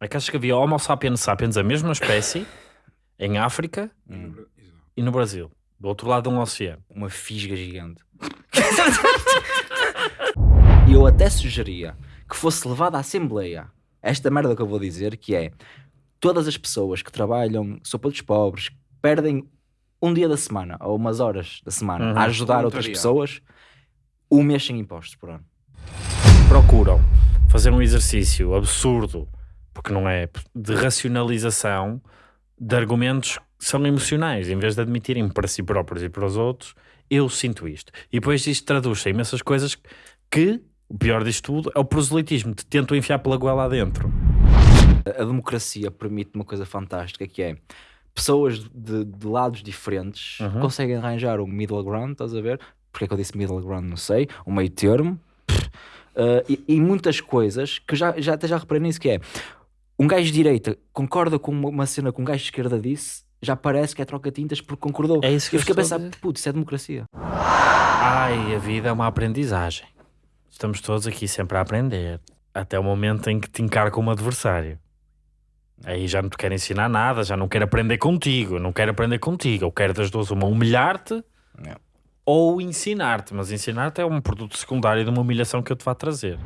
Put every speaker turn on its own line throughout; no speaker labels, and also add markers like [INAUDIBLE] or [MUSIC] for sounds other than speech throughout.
É que achas que havia Homo sapiens sapiens, a mesma espécie, em África e no Brasil, do outro lado de um oceano.
Uma fisga gigante. E [LAUGHS] eu até sugeria que fosse levada à Assembleia esta merda que eu vou dizer, que é todas as pessoas que trabalham sopa dos pobres, que perdem um dia da semana ou umas horas da semana
Uhum.
a ajudar outras pessoas, um mês sem impostos por ano.
Procuram fazer um exercício absurdo, porque não é, de racionalização de argumentos que são emocionais, em vez de admitirem para si próprios e para os outros, eu sinto isto. E depois isto traduz-se em imensas coisas que, o pior disto tudo, é o proselitismo, te tentam enfiar pela goela adentro.
A a democracia permite uma coisa fantástica que é pessoas de, de lados diferentes
Uhum.
conseguem arranjar um middle ground, estás a ver? Porque é que eu disse middle ground? Não sei, um meio termo. Uh, e, e muitas coisas que já, já até já reparei nisso que é um gajo de direita concorda com uma, cena que um gajo de esquerda disse, já parece que é troca-tintas porque concordou.
É isso que
eu
eu
fiquei a pensar, putz, isso é democracia.
Ai, a vida é uma aprendizagem. Estamos todos aqui sempre a aprender. Até o momento em que te encara como adversário. Aí já não te quero ensinar nada, já não quero aprender contigo, não quero aprender contigo. Eu quero das duas uma humilhar-te
É.
ou ensinar-te. Mas ensinar-te é um produto secundário de uma humilhação que eu te vá trazer.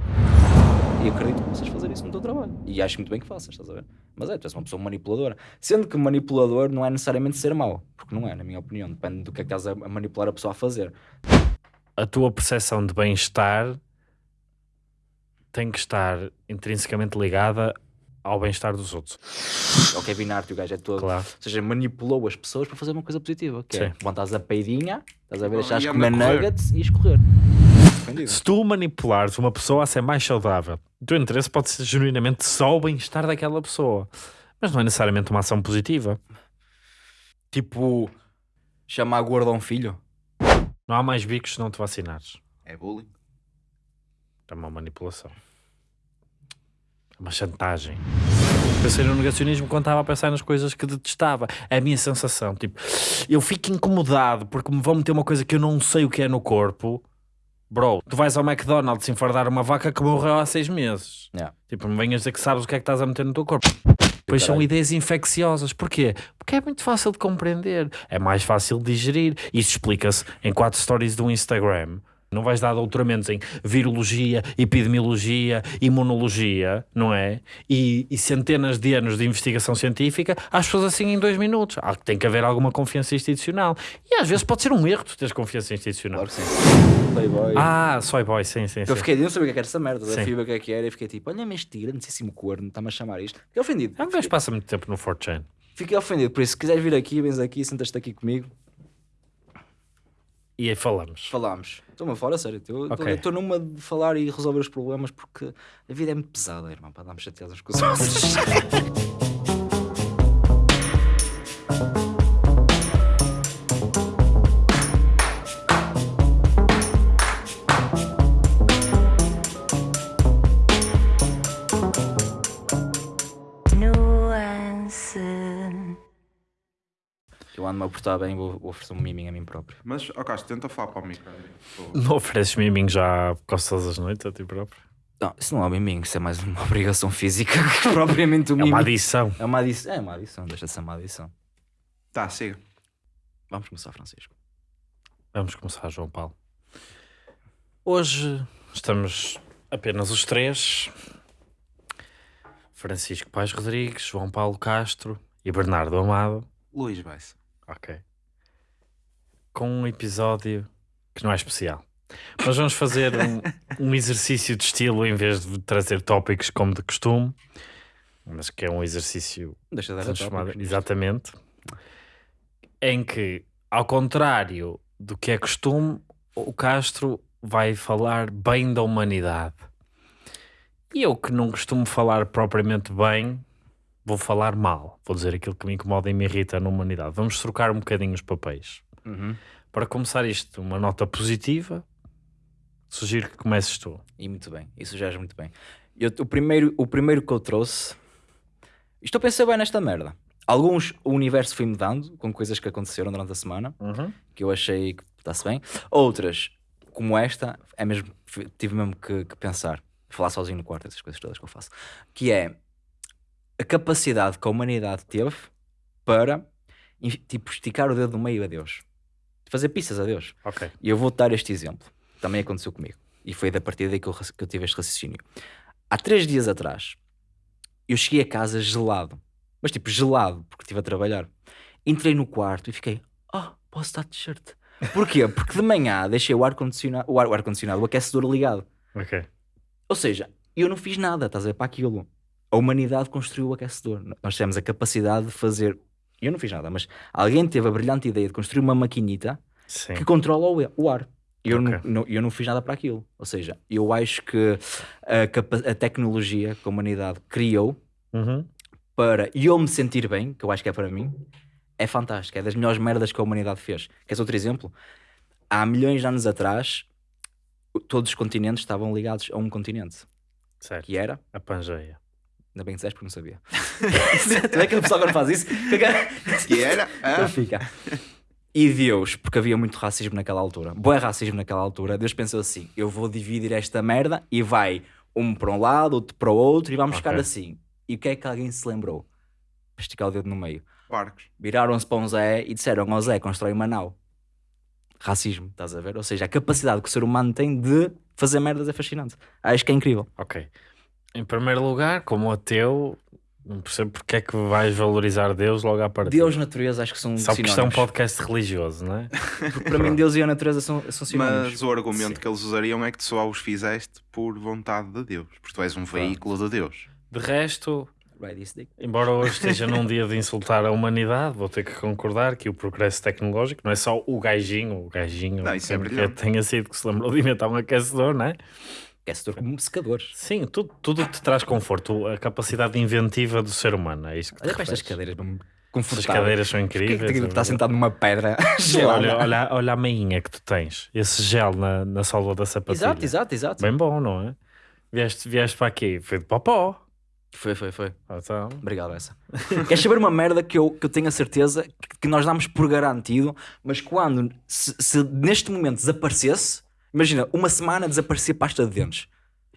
E acredito que possas fazer isso no teu trabalho. E acho muito bem que faças, estás a ver? Mas é, tu és uma pessoa manipuladora. Sendo que manipulador não é necessariamente ser mau. Porque não é, na minha opinião. Depende do que é que estás a manipular a pessoa a fazer.
A tua percepção de bem-estar tem que estar intrinsecamente ligada ao bem-estar dos outros.
É o Kevin Hart, o gajo é todo.
Claro.
Ou seja, manipulou as pessoas para fazer uma coisa positiva. Que é,
Sim.
quando estás a peidinha, estás a ver, deixares
e
comer nuggets e escorrer. Ofendido.
Se tu manipulares uma pessoa a ser mais saudável, o teu interesse pode ser genuinamente só o bem-estar daquela pessoa. Mas não é necessariamente uma ação positiva.
Tipo, chamar gordo a um filho.
Não há mais bicos se não te vacinares.
É bullying.
É uma manipulação. É uma chantagem. Pensei no negacionismo quando estava a pensar nas coisas que detestava. É a minha sensação. Tipo, eu fico incomodado porque me vão meter uma coisa que eu não sei o que é no corpo. Bro, tu vais ao McDonald's enfardar uma vaca que morreu há seis meses.
Yeah.
Tipo, me venhas dizer que sabes o que é que estás a meter no teu corpo. Pois são ideias infecciosas. Porquê? Porque é muito fácil de compreender. É mais fácil de digerir. Isso explica-se em quatro stories do Instagram. Não vais dar doutoramentos em virologia, epidemiologia, imunologia, não é? E, e centenas de anos de investigação científica às pessoas assim em dois minutos. Há, tem que haver alguma confiança institucional. E às vezes pode ser um erro tu teres confiança institucional.
Claro que sim. Playboy.
Ah, soy boy, sim, sim, sim.
Eu fiquei, eu não sabia o que era essa merda.
Sim.
Fui ver o que é que era e fiquei tipo, olha-me este grandíssimo corno, está-me a chamar isto. Fiquei ofendido.
É um gajo passa muito tempo no 4chan.
Fiquei ofendido. Por isso, se quiseres vir aqui, vens aqui, sentas-te aqui comigo,
E aí falamos.
falámos. Estou-me a falar, a sério. Estou numa de falar e resolver os problemas porque a vida é muito pesada, irmão, para darmos chateados com os [LAUGHS] outros. [LAUGHS] portar bem, vou, vou oferecer um miminho a mim próprio.
Mas, ó Castro, tenta falar para o micro. Pô.
Não ofereces miminho já quase todas as noites a ti próprio?
Não, isso não é um miminho, isso é mais uma [LAUGHS] obrigação física que [LAUGHS] propriamente um
É uma
miminho.
adição.
É uma adição. É uma adição, deixa de ser uma adição.
Tá, siga.
Vamos começar, Francisco.
Vamos começar, João Paulo. Hoje estamos apenas os três: Francisco Pais Rodrigues, João Paulo Castro e Bernardo Amado.
Luís Baixa.
Ok. Com um episódio que não é especial. Nós vamos fazer um, [LAUGHS] um exercício de estilo em vez de trazer tópicos como de costume, mas que é um exercício
Deixa de dar
transformado,
tópicos
exatamente, em que, ao contrário do que é costume, o Castro vai falar bem da humanidade. E eu que não costumo falar propriamente bem, vou falar mal. Vou dizer aquilo que me incomoda e me irrita na humanidade. Vamos trocar um bocadinho os papéis.
Uhum.
Para começar isto, uma nota positiva, sugiro que comeces tu.
E muito bem, isso já é muito bem. Eu, o, primeiro, o primeiro que eu trouxe. Estou a pensar bem nesta merda. Alguns o universo foi mudando com coisas que aconteceram durante a semana que eu achei que está-se bem. Outras, como esta, é mesmo, tive mesmo que, que pensar, falar sozinho no quarto, essas coisas todas que eu faço. Que é a capacidade que a humanidade teve para tipo, esticar o dedo do meio a Deus. Fazer pizzas a Deus.
Ok.
E eu vou dar este exemplo. Também aconteceu comigo. E foi da partir daí que eu, que eu tive este raciocínio. Há três dias atrás, eu cheguei a casa gelado. Mas tipo, gelado, porque estive a trabalhar. Entrei no quarto e fiquei, ah, posso estar de t-shirt. Porquê? Porque de manhã deixei o ar-condicionado, o ar- o ar-condicionado, o aquecedor ligado.
Ok.
Ou seja, eu não fiz nada, estás a ver, para aquilo. A humanidade construiu o aquecedor. Nós temos a capacidade de fazer. Eu não fiz nada, mas alguém teve a brilhante ideia de construir uma maquinita
Sim.
que controla o, ar. Eu,
Ok.
não, eu não fiz nada para aquilo. Ou seja, eu acho que a, a tecnologia que a humanidade criou
Uhum.
para eu me sentir bem, que eu acho que é para mim, é fantástica. É das melhores merdas que a humanidade fez. Queres outro exemplo? Há milhões de anos atrás, todos os continentes estavam ligados a um continente,
Certo.
que era.
A Pangeia.
Ainda bem que disseste porque não sabia. [LAUGHS] tu é que o pessoal quando faz isso. [LAUGHS]
Que era?
Então
Ah,
fica. E Deus, porque havia muito racismo naquela altura, bom racismo naquela altura, Deus pensou assim: eu vou dividir esta merda e vai um para um lado, outro para o outro e vamos
Ok.
ficar assim. E o que é que alguém se lembrou? Esticar o dedo no meio.
Barcos.
Viraram-se para um Zé e disseram ao Zé: constrói uma nau. Racismo, estás a ver? Ou seja, a capacidade que o ser humano tem de fazer merdas é fascinante. Acho que é incrível.
Ok. Em primeiro lugar, como ateu, não percebo porque é que vais valorizar Deus logo à partida.
Deus e natureza acho que são
Só porque isto é um podcast religioso, não é? [LAUGHS]
Porque para mim Deus e a natureza são, são sinónimos.
Mas o argumento que eles usariam é que tu só os fizeste por vontade de Deus. Porque tu és um veículo de Deus.
De resto, embora hoje [LAUGHS] esteja num dia de insultar a humanidade, vou ter que concordar que o progresso tecnológico não é só o gajinho, o gajinho
Não, isso é brilhante.
tenha sido que se lembrou de inventar um aquecedor, não é?
Aquecedor como secadores.
Sim, tudo, tudo te traz conforto, a capacidade inventiva do ser humano, é isso que
Olha para estas cadeiras, confortáveis.
cadeiras são
que
incríveis.
que
é
estar
verdade.
sentado numa pedra [LAUGHS] gelada?
olha, olha, olha a meinha que tu tens, esse gel na, na sola da sapatilha.
Exato, exato, exato.
Bem bom, não é? Vieste, vieste para aqui, foi de popó.
Foi, foi, foi.
Ah, Então,
Obrigado, essa. [LAUGHS] Queres saber uma merda que eu, que eu tenho a certeza que, que nós damos por garantido, mas quando, se, se neste momento desaparecesse, imagina, uma semana desaparecer pasta de dentes.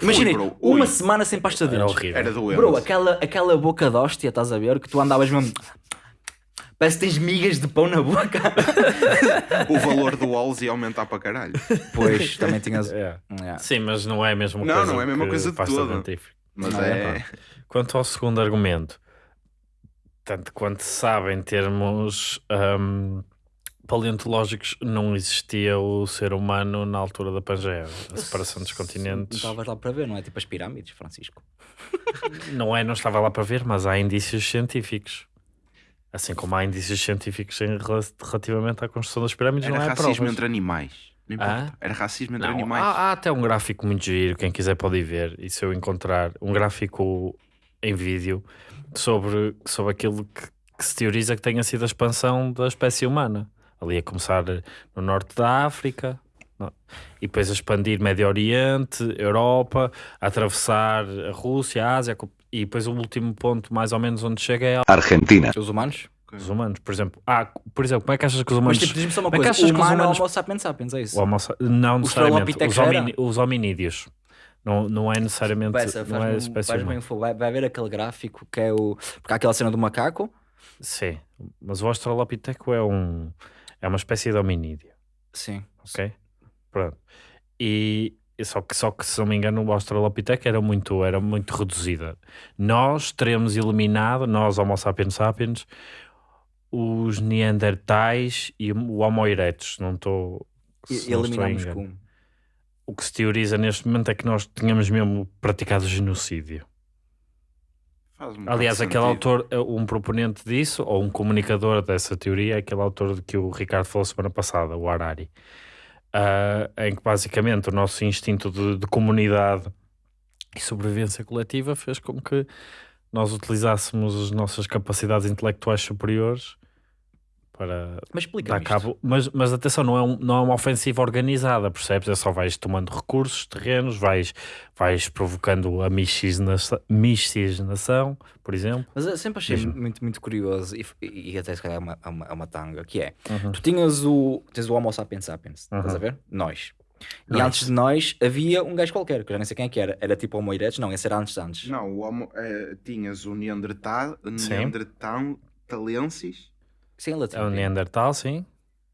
Imagina, uma
ui.
semana sem pasta de
era
dentes.
horrível.
Era doente.
Bro, aquela, aquela boca de hóstia, estás a ver? Que tu andavas mesmo. Parece que tens migas de pão na boca. [LAUGHS]
O valor do Walls ia aumentar para caralho.
Pois, também tinhas. [LAUGHS]
É.
Yeah.
Sim, mas não é a mesma
Não,
coisa.
não é a mesma coisa de
dentífrica.
Mas
Não,
é.
Quanto ao segundo argumento, tanto quanto se sabe em termos hum, paleontológicos, não existia o ser humano na altura da Pangeia. A separação dos
Não
continentes
estavas lá para ver, não é? Tipo as pirâmides, Francisco. [LAUGHS]
não é, não estava lá para ver, mas há indícios científicos. Assim como há indícios científicos em rela- relativamente à construção das pirâmides,
Era
não é
racismo
provas.
entre animais. Não importa.
Ah?
Era racismo entre
Não,
animais.
há, há até um gráfico muito giro, quem quiser pode ir ver. E se eu encontrar um gráfico em vídeo sobre, sobre aquilo que, que se teoriza que tenha sido a expansão da espécie humana. Ali a começar no norte da África, não- e depois a expandir Médio Oriente, Europa, a atravessar a Rússia, a Ásia, e depois o último ponto, mais ou menos, onde chega é
Argentina.
Os humanos?
os humanos. Por exemplo, ah, por exemplo, como é que achas que os
Mas
humanos.
tipo, diz-me só uma
Como é que
coisa:
achas
o
que os
humano é
humanos-
Homo sapiens sapiens, é isso?
o Homo não necessariamente, os, os hominídeos. Não, não é necessariamente.
Vai, essa,
não é a
um-
espécie
vai, vai ver aquele gráfico que é o. Porque há aquela cena do macaco.
Sim, mas o Australopiteco é um é uma espécie de hominídeo,
Sim.
ok? Pronto. E só que só que se não me engano o Australopiteco era muito era muito reduzida. Nós teremos eliminado, nós Homo sapiens sapiens, os Neandertais e o Homo erectus, não estou
eliminamos
engano.
com.
O que se teoriza neste momento é que nós tínhamos mesmo praticado genocídio. Aliás, aquele
sentido.
autor, eh, um proponente disso, ou um comunicador dessa teoria, é aquele autor de que o Ricardo falou semana passada, o Harari, Ah, em que basicamente o nosso instinto de, de comunidade e sobrevivência coletiva fez com que nós utilizássemos as nossas capacidades intelectuais superiores para
Mas
dar cabo. Mas, mas atenção, não é, um- não é uma ofensiva organizada, percebes? É só vais tomando recursos, terrenos, vais, vais provocando a miscigenação, miscigenação, por exemplo.
Mas eu sempre achei muito, muito curioso e, e até se calhar é uma, uma, uma tanga, que é,
Uhum.
tu tinhas o, tens o Homo sapiens sapiens, estás
Uhum.
a ver? Nós. E
Nice.
antes de nós havia um gajo qualquer, que eu já nem sei quem é que era. Era tipo Homo erectus? Não, esse era antes de antes.
Não, o homo, eh, tinhas o Neandertal,
Sim.
Neandertalensis,
Sim, em latim.
É o Neandertal, sim.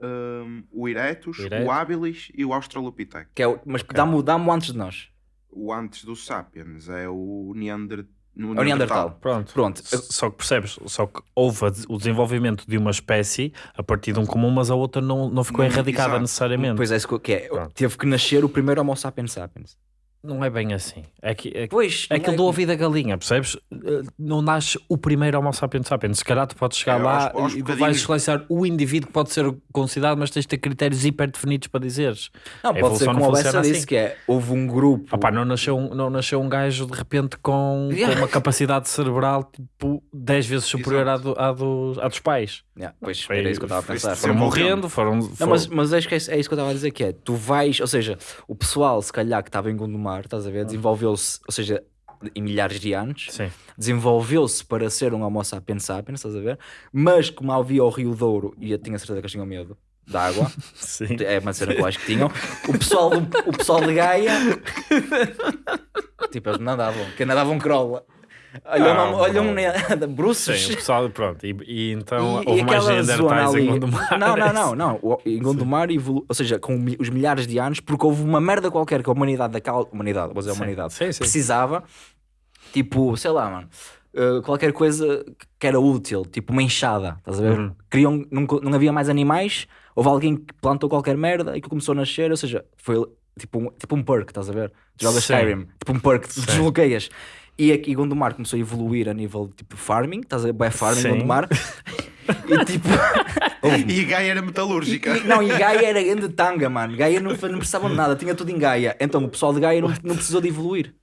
hum, o Erectus,
O
o Habilis e o Australopithecus.
Que é o- mas dá-me o- dá-me o antes de nós.
O antes do Sapiens é o Neander...
É o Neandertal.
Pronto.
Pronto.
Só que percebes, só que houve o desenvolvimento de uma espécie a partir de um comum, mas a outra não, não ficou
Não,
erradicada
exato.
necessariamente.
Pois é, isso que é.
Pronto.
Teve que nascer o primeiro Homo sapiens sapiens.
Não é bem assim. É que, é, que-
Pois,
é aquilo do ouvido da galinha, percebes? Eh, Não nasce o primeiro Homo sapiens sapiens. Se calhar tu podes chegar
É,
lá
aos- aos
e
bocadinhos.
vais selecionar o indivíduo que pode ser considerado, mas tens de ter critérios hiper definidos para dizeres.
Não,
A
pode ser como
não
a Bessa disse,
assim.
que é, houve um grupo...
Opá, não, nasceu um, não nasceu um gajo de repente com,
Yeah.
com uma capacidade cerebral tipo 10 vezes superior à, do- à dos, à dos pais.
Yeah, pois,
Foi-
era isso que eu estava a pensar.
Foram morrendo, foram.
Não,
foram-
mas, mas acho que é, é isso que eu estava a dizer, que é, tu vais, ou seja, o pessoal, se calhar, que estava em Gondomar, estás a ver, desenvolveu-se, ou seja, em milhares de anos, desenvolveu-se para ser um Homo sapiens sapiens, estás a ver, mas como havia o Rio Douro, e eu tinha certeza que eles tinham medo da água, [LAUGHS]
Sim.
é uma cena que eu acho que tinham, o [LAUGHS] pessoal, do- o pessoal de Gaia, tipo, eles nadavam, que nadavam crola. Olha,
Ah,
olha
bom.
ne- [LAUGHS] bruços.
Sim, o pessoal, pronto. E, e então
E-
houve
e
mais Neandertais em Gondomar.
Não, não, não, não. O- Em Gondomar, evolu... ou seja, com os milhares de anos, porque houve uma merda qualquer que a humanidade daquela. Humanidade, vou dizer a humanidade.
sim, sim.
Precisava, tipo, sei lá, mano. uh, qualquer coisa que era útil, tipo uma enxada, estás a ver?
Uhum.
Queriam, não, não havia mais animais, houve alguém que plantou qualquer merda e que começou a nascer, ou seja, foi tipo um, tipo um perk, estás a ver? Jogas. Skyrim, tipo um perk, desbloqueias. E aqui Gondomar começou a evoluir a nível tipo farming, estás a ver? Farming
Sim.
Gondomar. [LAUGHS] e tipo. [LAUGHS]
E a Gaia era metalúrgica.
E- não, e Gaia era grande tanga, mano. Gaia não, não precisava de nada, tinha tudo em Gaia. Então o pessoal de Gaia não, não precisou de evoluir.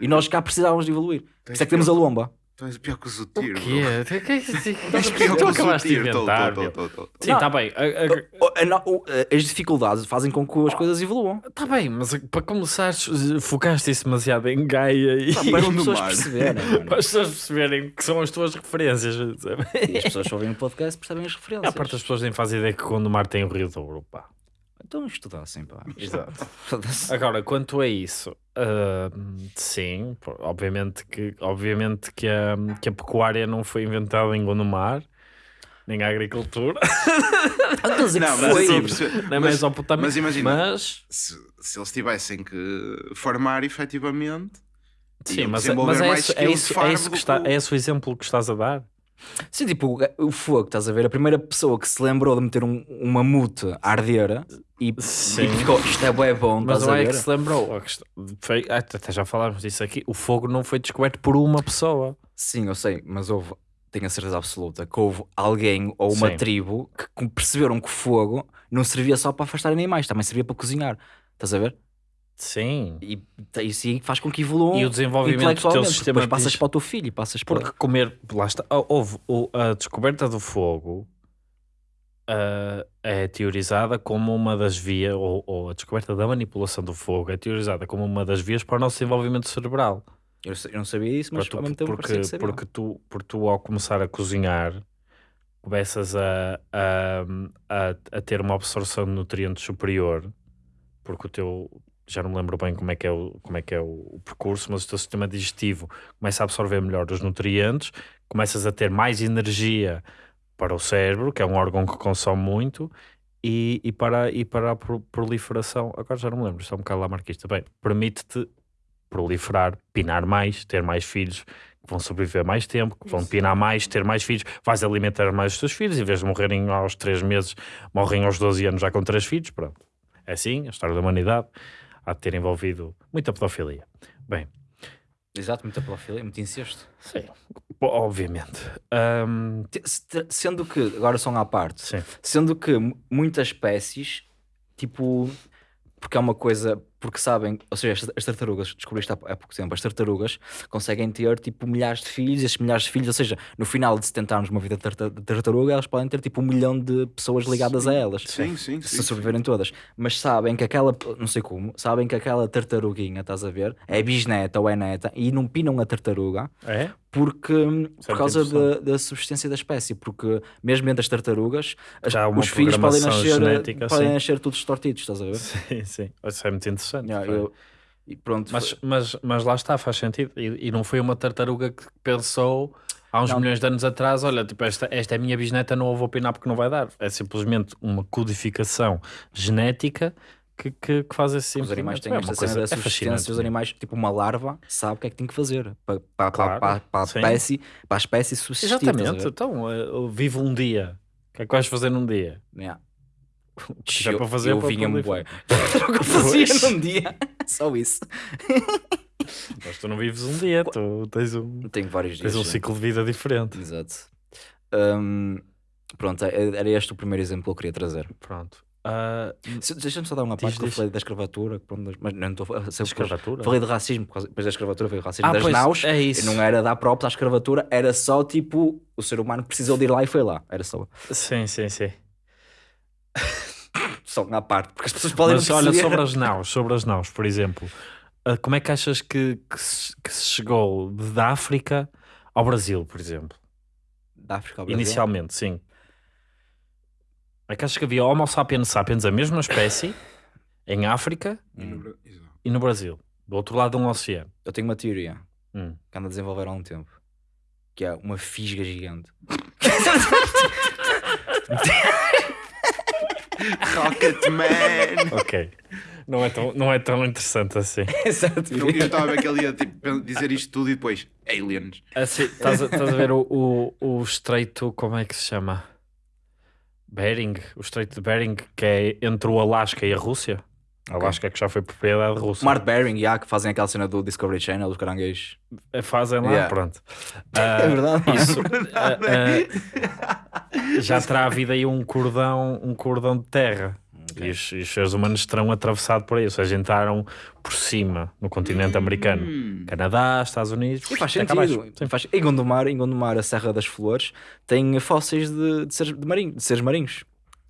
E nós cá precisávamos de evoluir. Por isso é que temos a lomba.
Tu és pior que o Zutir,
O quê? Que é isso? [LAUGHS]
És pior que
Tu
o
acabaste de
Zutir.
Inventar. meu. Sim,
Não.
está bem. A- a-
O- a o- As dificuldades fazem com que as coisas evoluam.
Está bem, mas para começar, focaste isso demasiado em Gaia e
Pá, para as pessoas perceberem. mano.
para as pessoas perceberem que são as tuas referências. sabe?
E as pessoas que ouvem o podcast percebem as
A
referências.
parte das pessoas nem fazem ideia que Gondomar tem o Rio Douro, pá.
Então estudassem, pá.
Exato. Agora, quanto a isso, ah, sim, obviamente que, obviamente que, a, que a pecuária não foi inventada em Gondomar, nem a agricultura, [LAUGHS]
Estou a dizer
Não,
que
mas
na
Mas-
Mesopotâmia.
mas imagina-
Mas,
Se, se eles tivessem que farmar efetivamente.
sim, mas, mas é, isso, é,
skills
isso, é, isso que está, é esse o exemplo que estás a dar?
Sim, tipo, o fogo, estás a ver? A primeira pessoa que se lembrou de meter um, um mamute a arder e,
Sim.
e ficou, isto é bué bom,
Mas
estás
não
a
é
ver?
que se lembrou. Foi- até já falámos disso aqui. O fogo não foi descoberto por uma pessoa.
Sim, eu sei, mas houve, tenho a certeza absoluta que houve alguém ou uma
Sim.
tribo que perceberam que o fogo não servia só para afastar animais, também servia para cozinhar. Estás a ver?
Sim.
E t- isso aí faz com que evoluam
E o desenvolvimento do teu sistema
depois passas para o teu filho, passas para...
Porque comer, lá está, hou- houve a descoberta do fogo ah, é teorizada como uma das vias, ou, ou a descoberta da manipulação do fogo é teorizada como uma das vias para o nosso desenvolvimento cerebral.
Eu, eu não sabia isso, mas
tu- porque, porque, tu, porque tu, ao começar a cozinhar, começas a, a, a, a ter uma absorção de nutrientes superior, porque o teu. Já não me lembro bem como é que é, o, como é, que é o, percurso, mas o teu sistema digestivo começa a absorver melhor os nutrientes, começas a ter mais energia para o cérebro, que é um órgão que consome muito, e, e, para, e para a pro- proliferação. Agora já não me lembro, está um bocado lá marquista. Bem, permite-te proliferar, pinar mais, ter mais filhos que vão sobreviver mais tempo, que vão pinar mais, ter mais filhos, vais alimentar mais os teus filhos, em vez de morrerem aos 3 meses, morrem aos 12 anos já com 3 filhos, pronto. É assim, a história da humanidade há de ter envolvido muita pedofilia. Bem,
Exato, muita pedofilia, muito incesto.
sim, obviamente.
Se- Sendo que, agora só à parte,
sim,
Sendo que mu- muitas espécies, tipo, porque é uma coisa, porque sabem, ou seja, as- as tartarugas, descobri isto há, há pouco tempo, as tartarugas conseguem ter tipo milhares de filhos, e esses milhares de filhos, ou seja, no final de 70 anos de uma vida de tarta- de tartaruga, elas podem ter tipo um milhão de pessoas ligadas a elas.
Sim, sim,
Se
sim.
sobreviverem todas, mas sabem que aquela, não sei como, sabem que aquela tartaruguinha, estás a ver, é bisneta ou é neta e não pinam a tartaruga
é?
Porque,
é
por causa da, da subsistência da espécie, porque mesmo entre as tartarugas, as- os filhos podem nascer,
genética,
podem
sim.
nascer todos tortidos, estás a ver? [LAUGHS]
Sim, sim. Isso é muito interessante.
Yeah, eu- pronto,
Mas, mas, mas lá está, faz sentido. E, e não foi uma tartaruga que pensou há uns
Não.
milhões de anos atrás: olha, tipo, esta, esta é a minha bisneta, não a vou opinar porque não vai dar. É simplesmente uma codificação genética que, que, que faz esse
os animais têm
é
esta cena da
é
subsistência,
fascinante.
os animais, tipo uma larva, sabe o que é que tem que fazer para, para,
Claro,
para, para, a espécie, para a espécie subsistir.
Exatamente. Então, eh, eu vivo um dia. O que é que vais fazer num dia?
Yeah. [LAUGHS]
Tiver
Eu-
para fazer
eu vinha-me bué. [LAUGHS] Eu fazia num dia. [LAUGHS] Só isso.
Mas tu não vives um dia, tu tens um,
Tenho vários dias.
tens um
sim.
ciclo de vida diferente.
Exato. Hum, pronto, é- era este o primeiro exemplo que eu queria trazer.
Pronto.
Se- Deixa-me só dar uma
Diz,
parte que eu falei da escravatura, pronto, mas não estou a ser
escravatura?
Falei de racismo, depois da escravatura veio o racismo
Ah,
das
pois,
naus.
é
e
isso.
Não era dar próprios à escravatura, era só tipo o ser humano precisou de ir lá e foi lá. Era só,
Sim, sim, sim. [LAUGHS]
só uma parte, porque as pessoas podem
Mas olha, sobre as naus, sobre as naus, por exemplo, ah, como é que achas que, que, se, que se chegou da África ao Brasil, por exemplo?
Da África ao Brasil.
Inicialmente, sim. É que achas que havia Homo sapiens sapiens, a mesma espécie, [COUGHS] em África
Hum.
e no Brasil, do outro lado de um oceano.
Eu tenho uma teoria
Hum.
que ando a desenvolver há um tempo, que é uma fisga gigante.
Rocketman! [LAUGHS]
Ok. Não é tão, não é tão interessante assim. [LAUGHS]
A
Eu estava a ver que ele ia tipo, dizer isto tudo e depois aliens.
Assim, estás, a, estás a ver o, o, o estreito, como é que se chama? Bering, o estreito de Bering, que é entre o Alasca e a Rússia. Alasca que já foi propriedade russa.
Mark Bering, já, que fazem aquela cena do Discovery Channel, dos caranguejos.
Eh, Fazem lá,
Yeah.
pronto. [LAUGHS]
é
Ah,
verdade.
Isso, [LAUGHS] ah, ah, já terá havido aí um cordão, um cordão de terra. E, os, e os seres humanos terão atravessado por aí, ou seja, entraram por cima no continente americano.
Hum.
Canadá, Estados Unidos.
E faz sentido.
Sim.
Faz... Em, Gondomar, em Gondomar, a Serra das Flores, tem fósseis de, de, seres, de, marinho, de seres marinhos.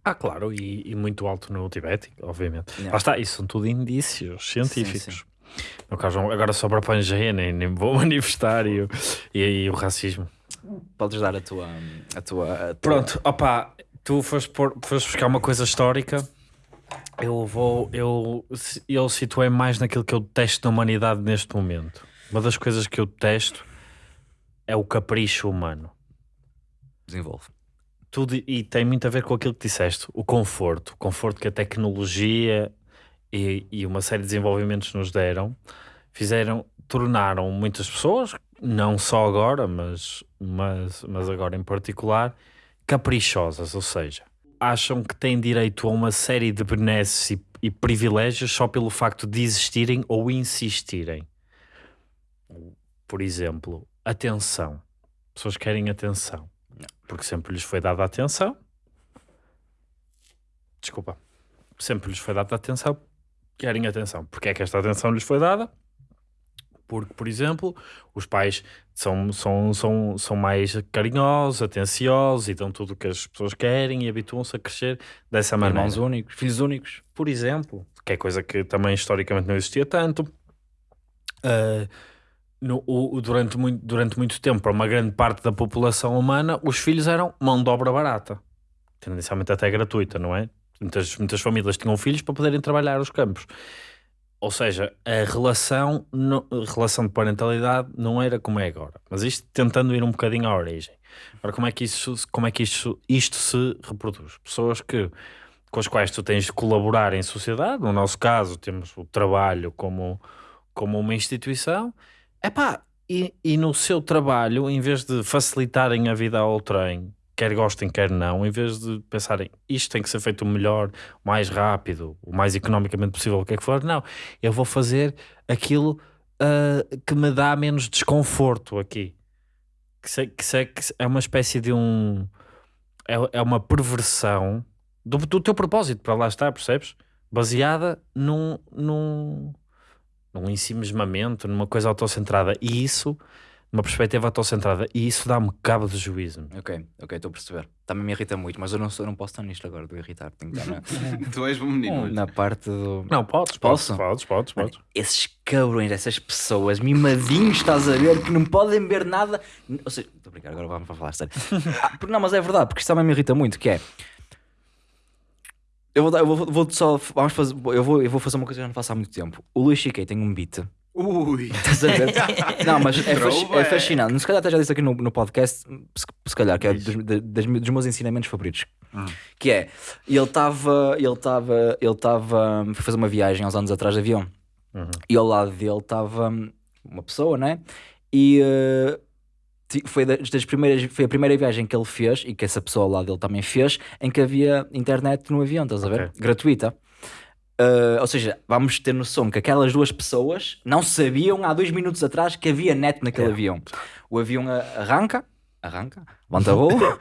Ah, claro, e, e muito alto no Tibete, obviamente.
Yeah.
Lá está, isso são tudo indícios científicos.
sim.
No caso, agora só para Pangeia, nem, nem vou [LAUGHS] manifestar e, e, e o racismo.
Podes dar a tua. A tua, a tua-
Pronto, opá, tu foste, pôr, foste buscar uma coisa histórica. Eu vou, eu, eu situei mais naquilo que eu detesto na humanidade neste momento. Uma das coisas que eu detesto é o capricho humano.
Desenvolve.
tudo e tem muito a ver com aquilo que disseste, o conforto, o conforto que a tecnologia e, e uma série de desenvolvimentos nos deram, fizeram, tornaram muitas pessoas, não só agora, mas, mas, mas agora em particular, caprichosas, ou seja, acham que têm direito a uma série de benesses e, e privilégios só pelo facto de existirem ou insistirem. Por exemplo, atenção. Pessoas querem atenção porque sempre lhes foi dada atenção. Desculpa. Sempre lhes foi dada atenção. Querem atenção. Porque é que esta atenção lhes foi dada? Porque, por exemplo, os pais são, são, são, são mais carinhosos, atenciosos e dão tudo o que as pessoas querem e habituam-se a crescer dessa maneira.
Irmãos únicos, filhos únicos.
Por exemplo, que é coisa que também historicamente não existia tanto. Ah, no- o- durante, muito, durante muito tempo, para uma grande parte da população humana, os filhos eram mão de obra barata, tendencialmente até gratuita, não é? Muitas, muitas famílias tinham filhos para poderem trabalhar os campos. Ou seja, a relação, no- relação de parentalidade não era como é agora. Mas isto tentando ir um bocadinho à origem. Agora, como é que, isso, como é que isto, isto se reproduz? Pessoas que, com as quais tu tens de colaborar em sociedade, no nosso caso, temos o trabalho como, como uma instituição, Epá, e, e no seu trabalho, em vez de facilitarem a vida ao trem, quer gostem, quer não, em vez de pensarem isto tem que ser feito o melhor, o mais rápido, o mais economicamente possível, o que é que for, não, eu vou fazer aquilo ah, que me dá menos desconforto aqui. Que, se- que que é uma espécie de um. É, é uma perversão do, do teu propósito para lá estar, percebes? Baseada num, num, num ensimismamento, numa coisa autocentrada. E isso uma perspectiva autocentrada e isso dá-me cabo de juízo.
Ok, ok, estou a perceber. Também me irrita muito, mas eu não, sou, eu não posso estar nisto agora de irritar. Tenho que estar na, [LAUGHS]
Tu és um menino.
na parte do.
Não, podes,
Posso?
Podes, podes, podes.
Esses cabrões, essas pessoas mimadinhos, estás a ver, que não podem beber nada. Ou seja, estou a brincar, agora vamos falar sério. [LAUGHS] Ah, porque- não, mas é verdade, porque isto também me irrita muito, que é. Eu vou, dar- eu vou, vou só. Vamos fazer, eu, vou, eu vou fazer uma coisa que eu não faço há muito tempo. O Luís Chiquei tem um beat.
Ui. [LAUGHS]
Estás a ver? Não, mas é, fasc- é
Throwback.
fascinante. Se calhar até já disse aqui no, no podcast, se, se calhar, que é dos, das- dos meus ensinamentos favoritos. Que é, ele estava, ele estava, ele estava, foi fazer uma viagem há uns anos atrás de avião. E ao lado dele estava uma pessoa, né? E ti- foi, das, das primeiras, foi a primeira viagem que ele fez e que essa pessoa ao lado dele também fez, em que havia internet no avião, estás a ver? Gratuita. Uh, ou seja, vamos ter noção que aquelas duas pessoas não sabiam há dois minutos atrás que havia net naquele
É.
avião. O avião a- arranca, arranca, levanta voo. [LAUGHS]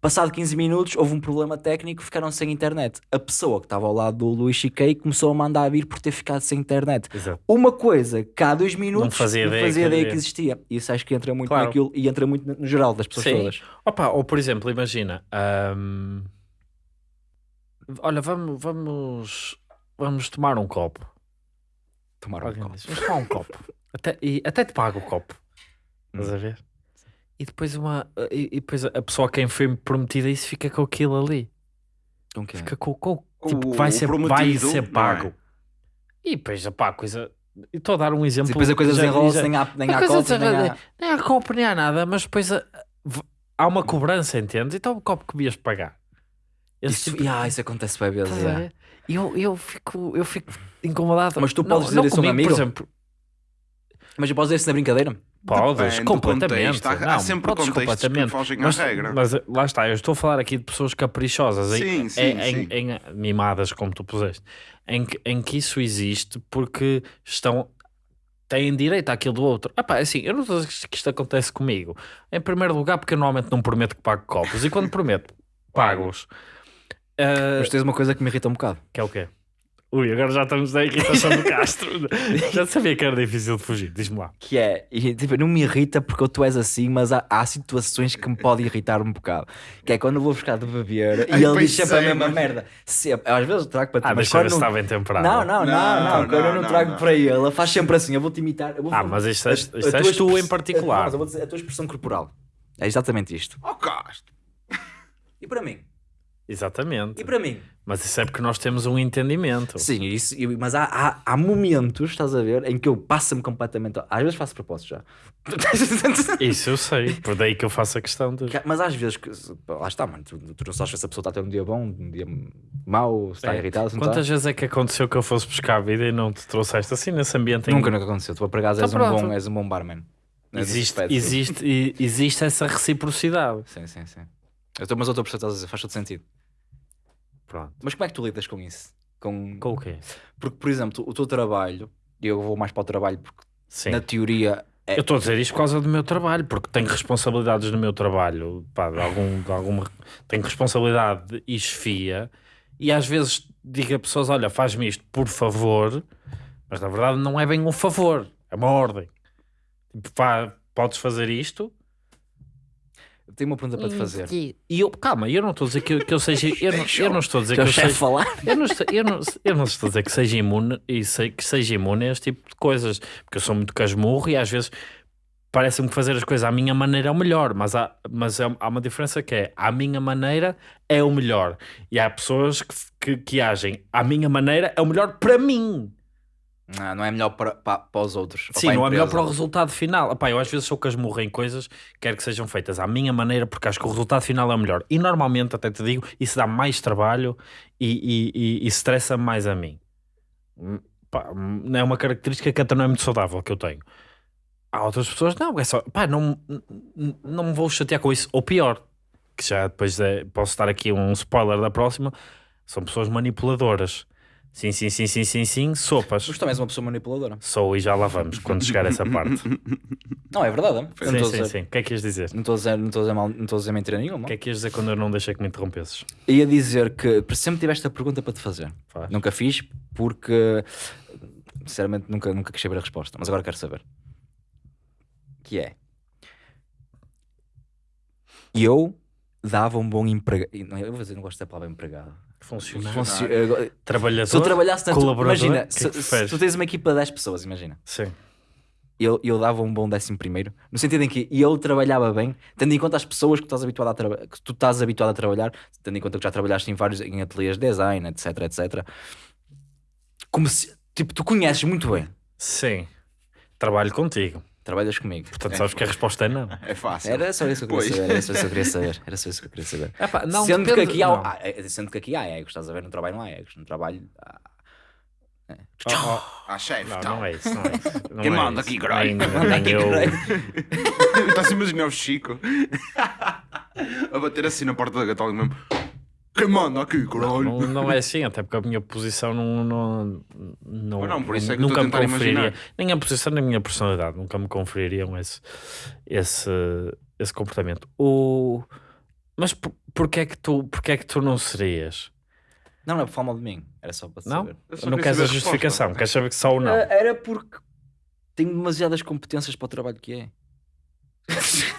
Passado 15 minutos houve um problema técnico, ficaram sem internet. A pessoa que estava ao lado do Luís Chiquei começou a mandar vir por ter ficado sem internet.
Exato.
Uma coisa que há dois minutos
fazia ideia que
ideia que
havia.
existia. Isso acho que entra muito
Claro.
naquilo e entra muito no- geral das pessoas
Sim.
todas.
Opa, ou por exemplo, imagina, olha, vamos, vamos, vamos tomar um copo.
Tomaram um
Alguém
copo.
diz, Vamos tomar um copo. [LAUGHS] Até, e, até te pago o copo. Estás
Hum.
a ver? E depois, uma, e, e depois a pessoa a quem foi prometida isso fica com aquilo ali.
Com quem?
Fica com, com
O-
tipo, vai
o
ser, vai ser
não é?
pago. E depois, pá, a coisa. Estou a dar um exemplo.
Depois a coisa desenrola-se, nem há, nem há copo, nem há...
nem há copo, nem há nada, mas depois a- há uma cobrança, entendes? Então o copo que devias pagar. Esse
Isso,
tipo-
yeah, isso acontece bem vezes.
Estás a
yeah.
ver? E eu, eu, fico, eu fico incomodado.
Mas tu
Não-
podes dizer
não
isso a um
comigo,
amigo?
Por exemplo,
Mas eu posso dizer isso na brincadeira?
podes, completamente.
contexto. Há- há
Não,
sempre
podes
contextos que
completamente.
fogem à
mas,
regra.
Mas lá está, eu estou a falar aqui de pessoas caprichosas, em,
Sim, sim,
em,
sim.
em- em- mimadas, como tu puseste, em que, em que isso existe porque estão. Têm direito àquilo do outro. Epá, assim, eu não estou a dizer que isto acontece comigo. Em primeiro lugar, porque eu normalmente não prometo que pago copos. E quando prometo, pago-os. Ah,
Mas tens uma coisa que me irrita um bocado.
que é o quê? Ui, agora já estamos na irritação do [LAUGHS] Castro. já sabia que era difícil de fugir. Diz-me lá.
Que é, e, tipo, não me irrita porque tu és assim, mas há, há situações que me podem irritar um bocado. Que é quando eu vou buscar de beber e ele diz sempre a mesma
mas-
merda. Sempre. Às vezes eu trago para ti,
Ah,
mas
ver
quando não...
está bem temperado.
Não, não, não, não,
Não,
quando eu
não,
trago
não.
para ele, ele faz sempre assim, eu vou-te imitar. Eu vou
Ah, mas isto é-
a-
isto
a
és tu em particular.
Mas eu vou dizer, a tua expressão corporal. É exatamente isto.
Oh, Castro.
E para mim?
Exatamente.
E para mim?
Mas isso é porque nós temos um entendimento.
Sim, isso, mas há, há, há momentos, estás a ver, em que eu passo-me completamente. Às vezes faço propósito já. [LAUGHS]
Isso eu sei. Por daí que eu faço a questão de.
mas às vezes, que- lá está, mano, tu, tu não sabes se essa pessoa está a ter um dia bom, um dia mau, se está
É.
não
Quantas
está.
vezes é que aconteceu que eu fosse buscar a vida e não te trouxeste assim nesse ambiente? em-
Nunca, nunca aconteceu. Tu, por acaso,
Então
és, um bom, és um bom barman.
Existe, existe, existe essa reciprocidade.
Sim, sim, sim. Eu tô, mas eu estou a perceber, estás a dizer, faz todo sentido.
Pronto.
Mas como é que tu lidas com isso? Com...
Com o quê?
Porque, por exemplo, o teu trabalho, e eu vou mais para o trabalho porque,
Sim.
na teoria, é,
Eu estou a dizer isto por causa do meu trabalho, porque tenho responsabilidades no meu trabalho, pá, de algum, de alguma, tenho responsabilidade e chefia, e às vezes digo a pessoas: olha, faz-me isto, por favor, mas na verdade não é bem um favor, é uma ordem. Tipo, pá, podes fazer isto?
Eu tenho uma pergunta para te fazer.
E eu, calma, eu não estou a dizer que eu, que eu seja. Eu não, eu não estou a dizer que
o
eu seja.
falar?
Eu não, estou, eu, não, eu não estou a dizer que seja imune e sei que seja imune a este tipo de coisas, porque eu sou muito casmurro e às vezes parece-me que fazer as coisas à minha maneira é o melhor, mas, há, mas é- há uma diferença que é à minha maneira é o melhor e há pessoas que, que, que agem à minha maneira é o melhor para mim.
Não, não é melhor para, para, para os outros. ou
Sim, não é melhor para o resultado final. Epá, eu às vezes sou casmurro em coisas, quero que sejam feitas à minha maneira, porque acho que o resultado final é o melhor. E normalmente, até te digo, isso dá mais trabalho e, e, e, e estressa mais a mim. Hum, pá, hum, é uma característica que até não é muito saudável que eu tenho. Há outras pessoas, não, é só, pá, não, não, não me vou chatear com isso. Ou pior, que já depois é, posso dar aqui um spoiler da próxima, são pessoas manipuladoras. Sim, sim, sim, sim, sim, sim, sopas.
Mas também és uma pessoa manipuladora.
Sou e já lá vamos quando chegar a essa parte. [LAUGHS]
Não, é verdade. Eu não
sim, sim, sim. O que é que ias dizer?
Não estou a dizer, não estou a dizer, mal, não estou a dizer mentira nenhuma.
O que é que ias dizer quando eu não deixei que me interrompesses?
Ia dizer que sempre tive esta pergunta para te fazer.
Faz.
Nunca fiz porque, sinceramente, nunca, nunca quis saber a resposta. Mas agora quero saber. Que é, eu dava um bom emprego. Não, eu vou dizer, não gosto da palavra empregado.
Funcionário.
Funcio- eu-
Trabalhador.
Se eu trabalhasse na tua-
colaborador,
imagina,
que é
se,
que
se tu tens uma equipa de 10 pessoas, imagina.
Sim.
Eu, eu dava um bom décimo primeiro, no sentido em que eu trabalhava bem, tendo em conta as pessoas que tu estás habituado a, que tu estás habituado a trabalhar, tendo em conta que já trabalhaste em vários em ateliês de design, etc, etc. Como se, tipo, tu conheces muito bem,
Sim. Trabalho contigo.
Trabalhas comigo.
Portanto, sabes que a resposta é não.
É fácil.
Era só isso que eu queria
Pois.
saber, era só isso que eu queria saber, era só isso que eu queria saber.
Epá, não,
sendo, que
depende-
aqui há,
não.
ah, é- sendo que aqui há egos, estás a ver? No trabalho não há egos, no trabalho há...
Oh, oh,
Ah, chefe,
Não,
então.
não é isso, não é isso. [LAUGHS] Não
Quem
é
manda aqui,
nem
manda aqui? [LAUGHS]
Estás a imaginar o Chico [LAUGHS] a bater assim na porta da gatola mesmo. Quem manda aqui, caralho?
Não, não é assim, até porque a minha posição não. não, não,
Mas não, por isso é que
nunca me conferiria.
imaginar.
Nem a posição nem a minha personalidade nunca me confeririam esse, esse, esse comportamento. O, mas por, porquê, é que tu, porquê é que tu não serias?
Não, não é por falar mal de mim, era só para
Não?
saber.
Só
Não queres a justificação, queres saber que só ou não?
Ah, Era porque tenho demasiadas competências para o trabalho que é.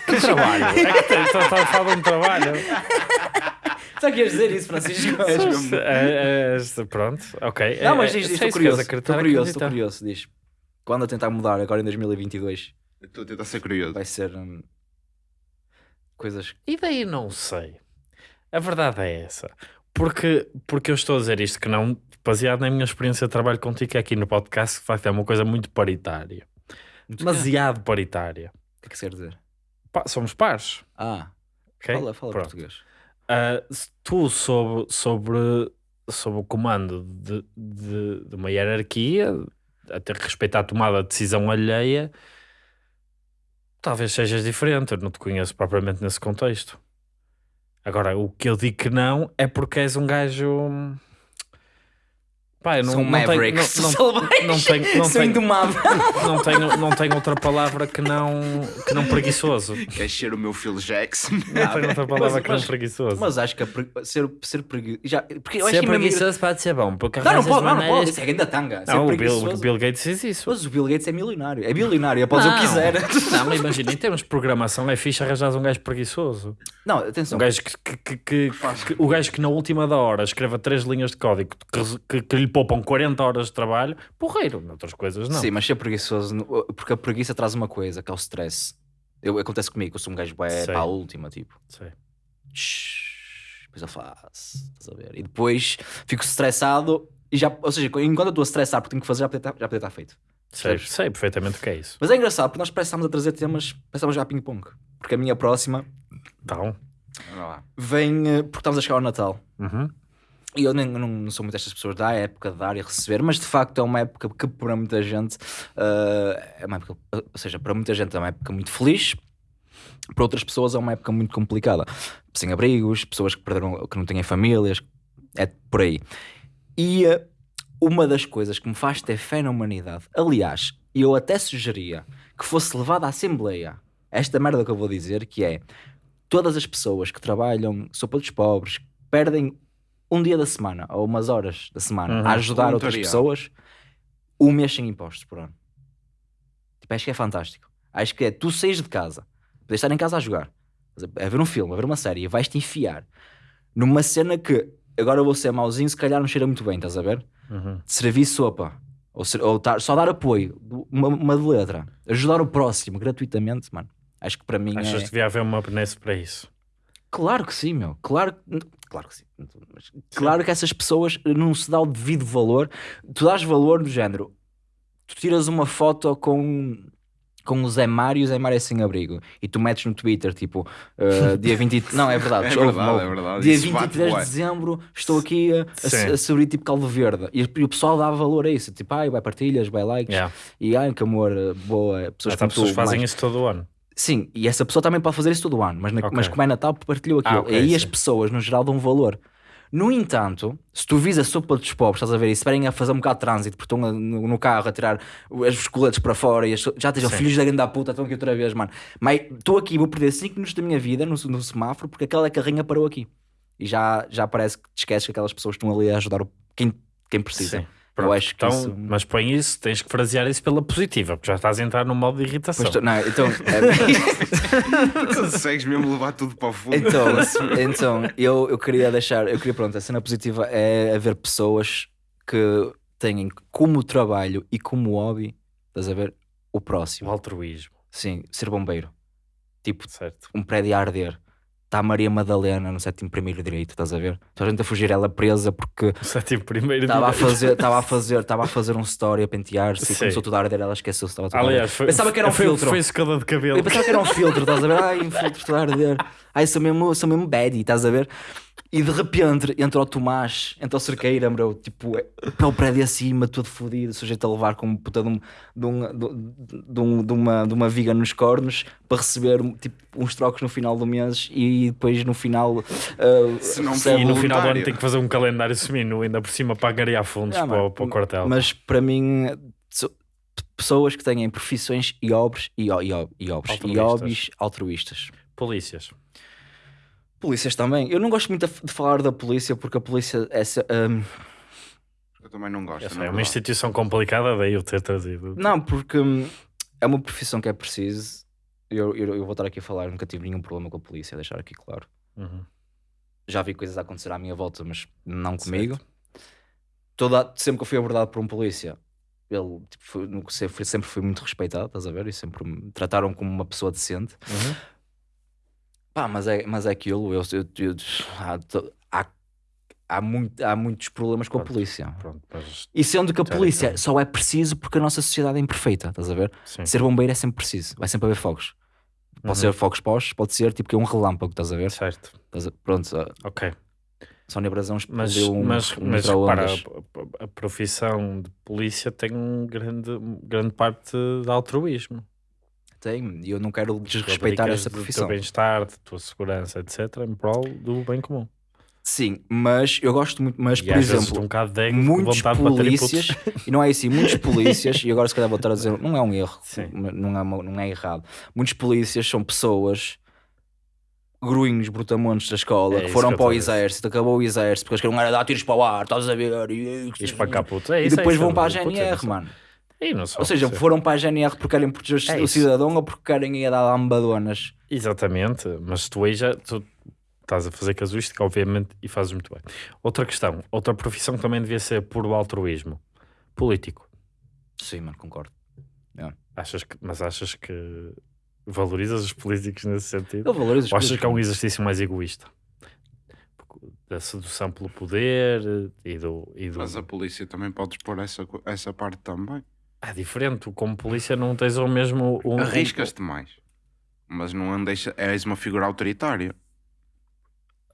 Que trabalho? É que [LAUGHS] estás a falar de um trabalho. [LAUGHS]
Só que ias dizer isso, Francisco.
É, é, pronto, ok.
Não,
É-
mas
é-
diz, diz,
é
estou
isso que
curioso. Estou curioso, estou curioso. Diz. Quando a tentar mudar, agora em 2022,
Estou a tentar ser curioso.
vai ser hum, coisas.
E daí não sei. A verdade é essa. Porque, porque eu estou a dizer isto que não, baseado na minha experiência de trabalho contigo que é aqui no podcast, que de facto é uma coisa muito paritária. Demasiado paritária.
O que é que se quer dizer?
Pá, somos pares.
Ah,
ok?
fala, fala
Pronto.
português.
Se tu sobre, sobre, sobre o comando de, de, de uma hierarquia, a ter que respeitar a tomada de decisão alheia, talvez sejas diferente. Eu não te conheço propriamente nesse contexto. Agora, o que eu digo que não é porque és um gajo. Pá, eu não,
São
não tenho,
Mavericks.
não, não, não tenho, não
Sou
tenho,
indomável.
não tenho, não tenho outra palavra que não, que não preguiçoso.
Queres ser o meu Phil Jackson?
Não tenho outra palavra
Mas-
que não preguiçoso.
Mas acho que pre- ser, ser preguiçoso. Já, porque eu acho
Ser
que mesmo-
preguiçoso pode ser bom, porque
Não, não pode, não, não pode. Isso é grande tanga. Ser
Não, o Bill,
preguiçoso.
o Bill Gates diz isso.
Mas o Bill Gates é milionário. É bilionário, pode fazer o que quiser.
Não, mas imagina, em termos de programação é fixe arranjar um gajo preguiçoso.
Não, atenção.
Um gajo que, que, que- que- que- o gajo que na última da hora escreva três linhas de código que, que- que lhe poupam 40 horas de trabalho, porreiro. Noutras coisas não.
Sim, mas ser preguiçoso, porque a preguiça traz uma coisa, que é o stress. Eu, acontece comigo, eu sou um gajo bué para a última, tipo.
Sei.
Shhh, Depois eu faço, estás a ver? E depois fico estressado e já, ou seja, enquanto eu estou a estressar porque tenho que fazer, já podia estar, já podia estar feito.
Sei, sei perfeitamente o que é isso.
Mas é engraçado, porque nós pensámos a trazer temas, pensámos já a ping-pong. Porque a minha próxima
Então,
vem, eh, porque estamos a chegar ao Natal.
uhum.
E eu nem, não, sou muito destas pessoas da época de dar e receber, mas de facto é uma época que para muita gente eh, é uma época, ou seja, para muita gente é uma época muito feliz, para outras pessoas é uma época muito complicada. Sem abrigos, pessoas que perderam, que não têm famílias, é por aí. E eh, uma das coisas que me faz ter fé na humanidade, aliás, eu até sugeria que fosse levada à Assembleia esta merda que eu vou dizer, que é todas as pessoas que trabalham, sopa dos pobres, perdem um dia da semana ou umas horas da semana
Uhum.
a ajudar outras pessoas, um mês sem impostos por ano. Tipo, acho que é fantástico. Acho que é tu saís de casa, podes estar em casa a jogar, a ver um filme, a ver uma série, e vais-te enfiar numa cena que agora eu vou ser mauzinho, se calhar não cheira muito bem, estás a ver?
Uhum.
de servir sopa ou, ser- ou tar- só dar apoio, uma, uma de letra, ajudar o próximo gratuitamente, mano. Acho que para mim
Achas
é...
que devia haver uma benesse para isso?
Claro que sim, meu. Claro, claro que sim. Mas Claro que essas pessoas não se dá o devido valor. Tu dás valor no género. Tu tiras uma foto com com o Zé Mário e o Zé Mário é sem abrigo e tu metes no Twitter tipo uh, [LAUGHS] dia 20 não é verdade,
É verdade, é verdade.
dia
Isso bate
23 de
bué.
dezembro estou aqui a, a, a servir tipo caldo verde e, e o pessoal dá valor a isso tipo ai vai partilhas, vai likes
Yeah.
e ai que amor, boa pessoas
As
como
pessoas
tu,
fazem
mais-
isso todo o ano.
Sim, e essa pessoa também pode fazer isso todo o ano, mas, na-
Ok.
mas como é Natal, partilhou aquilo.
Ah, ok,
e aí as
sim.
pessoas, no geral, dão valor. No entanto, se tu vis a sopa dos pobres, estás a ver, e se a fazer um bocado de trânsito, porque estão no, no carro a tirar os coletes para fora e as- já estejam
Sim.
filhos da grande da puta, estão aqui outra vez, mano. Mas estou aqui, vou perder 5 minutos da minha vida no, no semáforo porque aquela carrinha parou aqui. E já, já parece que te esqueces que aquelas pessoas estão ali a ajudar o- quem, quem precisa.
Sim.
Eu acho que
então,
isso...
Mas põe isso, tens que frasear isso pela positiva, porque já estás a entrar num modo de irritação.
Pois tu- não, então, é- [LAUGHS]
Consegues mesmo levar tudo para o fundo.
então, então eu, eu queria deixar, eu queria, pronto, a cena positiva é haver pessoas que têm como trabalho e como hobby, estás a ver, o
O
próximo.
altruísmo,
Sim, ser bombeiro. Tipo,
certo?
um prédio a arder. Está a Maria Madalena no sétimo primeiro direito, estás a ver? Toda a gente a fugir, ela presa porque
sétimo primeiro
estava a fazer, estava a [LAUGHS] fazer, estava a fazer um story a pentear-se e
Sim.
começou tudo a arder, ela esqueceu-se, estava tudo a
Aliás,
arder.
foi,
Pensava que era um
foi,
filtro.
Foi escada de cabelo.
Eu pensava que era um filtro, estás a ver? Ai, um filtro tudo a arder. Ai, sou mesmo, sou mesmo baddie, estás a ver? E de repente entra o Tomás, entra o Cerqueira, bro, tipo, para o prédio acima, todo fodido, sujeito a levar com um puta de, um, de, um, de, um- de uma, de uma viga nos cornos para receber tipo, uns trocos no final do mês e depois no final. uh,
Se não
recebe-
E no final do ano tem que fazer um calendário semino, ainda por cima para angariar fundos
Ah,
para, o- para o quartel.
Mas para mim, so- pessoas que têm profissões e obras e, e, o- e, obras, e hobbies altruístas.
Polícias.
Polícias também. Eu não gosto muito de falar da polícia porque a polícia é. se- hum,
Eu também não gosto.
Essa
na
é uma instituição complicada, daí eu ter trazido.
não, porque hum, é uma profissão que é preciso. Eu, eu, eu vou estar aqui a falar, nunca tive nenhum problema com a polícia, deixar aqui claro.
Uhum.
Já vi coisas a acontecer à minha volta, mas não comigo. Toda, sempre que eu fui abordado por um polícia, ele tipo, foi, sempre, fui muito respeitado, estás a ver? E sempre me trataram como uma pessoa decente.
Uhum.
Pá, mas é, mas é aquilo. Eu, eu- eu- há, há, há, muito, há muitos problemas com a
Pronto.
polícia.
Pronto,
E sendo que a polícia só é preciso porque a nossa sociedade é imperfeita, estás a ver?
sim.
Ser bombeiro é sempre preciso, vai sempre haver fogos. Pode
Uhum.
ser fogos postos, pode ser tipo que é um relâmpago, estás a ver?
Certo,
Estás a- Pronto,
ok.
Sónia Brasão
Mas,
um,
mas,
um
mas repara,
micro-ondas.
a, a- a profissão de polícia tem um grande, grande parte de altruísmo.
Tem, e eu não quero desrespeitar essa
do
profissão.
teu bem-estar, da tua segurança, etc., em prol do bem comum.
Sim, mas eu gosto muito, mas
e
por exemplo,
um de
muitos polícias, e não é assim, muitos polícias, e agora se calhar vou estar a dizer, não é um erro,
Sim.
não é, não é errado. Muitos polícias são pessoas gruinhos, brutamontes da escola,
É
que foram
que
para o exército, acabou o exército, porque eles queriam dar tiros para o ar, estás a ver? E,
E. É
e
isso, é
depois vão para a
é
GNR, mano.
Não só,
Ou seja,
sim.
foram para a GNR porque querem proteger
É
o
isso.
cidadão ou porque querem ir a dar lambadonas.
Exatamente, mas tu aí já tu estás a fazer casuística, obviamente, e fazes muito bem. Outra questão, outra profissão que também devia ser puro altruísmo. Político.
Sim, mano, concordo.
Achas que, mas achas que valorizas os políticos nesse sentido?
Eu valorizo os
Ou achas que é um exercício mais egoísta? Da sedução pelo poder e do. E do...
Mas a polícia também podes pôr essa, essa parte também.
É diferente, tu como polícia não tens o mesmo. Um,
Arriscas-te mais. Mas não andes, és uma figura autoritária.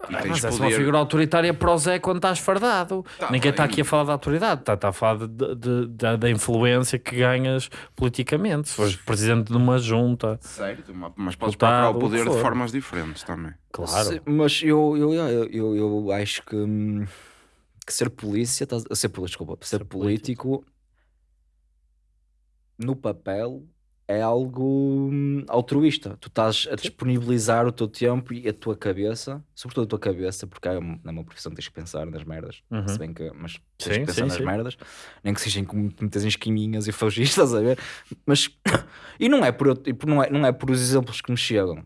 E
Ah, mas és
poder.
uma figura autoritária para o Zé quando estás fardado.
Tá
Ninguém está aqui a falar da autoridade, está, está a falar de- de- de- da influência que ganhas politicamente. Se fores presidente de uma junta,
Certo, ma- mas podes procurar o
o
poder de
for.
formas diferentes também.
claro.
Sim, mas eu, eu, eu, eu, eu acho que, hum, que ser polícia, ser, desculpa, ser,
Ser
político, no papel é algo hum, altruísta. Tu estás a disponibilizar o teu tempo e a tua cabeça, sobretudo a tua cabeça, porque é uma, é uma profissão que tens que pensar nas merdas,
Uhum.
se bem que, mas tens
Sim,
que pensar
sim,
nas
sim.
merdas, nem que sejam como muitas esquiminhas e fagistas, [LAUGHS] a ver? Mas, e não é, por, não, é, não é por os exemplos que nos chegam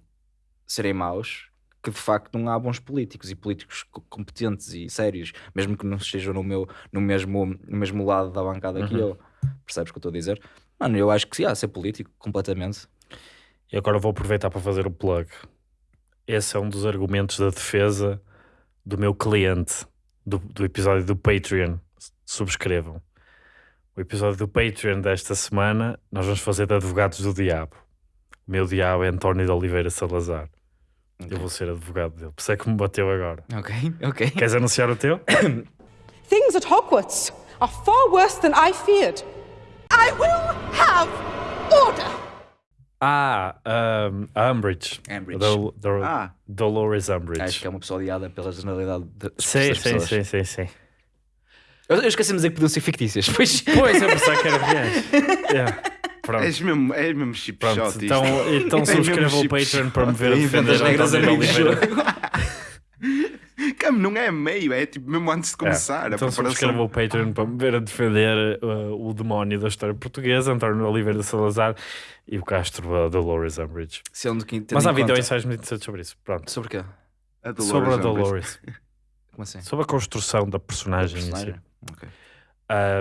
serem maus que de facto não há bons políticos e políticos co- competentes e sérios, mesmo que não estejam no, meu, no, mesmo, no mesmo lado da bancada que
Uhum.
eu. Percebes o que eu estou a dizer? Mano, eu acho que sim, há ser político, completamente.
E agora vou aproveitar para fazer o plug. Esse é um dos argumentos da defesa do meu cliente do, do episódio do Patreon. Subscrevam. O episódio do Patreon desta semana nós vamos fazer de advogados do diabo. O meu diabo é António de Oliveira Salazar. Eu vou ser advogado dele. Por isso é que me bateu agora.
Ok, [LAUGHS] ok.
Queres anunciar o teu?
Things at Hogwarts are far worse than I feared. I will have order.
Ah, um, a Umbridge.
Umbridge.
Dol- Dol-
Ah.
Dolores Umbridge.
Acho que é uma pessoa odiada pela generalidade de,
Sim,
das
sim,
pessoas.
sim, sim, sim.
Eu, eu esqueci de dizer que podiam ser fictícias, pois.
Pois, eu pensava que era reais. [LAUGHS] Yeah. Pronto.
És mesmo, és mesmo chip
Pronto,
shot
então, então
É
subscreva
mesmo
o Patreon para me ver a defender
as regras
António de
amigos.
Oliveira.
Que mesmo, não é meio, é tipo mesmo antes de começar. a
Então subscreva o Patreon para me ver a defender uh, o demónio da história portuguesa, António Oliveira de Salazar e o Castro uh, Dolores Umbridge.
Sendo que, tendo
Mas há vídeo ensaios muito interessantes sobre isso. Pronto.
Sobre quê?
A Dolores
sobre a. Dolores. [LAUGHS]
Como assim?
sobre a construção da personagem, em si.
Personagem? Ok.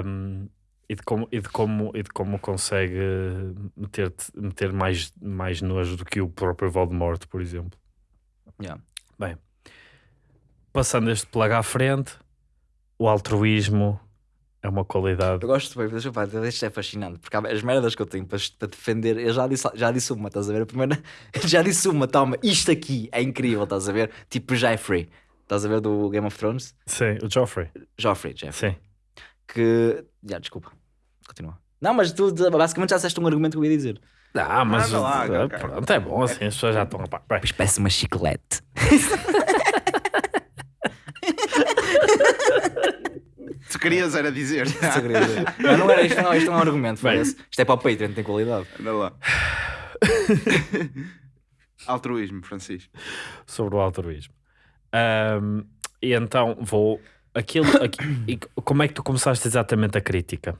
Um, e, de como, e, de como, e de como consegue meter, meter mais, mais nojo do que o próprio Voldemort, por exemplo.
Yeah.
Passando este plug à frente, o altruísmo é uma qualidade.
Eu gosto bem, deixa falar, isto é fascinante, porque há as merdas que eu tenho para, para defender, eu já disse, já disse uma, estás a ver? A primeira, [LAUGHS] já disse uma, toma, isto aqui é incrível, estás a ver? Tipo Jeffrey, estás a ver do Game of Thrones?
Sim, o Joffrey.
Joffrey, Jeffrey.
Sim.
Que. Já, desculpa. Continua. Não, mas tu basicamente já disseste um argumento que eu ia dizer.
Ah, mas
Anda lá,
uh,
cara.
pronto, é bom assim, as pessoas já estão
Pois parece uma chiclete. [LAUGHS]
Tu querias era dizer. [LAUGHS]
Mas não era isto, não, isto não é um argumento, parece. Isto é para o Patreon, tem qualidade.
Anda lá. Altruísmo, Francisco.
sobre o altruísmo. Ahm, e então vou. Aquilo, aqui- e como é que tu começaste exatamente a crítica?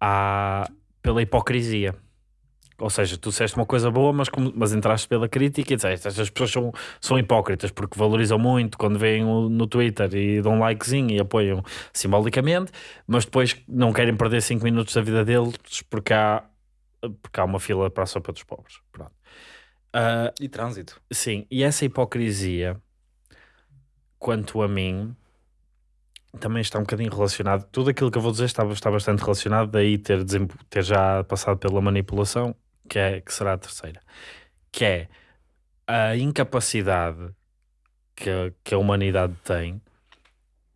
À, pela hipocrisia. Ou seja, tu disseste uma coisa boa, mas, como- mas entraste pela crítica e disseste estas pessoas são, são hipócritas porque valorizam muito quando veem o- no Twitter e dão um likezinho e apoiam simbolicamente, mas depois não querem perder 5 minutos da vida deles porque há, porque há uma fila para a sopa dos pobres. Pronto. Ah,
E trânsito.
Sim, e essa hipocrisia, quanto a mim, também está um bocadinho relacionado. Tudo aquilo que eu vou dizer está, está bastante relacionado, daí ter, ter já passado pela manipulação, que, é, que será a terceira, que é a incapacidade que, a- que a humanidade tem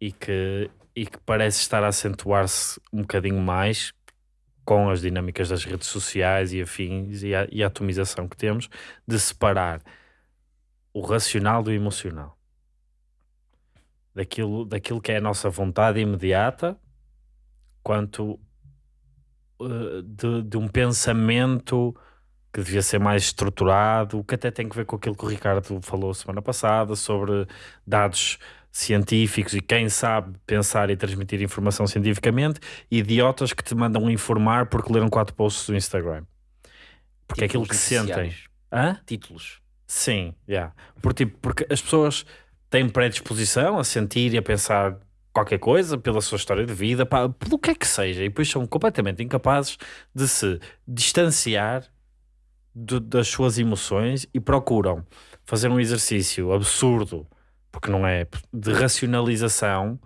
e que, e que parece estar a acentuar-se um bocadinho mais com as dinâmicas das redes sociais e afins e a, e a atomização que temos, de separar o racional do emocional. Daquilo, daquilo que é a nossa vontade imediata, quanto eh, de, de um pensamento que devia ser mais estruturado, que até tem que ver com aquilo que o Ricardo falou semana passada sobre dados científicos e quem sabe pensar e transmitir informação cientificamente, idiotas que te mandam informar porque leram quatro posts do Instagram. Porque é aquilo que sentem. Hã?
Títulos.
Sim, yeah. Por, tipo, porque as pessoas têm predisposição a sentir e a pensar qualquer coisa pela sua história de vida, pá, pelo que é que seja, e depois são completamente incapazes de se distanciar do- das suas emoções e procuram fazer um exercício absurdo, porque não é, de racionalização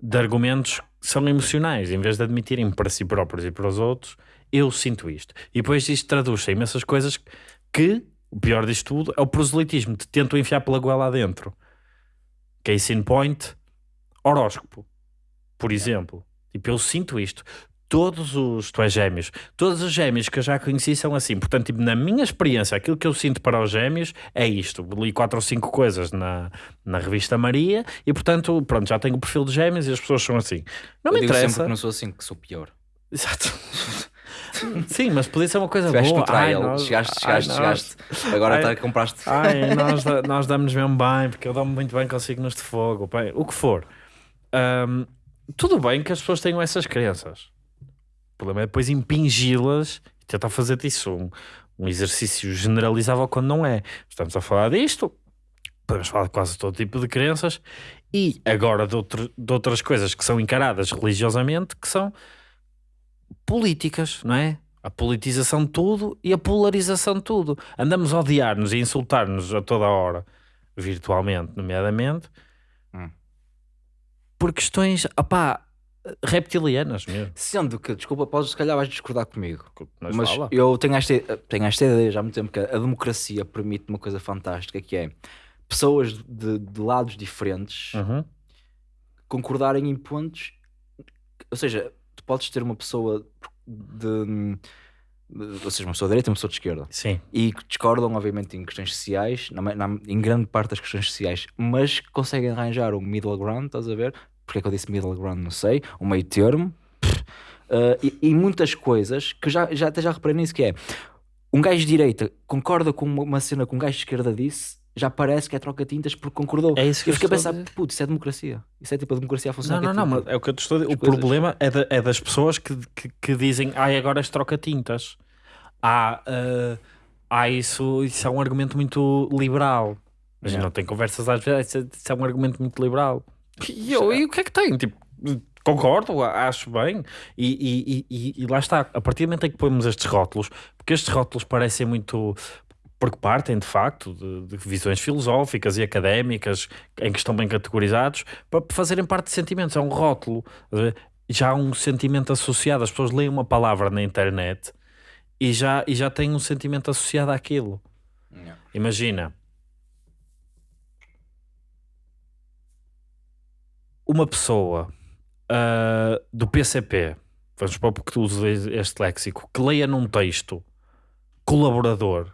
de argumentos que são emocionais, em vez de admitirem para si próprios e para os outros, eu sinto isto. E depois isto traduz-se em imensas coisas que, o pior disto tudo, é o proselitismo, te tentam enfiar pela goela adentro. Case in point, horóscopo, por exemplo. Tipo, eu sinto isto. Todos os, tu és gêmeos, todos os gêmeos que eu já conheci são assim. Portanto, tipo, na minha experiência, aquilo que eu sinto para os gêmeos é isto. Li quatro ou cinco coisas na, na revista Maria e, portanto, pronto, já tenho o perfil de gêmeos e as pessoas são assim. Não
eu
me
digo sempre
interessa.
que não sou assim, que sou pior.
Exato. [LAUGHS] Sim, mas podia ser uma coisa
Tiveste
boa.
no trial,
Ai, nós-
chegaste,
ai,
chegaste,
nós-
chegaste. Agora
Ai.
tá, compraste.
Ai, nós, nós damos mesmo bem, porque eu dou-me muito bem com signos de fogo, bem, o que for. Ahm, tudo bem que as pessoas tenham essas crenças. O problema é depois impingi-las e tentar fazer disso um, um exercício generalizável quando não é. Estamos a falar disto, podemos falar de quase todo tipo de crenças e agora de, outro- de outras coisas que são encaradas religiosamente, que são políticas, não é? A politização de tudo e a polarização de tudo. Andamos a odiar-nos e insultar-nos a toda hora, virtualmente, nomeadamente. Por questões, opá, reptilianas mesmo.
Sendo que, desculpa, podes, se calhar vais discordar comigo.
Mas,
Mas eu tenho esta, tenho esta ideia já há muito tempo que a democracia permite uma coisa fantástica que é pessoas de, de lados diferentes
Uhum.
concordarem em pontos. Ou seja, tu podes ter uma pessoa de. ou seja, uma pessoa de direita e uma pessoa de esquerda.
Sim,
E que discordam, obviamente, em questões sociais, na, na- em grande parte das questões sociais, mas que conseguem arranjar um middle ground, estás a ver? Porque é que eu disse middle ground? Não sei. Um meio termo. Uh, e, e muitas coisas que já, já, até já reparei nisso, que é um gajo de direita concorda com uma, cena que um gajo de esquerda disse já parece que é troca-tintas porque concordou.
É isso que
eu
eu
fiquei a
a
pensar,
dizer.
putz, isso é democracia. Isso é tipo a democracia a
Não,
funcionar.
não, não,
é
mas
tipo-
é o que eu te estou a dizer. O
coisas.
problema é, da- é das pessoas que, que, que dizem, ai, agora és troca-tintas. Há, ah, há isso, isso é um argumento muito liberal. Mas
Yeah.
não tem conversas às vezes, isso é- isso é um argumento muito liberal. E, eu, e o que é que tem? Tipo, concordo, acho bem. E, e, e- e, lá está, a partir do momento em que põemos estes rótulos, porque estes rótulos parecem muito. Porque partem de facto de, de visões filosóficas e académicas em que estão bem categorizados para fazerem parte de sentimentos. É um rótulo. Já há um sentimento associado. As pessoas leem uma palavra na internet e já, e já têm um sentimento associado àquilo.
Yeah.
Imagina uma pessoa ah, do PCP, vamos porque tu usas este léxico, que leia num texto colaborador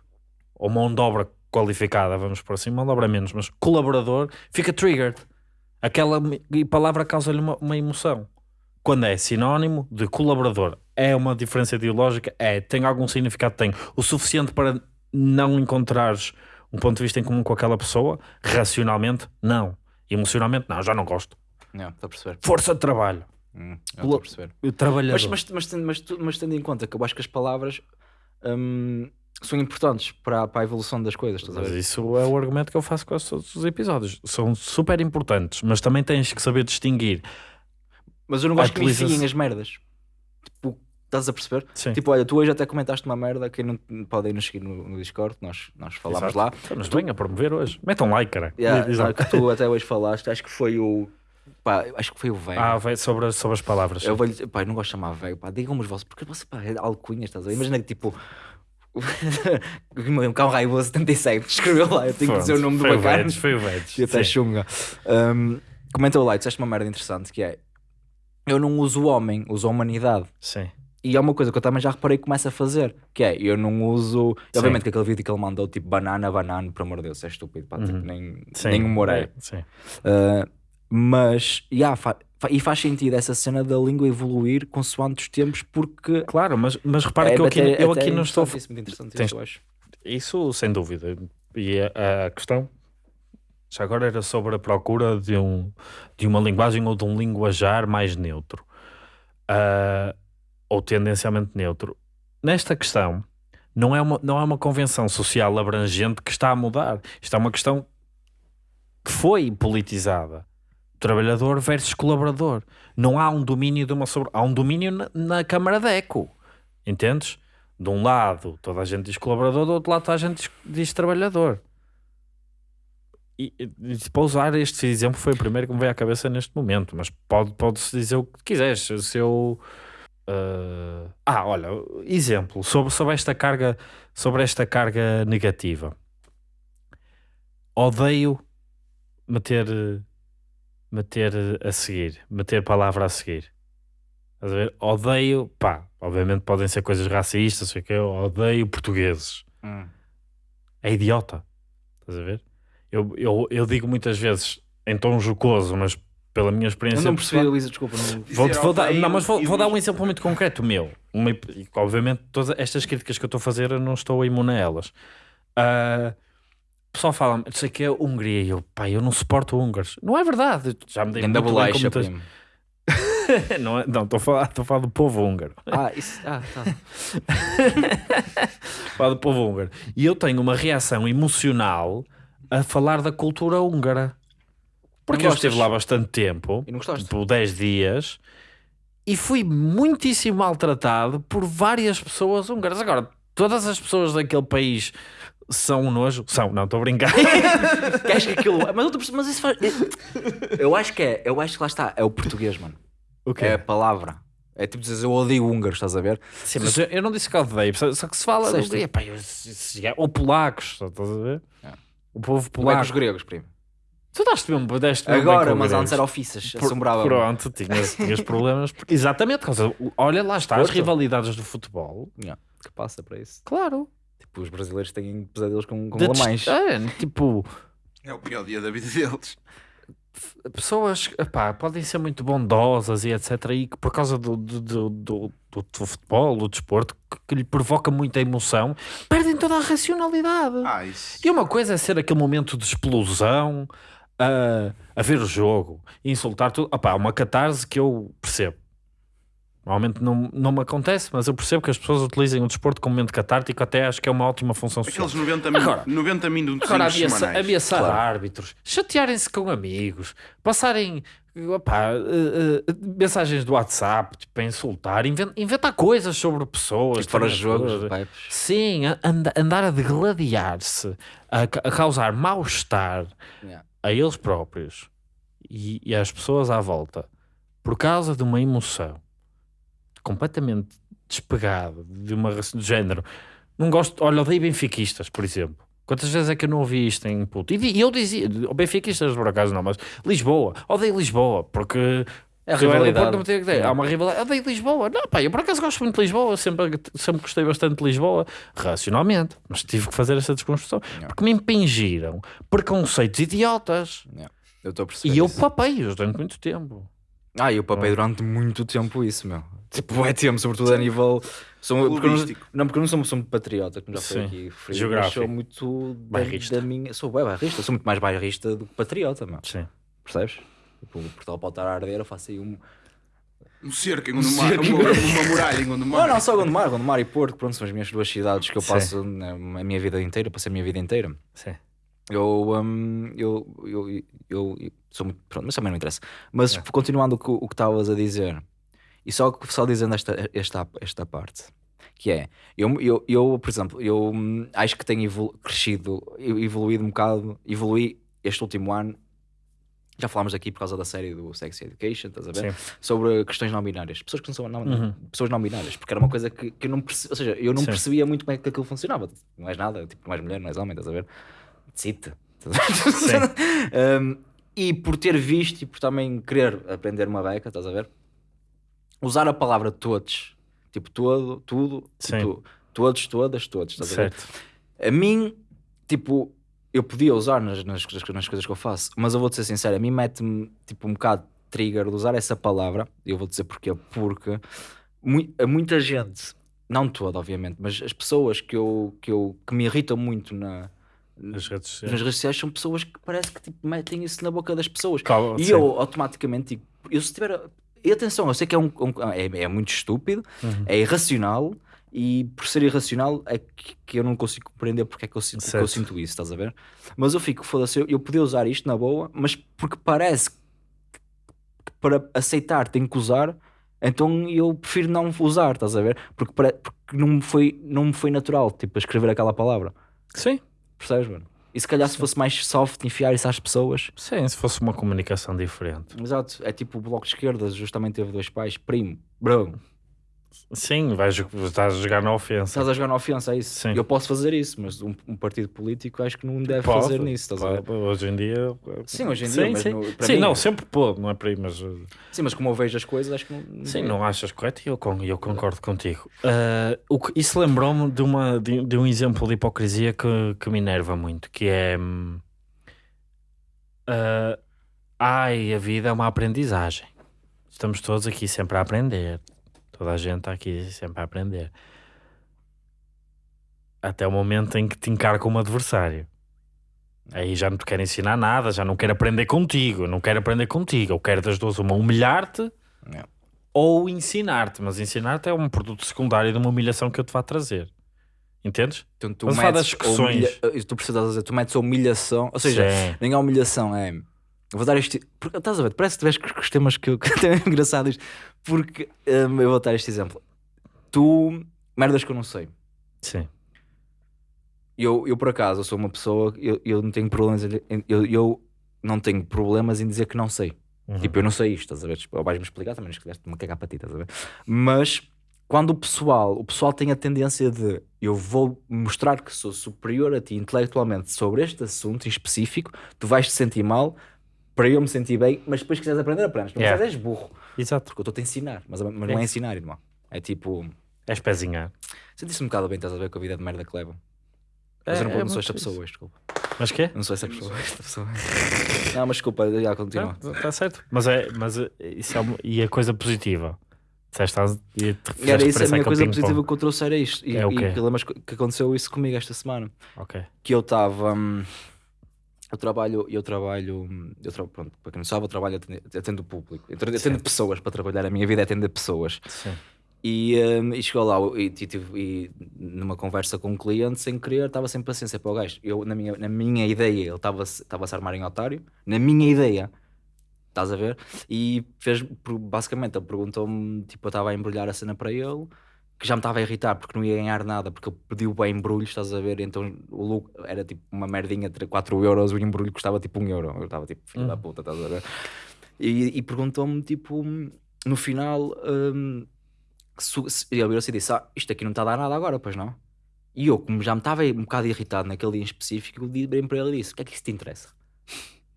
ou mão de obra qualificada, vamos por assim, mão de obra menos, mas colaborador, fica triggered. Aquela palavra causa-lhe uma, uma emoção. Quando é sinónimo de colaborador, é uma diferença ideológica? É. Tem algum significado? Tem. O suficiente para não encontrares um ponto de vista em comum com aquela pessoa? Racionalmente, não. Emocionalmente, não. Já não gosto.
Estou a perceber.
Força de trabalho.
Hum, Estou a perceber.
O trabalhador.
Mas, mas, mas, tendo- mas, tu- mas tendo em conta que eu acho que as palavras hum, são importantes para, a- para a evolução das coisas,
Mas isso é o argumento que eu faço com todos os episódios. São super importantes, mas também tens que saber distinguir.
Mas eu não gosto que me enfiem as merdas. Tipo, estás a perceber?
Sim.
Tipo, olha, tu hoje até comentaste uma merda, quem não pode ir nos seguir no, no Discord, nós, nós falámos
Exato.
lá.
Estamos bem a promover hoje. Metam like, cara.
Yeah,
lá.
que tu até hoje falaste, acho que foi o. Pá, acho que foi o velho.
Ah, vai sobre, as- sobre as palavras.
eu vou lhe pá, não gosto de chamar velho, pá, digam-me os vossos, porque você, pá, é alcunhas, estás a ver? Imagina que tipo. [LAUGHS] um cão raivoso 77, escreveu lá, eu tenho que dizer o nome do
foi o
bacana.
Foi o Vedes.
E até chunga. Um, comentou lá, disseste uma merda interessante que é eu não uso o homem, uso a humanidade.
Sim.
E é uma coisa que eu também já reparei que começa a fazer, que é, eu não uso.
Sim.
Obviamente que aquele vídeo que ele mandou, tipo banana, banana, por amor de Deus, é estúpido, pá, tipo, nem,
Sim.
nem humor é.
Sim.
Uh, mas, yeah, fa- e faz sentido essa cena da língua evoluir consoante os tempos, porque.
Claro, mas, mas repara
é
que eu aqui,
até-
eu
até
aqui não estou.
isso, muito interessante
Tens-
isso, eu acho.
Isso sem dúvida. E a, a questão já agora era sobre a procura de, um, de uma linguagem ou de um linguajar mais neutro. Ah, ou tendencialmente neutro. Nesta questão, não é, uma, não é uma convenção social abrangente que está a mudar. Isto é uma questão que foi politizada. Trabalhador versus colaborador. Não há um domínio de uma sobre. Há um domínio na, na Câmara de Eco. Entendes? De um lado toda a gente diz colaborador, do outro lado toda a gente diz, diz trabalhador. E, e, para usar este exemplo foi o primeiro que me veio à cabeça neste momento, mas pode- pode-se dizer o que quiseres. Se eu. ah, ah, olha, exemplo sobre, sobre esta carga sobre esta carga negativa. Odeio meter meter a seguir, meter palavra a seguir. Estás a ver? Odeio, pá, obviamente podem ser coisas racistas, sei que eu odeio portugueses.
Hum.
É idiota. Estás a ver? Eu, eu, eu digo muitas vezes em tom jocoso, mas pela minha
Eu
experiência
não percebi,
pessoal-
Luísa, desculpa. Não...
Vou, vou dar, não, mas vou, vou dar um exemplo muito concreto meu. Uma, obviamente, todas estas críticas que eu estou a fazer, eu não estou imune a elas. Ah, o pessoal fala, sei que é Hungria. E eu, pá, eu não suporto húngaros. Não é verdade. Já me dei
Ainda
muito bem com
primo. [LAUGHS]
não, é- não, estou a falar, estou a falar do povo húngaro.
Ah, isso. Ah, tá. [LAUGHS]
falar do povo húngaro. E eu tenho uma reação emocional a falar da cultura húngara. Porque eu estive lá bastante tempo,
E não gostaste?
tipo 10 dias, e fui muitíssimo maltratado por várias pessoas húngaras. Agora, todas as pessoas daquele país são um nojo? São, não, estou a brincar. [LAUGHS]
Que acho que aquilo. Mas, eu mas isso faz. Eu acho que é. Eu acho que lá está. É o português, mano.
o
É a palavra. É tipo dizer eu odeio húngaros, estás a ver?
Sim, mas eu, eu não disse que odeio, só, só que se fala pá, eu- se- ou polacos, estás a ver?
É.
O povo
Não é
polaco.
os gregos, primo.
Tu daste mesmo, deste mesmo
Agora, mas antes era ofícias. Assombrava.
Pronto, tinhas, tinhas problemas. porque- Exatamente, olha lá está, as
Porto.
rivalidades do futebol.
Yeah, que passa para isso.
Claro.
Tipo, os brasileiros têm pesadelos com, com alemães.
É, tipo,
É o pior dia da vida deles.
pessoas epá, podem ser muito bondosas e etc. E que por causa do, do, do, do, do- do futebol, do desporto, que, que lhe provoca muita emoção, perdem toda a racionalidade.
Ah, isso.
E uma coisa é ser aquele momento de explosão, a, a ver o jogo, insultar tudo. Opá, uma catarse que eu percebo. Normalmente não, não me acontece, mas eu percebo que as pessoas utilizem o desporto como momento catártico, até acho que é uma ótima função social.
Aqueles 90, min-
Agora-
90 minutos
Agora, ameaça,
semanais.
ameaçar árbitros, chatearem-se com amigos, passarem opá, eh, eh, mensagens do WhatsApp tipo, para insultar, inven- inventar coisas sobre pessoas.
Tipo,
treinadores.
jogos, pipes.
Sim, a- anda- andar a degladiar-se, a, a causar mal-estar
Yeah.
a eles próprios e, e às pessoas à volta por causa de uma emoção completamente despegada de uma de género. Não gosto, olha, odeio benfiquistas, por exemplo. Quantas vezes é que eu não ouvi isto em puto? E, eu dizia, o benfiquistas por acaso não, mas Lisboa, odeio Lisboa, porque
É
eu
rivalidade.
Porto, não ideia. Há uma rivalidade. Odeio Lisboa. Não, pá, eu por acaso gosto muito de Lisboa, sempre, sempre gostei bastante de Lisboa, racionalmente, mas tive que fazer essa desconstrução porque me impingiram preconceitos idiotas
Yeah. Eu estou a perceber.
e eu
isso.
papei-os durante muito tempo.
Ah, eu papei durante muito tempo isso, meu. Tipo, é tempo, sobretudo a nível. Sou, porque não, não, porque eu não sou uma pessoa muito patriota, como já foi
Sim.
aqui referido.
Geográfico.
Sou muito da,
Bairrista.
da minha. Sou bem bairrista, sou muito mais bairrista do que patriota, meu.
Sim.
Percebes? Tipo, o Portugal pode estar a arder, eu faço aí um.
Um cerco em Gondomar, uma, uma muralha em Gondomar.
Não, não, só Gondomar, Gondomar e Porto, pronto, são as minhas duas cidades que eu passo né, a minha vida inteira, passei a minha vida inteira.
Sim.
Eu, hum, eu, eu, eu, eu sou muito. Pronto, mas também não interessa. Mas continuando o que o que estavas a dizer, e só, só dizendo esta, esta, esta parte, que é, eu, eu, eu por exemplo, eu hum, acho que tenho evolu- crescido, evoluído um bocado, evoluí este último ano. Já falámos aqui por causa da série do Sex Education, estás a ver?
Sim.
Sobre questões não binárias, pessoas que não são não,
Uhum.
pessoas não binárias, porque era uma coisa que, que eu não percebia, ou seja, eu não
Sim.
percebia muito como é que aquilo funcionava. Não és nada, tipo, não és mulher, não és homem, estás a ver? Decide. [LAUGHS] Um, e por ter visto e por também querer aprender uma beca, estás a ver? Usar a palavra todos, tipo todo, tudo, tipo, todos, todas, todos, estás a ver?
Certo.
A mim, tipo, eu podia usar nas, nas, coisas- nas coisas que eu faço, mas eu vou-te ser sincero, a mim mete-me tipo um bocado trigger de usar essa palavra, e eu vou dizer porquê, porque a muita gente, não toda, obviamente, mas as pessoas que, eu, que, eu, que me irritam muito na,
Nas redes sociais.
nas redes sociais são pessoas que parece que tipo, metem isso na boca das pessoas. E
sim.
eu automaticamente digo, eu se tiver. E atenção, eu sei que é, um, um- é, é muito estúpido,
Uhum.
é irracional, e por ser irracional é que, que eu não consigo compreender porque é que eu, sinto, que eu sinto isso, estás a ver? Mas eu fico, foda-se, eu, eu podia usar isto na boa, mas porque parece que para aceitar tenho que usar, então eu prefiro não usar, estás a ver? Porque, pare- porque não, me foi, não me foi natural, tipo, escrever aquela palavra.
Sim.
Percebes, mano? E se calhar se fosse mais soft enfiar isso às pessoas.
Sim, se fosse uma comunicação diferente.
Exato, é tipo o bloco de esquerda, justamente teve dois pais, primo, bro,
Sim, vais, estás a jogar na ofensa.
estás a jogar na ofensa, é isso.
Sim.
Eu posso fazer isso, mas um, um partido político acho que não deve
Pode,
fazer nisso, estás a ver?
pode, Hoje em dia.
Sim, hoje em dia,
Sim,
mas
sim.
no-
Sim,
mim-
não, sempre pôde, não é para aí, mas. uh,
Sim, mas como eu vejo as coisas, acho que não.
Sim, não achas correto e eu, eu concordo contigo. Uh, o que- isso lembrou-me de, uma, de, de um exemplo de hipocrisia que, que me enerva muito, que é... uh, ai, a vida é uma aprendizagem. Estamos todos aqui sempre a aprender. Toda a gente está aqui sempre a aprender. Até o momento em que te encara como adversário. Aí já não te quero ensinar nada, já não quero aprender contigo, não quero aprender contigo. Eu quero das duas uma humilhar-te
Yeah.
ou ensinar-te, mas ensinar-te é um produto secundário de uma humilhação que eu te vá trazer. Entendes?
Então, tu
falar
metes
das discussões.
humilha- Tu precisas dizer, tu metes a humilhação, ou seja,
Sim.
nem a humilhação é. Vou dar este. Porque, estás a ver? Parece que tiveste com os temas que eu [LAUGHS] que é engraçado isto. Porque hum, eu vou dar este exemplo. Tu, merdas que eu não sei.
Sim.
Eu, eu por acaso, eu sou uma pessoa, eu, eu não tenho problemas em, em- eu, eu não tenho problemas em dizer que não sei.
Uhum.
Tipo, eu não sei isto, estás a ver? Tipo, vais-me explicar também, não esqueceste-me cagar para ti, estás a ver? Mas quando o pessoal, o pessoal tem a tendência de eu vou mostrar que sou superior a ti intelectualmente sobre este assunto em específico, tu vais te sentir mal para eu me sentir bem, mas depois quiseres aprender, aprendes. Não
Yeah.
és burro,
Exato.
porque eu estou-te a ensinar, mas, mas não é
É.
ensinar, irmão. É tipo,
És pezinhar.
senti-se um bocado bem, estás a ver com a vida de merda que levam. Mas
É-
eu não
é
não sou esta pessoa hoje, desculpa.
Mas quê?
Não sou essa pessoa. Esta pessoa. Não, mas desculpa, já continua.
Está certo. Mas é, mas é- isso é uma, e a coisa positiva. Disseste, estás- e te
Era isso a
referência
minha
àquele
coisa positiva que eu trouxe era isto. E,
É o
e que aconteceu isso comigo esta semana.
Ok.
Que eu estava. hum, eu trabalho, eu trabalho, eu tra pronto, para quem não sabe, eu trabalho atendo, público, eu atendo pessoas para trabalhar, a minha vida é atender pessoas.
Sim.
E, hum, e chegou lá e, e, e numa conversa com um cliente, sem querer, estava sem paciência para o gajo. Eu, na minha, na minha ideia, ele estava estava a se armar em otário, na minha ideia, estás a ver? E fez, basicamente, ele perguntou-me, tipo, eu estava a embrulhar a cena para ele, que já me estava a irritar porque não ia ganhar nada, porque ele pediu bem embrulhos, estás a ver? Então o lucro era tipo uma merdinha de 4 euros, o embrulho custava tipo 1 euro. Eu estava tipo, filho da puta, estás a ver? E, e perguntou-me, tipo, no final, hum, se, se, ele virou-se e disse: Ah, isto aqui não está a dar nada agora, pois não? E eu, como já me estava um bocado irritado naquele dia em específico, eu virei para ele e disse: O que é que isso te interessa?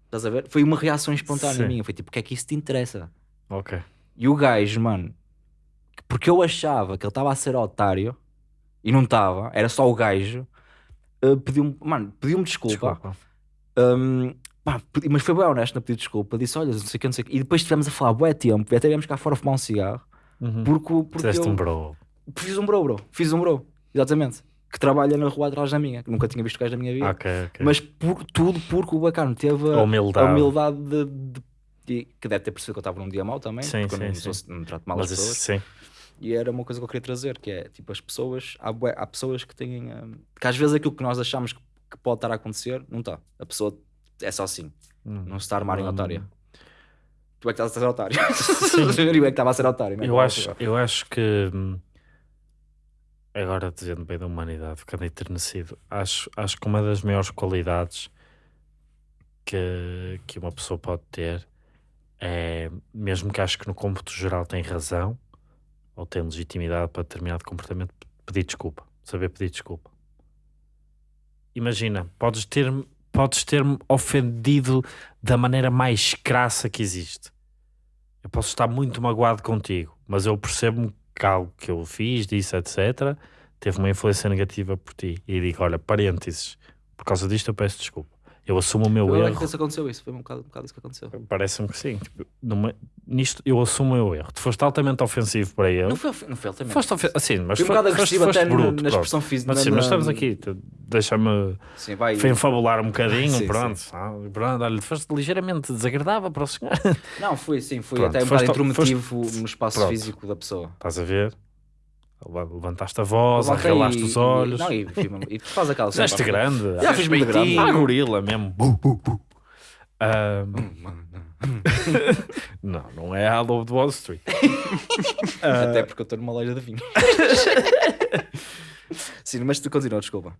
Estás a ver? Foi uma reação espontânea
Sim.
minha. Foi tipo: O que é que isso te interessa?
Ok.
E o gajo, mano, porque eu achava que ele estava a ser otário e não estava, era só o gajo, uh, pediu-me, mano, pediu-me desculpa.
Desculpa.
Um, pá, mas foi bem honesto na pedir desculpa. Disse: Olha, não sei o que, não sei o que. E depois estivemos a falar bué tempo, e até viemos cá fora fumar um cigarro,
Uhum.
porque, porque
Fizeste
eu
um bro.
fiz um bro, bro, fiz um bro, exatamente. Que trabalha na rua atrás da minha, que nunca tinha visto gajo na minha vida.
Ok, ok.
Mas por, tudo porque o bacana teve a,
A humildade.
a humildade de, de- de- que deve ter percebido que eu estava num dia mau também,
Sim,
porque eu
sim,
não,
sim.
sou- não trato mal
Mas
as
isso,
pessoas.
sim.
E era uma coisa que eu queria trazer, que é tipo as pessoas, há, há pessoas que têm hum, que às vezes aquilo que nós achamos que, que pode estar a acontecer, não está. A pessoa é só assim,
Hum.
não se está a armar em
Hum.
otária. Tu é que estás a ser otário. [LAUGHS] [LAUGHS] eu é que estava a ser otário. não é?
Eu acho, eu acho que hum, agora dizendo bem da humanidade, ficando enternecido, acho, acho que uma das maiores qualidades que, que uma pessoa pode ter é, mesmo que acho que no cômputo geral tem razão ou tem legitimidade para determinado comportamento, pedir desculpa, saber pedir desculpa. Imagina, podes ter podes ter-me ofendido da maneira mais crassa que existe. Eu posso estar muito magoado contigo, mas eu percebo que algo que eu fiz, disse, etc., teve uma influência negativa por ti. E digo: olha, parênteses, por causa disto eu peço desculpa. Eu assumo o meu
Eu
erro.
que aconteceu isso, foi um bocado, um bocado isso que aconteceu.
Parece-me que sim. Tipo, numa- nisto eu assumo o meu erro. Tu foste altamente ofensivo para ele.
Não foi, não foi altamente.
Foste ofensivo, assim, mas
Fui um
foi-
bocado agressivo até na-
bruto.
na expressão física.
Mas sim,
na-
mas
na-
estamos aqui, deixa-me
Sim,
enfabular um bocadinho,
Sim,
pronto. ah, pronto olha, foste ligeiramente desagradável para o senhor.
Não, foi sim, foi
Pronto,
até um bocado
foste-
intrometivo no espaço
Pronto.
físico da pessoa.
Estás a ver? Levantaste a voz, arregalaste os olhos.
E, não, e, e, e faz aquela [LAUGHS] cena,
grande.
Já fiz muito grande.
Ah, gorila mesmo. Bu, bu, bu. Ah, [LAUGHS] não, não é a Lobo de Wall Street. [LAUGHS] Ah,
Até porque eu estou numa loja de vinho. Sim, mas tu continua, desculpa.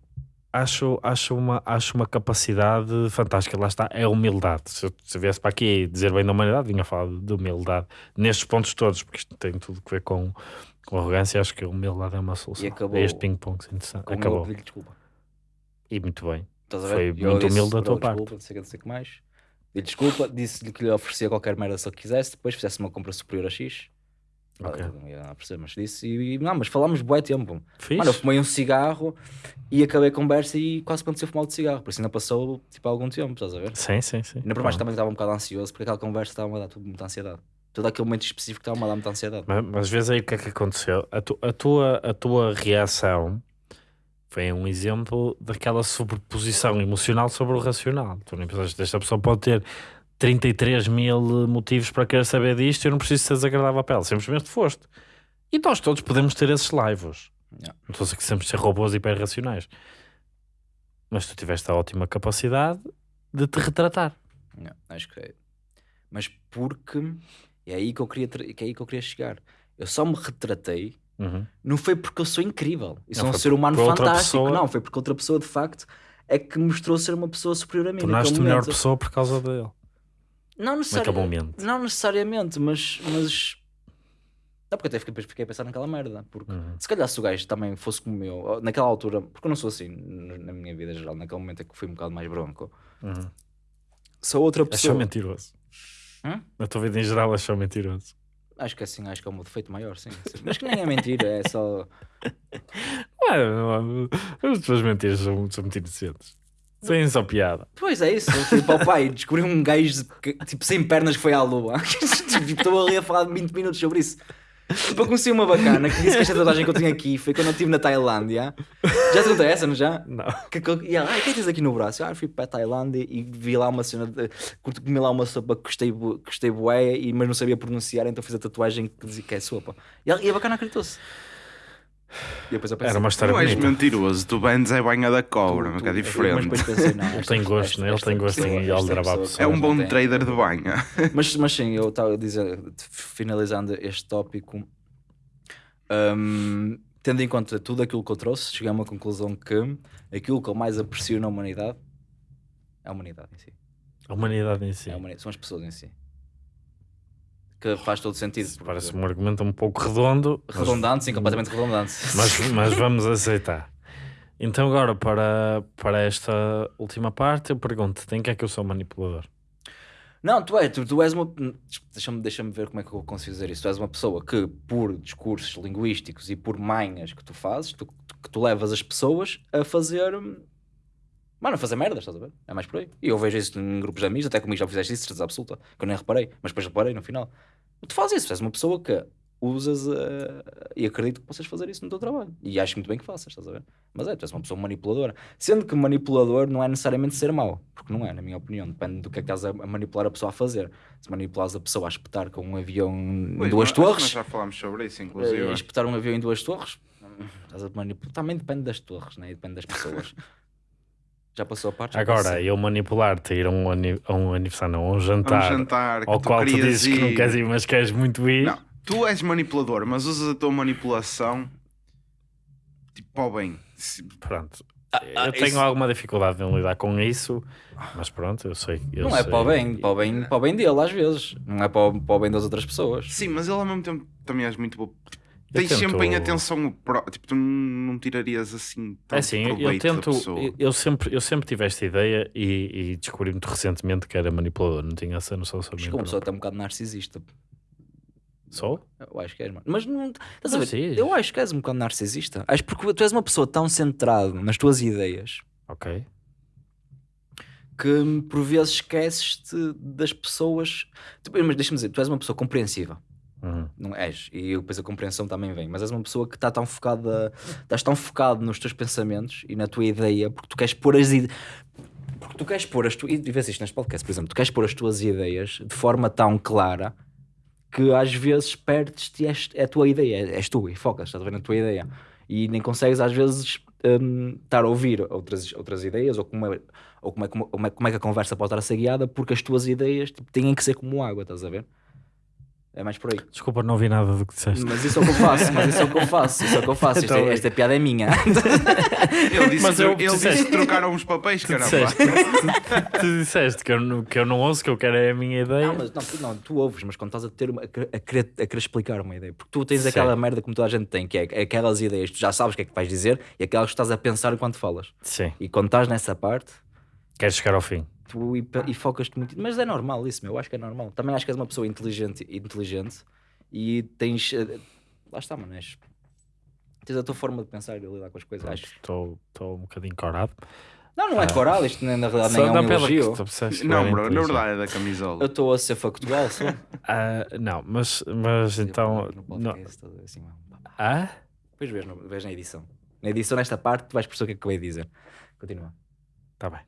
acho, acho, uma, acho uma capacidade fantástica. Lá está, é a humildade. Se eu, se viesse para aqui dizer bem da humanidade, vinha falar de humildade nestes pontos todos, porque isto tem tudo a ver com, com arrogância. Acho que a humildade é uma solução.
E acabou-
É este ping-pong Acabou.
eu pedi desculpa.
E muito bem. Foi muito humilde da tua
"Bro,
parte.
Desculpa, não sei o que, não sei o que mais. Dei desculpa, disse-lhe que lhe oferecia qualquer merda se ele quisesse, depois fizesse uma compra superior a X.
Ok.
eu Não ia perceber, mas disse. E, não, mas falámos bué tempo.
Fiz?
Mano, eu fumei um cigarro e acabei a conversa e quase aconteceu fumar de cigarro. Por isso ainda passou tipo algum tempo, estás a ver?
Sim, sim, sim.
Ainda por mais
Pronto.
também estava um bocado ansioso porque aquela conversa estava a dar tudo muita ansiedade. Todo aquele momento específico estava a dar muita ansiedade.
Mas, mas vês aí o que é que aconteceu. A, tu- a tua, a tua reação foi um exemplo daquela sobreposição emocional sobre o racional. Tu nem pensaste, esta pessoa pode ter 33 mil motivos para querer saber disto e eu não preciso ser desagradável para ela. Simplesmente foste. E nós todos podemos ter esses laivos. Não estou a dizer que sempre ser robôs hiperracionais. Mas tu tiveste a ótima capacidade de te retratar.
Acho que é. Mas porque é aí que eu queria, que é aí que eu queria chegar. Eu só me retratei,
Uhum.
não foi porque eu sou incrível e
Não,
sou um
foi
ser humano fantástico, não, foi porque outra pessoa de facto é que mostrou ser uma pessoa superior a mim.
Tornaste melhor pessoa por causa dele.
Não necessariamente.
momento.
Não necessariamente, mas. mas... Não, porque até fiquei, fiquei a pensar naquela merda. Porque
Uhum.
se calhar se o gajo também fosse como eu, naquela altura, porque eu não sou assim na minha vida geral, naquele momento é que fui um bocado mais bronco.
Uhum.
Se a outra
Achou
pessoa.
mentiroso.
Hum?
Na tua vida em geral achou mentiroso.
Acho que assim, acho que é um defeito maior, sim. Mas que nem é mentira, é só. [LAUGHS]
Não, as tuas mentiras são, são muito inocentes. Sem só piada.
Pois é isso, eu fui para o pai descobri um gajo que, tipo sem pernas que foi à lua. [LAUGHS] Tipo, Estou ali a falar 20 minutos sobre isso. Tipo, eu conheci uma bacana que disse que esta tatuagem que eu tenho aqui foi quando eu estive na Tailândia. Já te contei essa, não já?
Não.
Que, que, e ela, ah, o que é que tens aqui no braço? Ah, fui para a Tailândia e vi lá uma cena, de, comi lá uma sopa que gostei, gostei bué, mas não sabia pronunciar, então fiz a tatuagem que dizia que é sopa. E, ela, e a bacana acreditou-se. E depois eu pensei,
Era uma história
Tu és
bonita.
mentiroso, tu bandes é banha da cobra, mas que é
Mas
diferente.
depois pensei, não,
Ele tem gosto, né? Ele tem gosto em aldrabar pessoas.
É um
não
bom
tem.
trader de banha.
Mas, mas sim, eu estava a dizer, finalizando este tópico, hum, tendo em conta tudo aquilo que eu trouxe, cheguei a uma conclusão que aquilo que eu mais aprecio na humanidade é a humanidade em si.
A humanidade em si.
É a humanidade, são as pessoas em si. Que faz todo sentido.
Parece um argumento um pouco redondo. mas-
Redundante, sim, completamente redundante.
Mas, [LAUGHS] mas vamos aceitar. Então, agora, para, para esta última parte, eu pergunto: em que é que eu sou manipulador?
Não, tu, é, tu, tu és uma. Deixa-me deixa ver como é que eu consigo dizer isso. Tu és uma pessoa que, por discursos linguísticos e por manhas que tu fazes, tu- que tu levas as pessoas a fazer. Mano, fazer merdas, estás a ver? É mais por aí. E eu vejo isso em grupos de amigos, até comigo já fizeste isso, certeza absoluta, que eu nem reparei, mas depois reparei no final. Tu fazes isso, és uma pessoa que usas eh, e acredito que possas fazer isso no teu trabalho. E acho muito bem que faças, estás a ver? Mas é, tu és uma pessoa manipuladora. Sendo que manipulador não é necessariamente ser mau, porque não é, na minha opinião. Depende do que é que estás a manipular a pessoa a fazer. Se manipulares a pessoa a espetar com um avião em duas
que Nós
torres,
já falámos sobre isso, inclusive.
espetar um avião em duas torres, hum, estás a manipular. Também depende das torres, né? E depende das pessoas. [LAUGHS] já passou a parte?
Agora,
passou.
eu manipular-te a ir a um, a um aniversário, não, a um
A um
jantar,
jantar
ao
tu
qual tu dizes que não
ir.
queres ir, mas queres muito ir.
Não, tu és manipulador, mas usas a tua manipulação tipo para o bem.
Pronto.
ah,
eu tenho
isso-
alguma dificuldade em lidar com isso, mas pronto, eu sei. eu
Não é
sei.
para o bem, para o bem, para o bem dele, às vezes. Não é para o, para o bem das outras pessoas.
Sim, mas ele ao mesmo tempo também és muito bom. Tens
tento-
sempre em atenção o pró- Tipo, tu não tirarias assim
É
tanto
assim, eu tento,
da pessoa.
eu, sempre, eu sempre tive esta ideia e, e descobri muito recentemente que era manipulador, não tinha essa noção sobre
Acho
mim.
que uma pessoa até um bocado narcisista.
Sou?
Eu acho que és, mano. Mas não. Estás a ver?
sei.
Eu acho que és um bocado narcisista. Acho porque tu és uma pessoa tão centrado nas tuas ideias
Ok.
que por vezes esqueces-te das pessoas. Tu- Mas deixa-me dizer, tu és uma pessoa compreensiva.
Uhum.
Não és, e depois a compreensão também vem, mas és uma pessoa que está tão focada, estás tão focado nos teus pensamentos e na tua ideia, porque tu queres pôr as ideias. Porque tu queres pôr as tuas. E vês isto neste por exemplo, tu queres pôr as tuas ideias de forma tão clara que às vezes perdes-te é a tua ideia, és tu e focas, estás a ver na tua ideia e nem consegues às vezes hum, estar a ouvir outras, outras ideias ou, como é, ou como, é, como, é, como é que a conversa pode estar a ser guiada porque as tuas ideias tipo, têm que ser como água, estás a ver? É mais por aí.
Desculpa, não ouvi nada do que disseste.
Mas isso é o que eu faço, mas isso é o que eu faço, isso é o que eu faço. Isto é-
Então,
esta piada é minha. [LAUGHS]
Ele disse,
Mas eu-
ele disse que trocaram os papéis,
Tu
caramba.
disseste, [LAUGHS] tu, tu disseste que, eu, não- que eu não ouço, que eu quero é a minha ideia.
Não, mas não, tu- não, tu ouves, mas quando estás a, ter uma, a, querer, a querer- a querer explicar uma ideia, porque tu tens
Sim.
aquela merda como toda a gente tem, que é, é aquelas ideias, tu já sabes o que é que vais dizer e aquelas que estás a pensar enquanto falas.
Sim,
E quando estás nessa parte,
queres chegar ao fim.
Tu e, e focas-te muito. Mas é normal isso, meu, eu acho que é normal. Também acho que és uma pessoa inteligente, inteligente e tens. eh, Lá está, mano, és, tens a tua forma de pensar e de lidar com as coisas. Acho.
Estou estou um bocadinho corado.
Não, não é coral, isto na realidade nem é
Ah.
Um elogio.
Não, bro, na verdade é da
Eu
camisola.
estou a ser factual só. [LAUGHS]
Ah, não, mas, mas então.
No
Não.
assim.
Ah?
Depois vês, vês na edição. Na edição, nesta parte, tu vais perceber o que é que eu ia dizer. Continua.
Tá bem.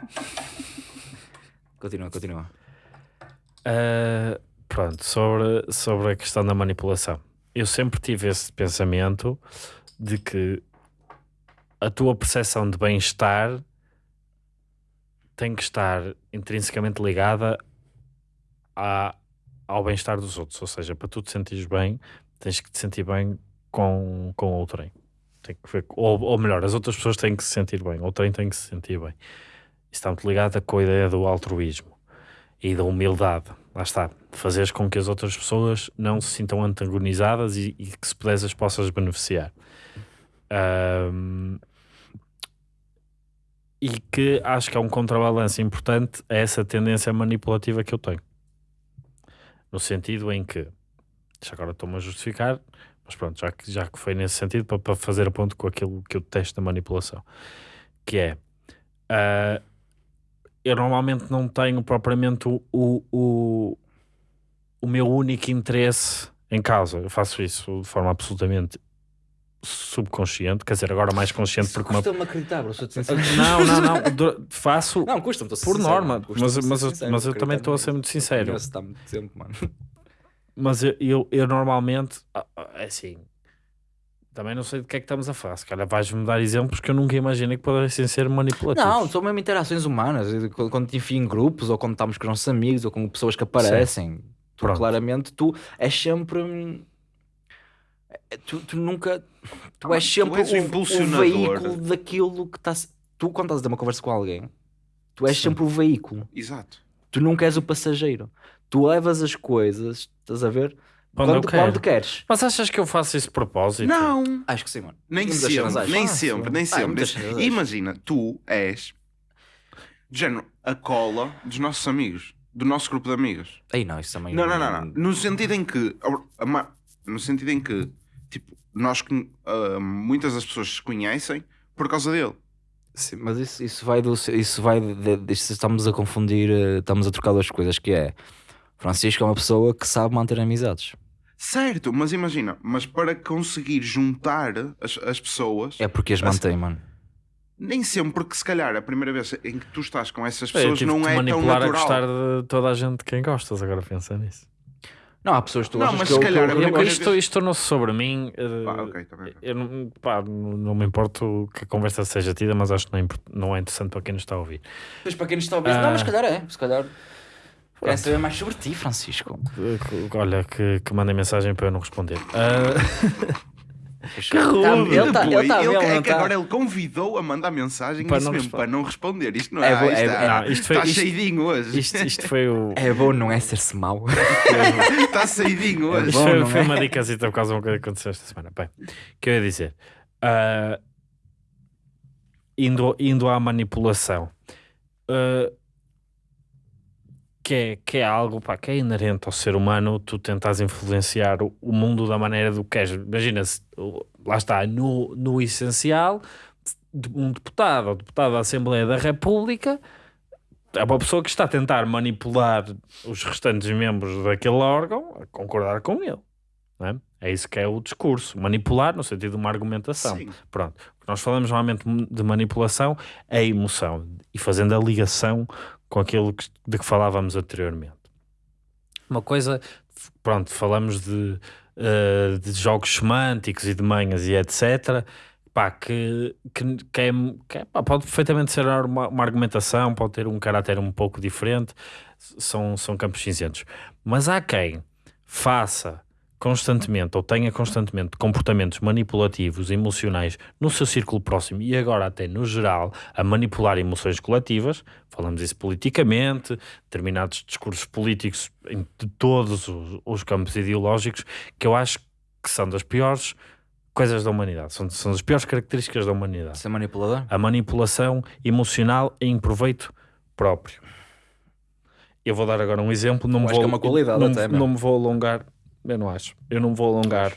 [LAUGHS]
Continua, continua.
Ah, pronto, sobre, sobre a questão da manipulação. Eu sempre tive esse pensamento de que a tua percepção de bem-estar tem que estar intrinsecamente ligada ao bem-estar dos outros. Ou seja, para tu te sentires bem, tens que te sentir bem com, com outrem. Tem que ou, ou melhor, as outras pessoas têm que se sentir bem, outrem tem que se sentir bem. Está muito ligado com a ideia do altruísmo e da humildade. Lá está. Fazeres com que as outras pessoas não se sintam antagonizadas e, e que se puderes as possas beneficiar. Ahm, e que acho que é um contrabalanço importante a essa tendência manipulativa que eu tenho. No sentido em que, já agora estou-me a justificar, mas pronto, já que, já que foi nesse sentido, para, para fazer a ponto com aquilo que eu testo da manipulação. que é ah, eu normalmente não tenho propriamente o, o, o, meu único interesse em causa. Eu faço isso de forma absolutamente subconsciente, quer dizer, agora mais consciente porque uma...
Custa-me acreditar, bro, [LAUGHS]
não, não, não, faço
Não, custa-me, estou a ser
por
sincero,
norma, mas, mas, eu-
sincero,
mas eu também estou a ser muito sincero.
Tempo, mano.
Mas eu, eu, eu normalmente, ah, ah, é assim, também não sei de que é que estamos a falar. Se calhar vais-me dar exemplos que eu nunca imaginei que pudessem ser manipulativos.
Não, são mesmo interações humanas. Quando te enfio em grupos, ou quando estamos com os nossos amigos, ou com pessoas que aparecem. Tu, claramente, tu és sempre. é- Tu, tu nunca. Tu
Ah,
és
tu
sempre
és o
o, veículo daquilo que está. Tu, quando estás a ter uma conversa com alguém, tu és sempre o veículo.
Exato.
Tu nunca és o passageiro. Tu levas as coisas, estás a ver?
Quando
quando,
quero.
quando queres.
Mas achas que eu faço isso de propósito?
Não!
Acho que sim, mano.
Nem
Muitas
sempre, nem
Fácil.
sempre, nem
Ah,
sempre.
acho.
Imagina, tu és de género, a cola dos nossos amigos, do nosso grupo de amigos.
Ei, não, isso também.
Não, não, não, não. No sentido em que, no sentido em que, tipo, nós, ah, muitas das pessoas se conhecem por causa dele.
Sim, mas isso, isso vai do. Isso vai de, de- isso estamos a confundir, eh, estamos a trocar duas coisas, que é Francisco é uma pessoa que sabe manter amizades.
Certo, mas imagina, mas para conseguir juntar as, as pessoas,
É porque as mantém, mano.
nem sempre, porque se calhar a primeira vez em que tu estás com essas
Eu
pessoas não é tão
manipular a
natural.
gostar de toda a gente de quem gostas, agora pensa nisso.
Não, há pessoas que tu
Não,
achas
mas
que
se
eu,
calhar
eu,
Eu,
primeira
isto, isto tornou-se sobre mim. eh,
Pá, ok, tá bem.
eu não, pá, não me importo que a conversa seja tida, mas acho que não é, não é interessante para quem nos está a ouvir.
Pois para quem nos está a ouvir,
Ah.
não, mas se calhar é. Se calhar. Quero saber mais sobre ti, Francisco.
Olha, que, que mandem mensagem para eu não responder. Ah,
Que
rude.
Ele está
Depois,
ele tá
ele-
mesmo,
é que
tá?
agora ele convidou a mandar mensagem
Para não
mesmo,
responder.
para não responder. Isto não
É
é.
bo- é-
isto,
é-
não, isto foi-
está
isto-
cheidinho hoje.
isto, isto foi o.
É bom, não é ser-se mau. [LAUGHS]
Está saidinho hoje.
Isto
bom,
foi, foi
é?
uma dicasita por causa de uma coisa que aconteceu esta semana. Bem, o que eu ia dizer? Ah, indo, indo à manipulação, ah, que, é, que é algo pá, que é inerente ao ser humano, tu tentas influenciar o, o mundo da maneira do que queres. Imagina, se, o- lá está, no, no essencial, um deputado ou deputado da Assembleia da República é uma pessoa que está a tentar manipular os restantes membros daquele órgão a concordar com ele. não É? é isso que é o discurso. Manipular no sentido de uma argumentação.
Sim.
Pronto. O que nós falamos normalmente de manipulação é a emoção e fazendo a ligação com aquilo que- de que falávamos anteriormente. Uma coisa, pronto, falamos de, eh, de jogos semânticos e de manhas e etc. Pá, que, que, que é, que é- pá, pode perfeitamente ser uma, uma argumentação, pode ter um caráter um pouco diferente, são, são campos cinzentos. Mas há quem faça constantemente ou tenha constantemente comportamentos manipulativos, emocionais no seu círculo próximo e agora até no geral a manipular emoções coletivas, falamos isso politicamente, determinados discursos políticos em de todos os, os campos ideológicos, que eu acho que são das piores coisas da humanidade, são, são das piores características da humanidade.
Ser manipulador?
A manipulação emocional em proveito próprio. Eu vou dar agora um exemplo, não me vou,
é
não,
até,
não me vou alongar, eu não acho. Eu não me vou alongar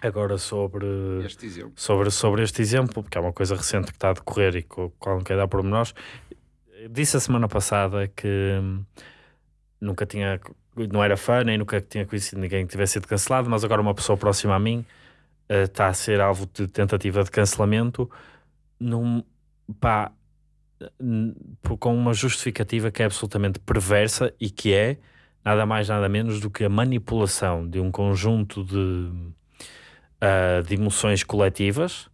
agora sobre
Este exemplo.
sobre, sobre este exemplo, porque é uma coisa recente que está a decorrer e com a qual não quero dar pormenores. Disse a semana passada que hum, nunca tinha, não era fã, nem nunca tinha conhecido ninguém que tivesse sido cancelado, mas agora uma pessoa próxima a mim eh, está a ser alvo de tentativa de cancelamento num, pá, com uma justificativa que é absolutamente perversa e que é nada mais nada menos do que a manipulação de um conjunto de, ah, de emoções coletivas,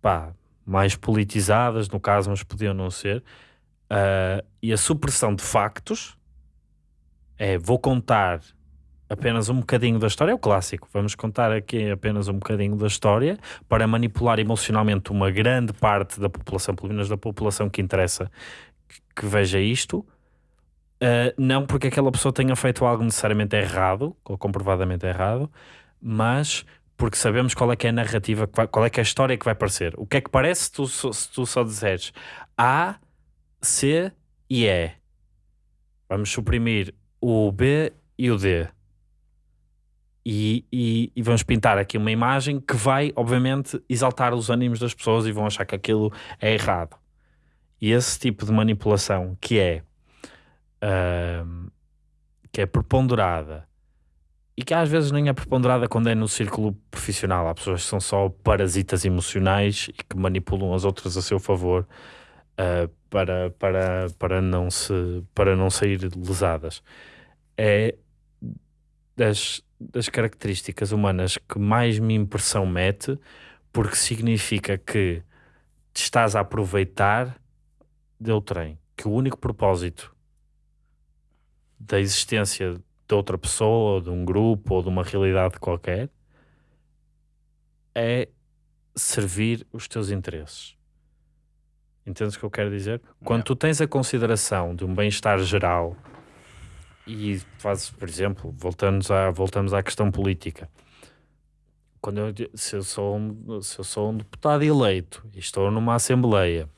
pá, mais politizadas, no caso, mas podiam não ser, ah, e a supressão de factos é vou contar apenas um bocadinho da história, é o clássico, vamos contar aqui apenas um bocadinho da história para manipular emocionalmente uma grande parte da população, pelo menos da população que interessa que, que veja isto, Uh, não porque aquela pessoa tenha feito algo necessariamente errado ou comprovadamente errado, mas porque sabemos qual é que é a narrativa, qual é que é a história que vai aparecer. O que é que parece se tu, se tu só disseres A, C e E? Vamos suprimir o B e o D. E, e, e vamos pintar aqui uma imagem que vai, obviamente, exaltar os ânimos das pessoas e vão achar que aquilo é errado. E esse tipo de manipulação que é que é preponderada e que às vezes nem é preponderada quando é no círculo profissional. Há pessoas que são só parasitas emocionais e que manipulam as outras a seu favor ah, para, para, para, não se, para não sair lesadas. É das, das características humanas que mais me impressão mete, porque significa que te estás a aproveitar de outrem, que o único propósito da existência de outra pessoa, ou de um grupo, ou de uma realidade qualquer, é servir os teus interesses. Entendes o que eu quero dizer? Quando tu tens a consideração de um bem-estar geral e fazes, por exemplo, voltamos à, voltamos à questão política. Quando eu, se, eu sou um, se eu sou um deputado eleito e estou numa assembleia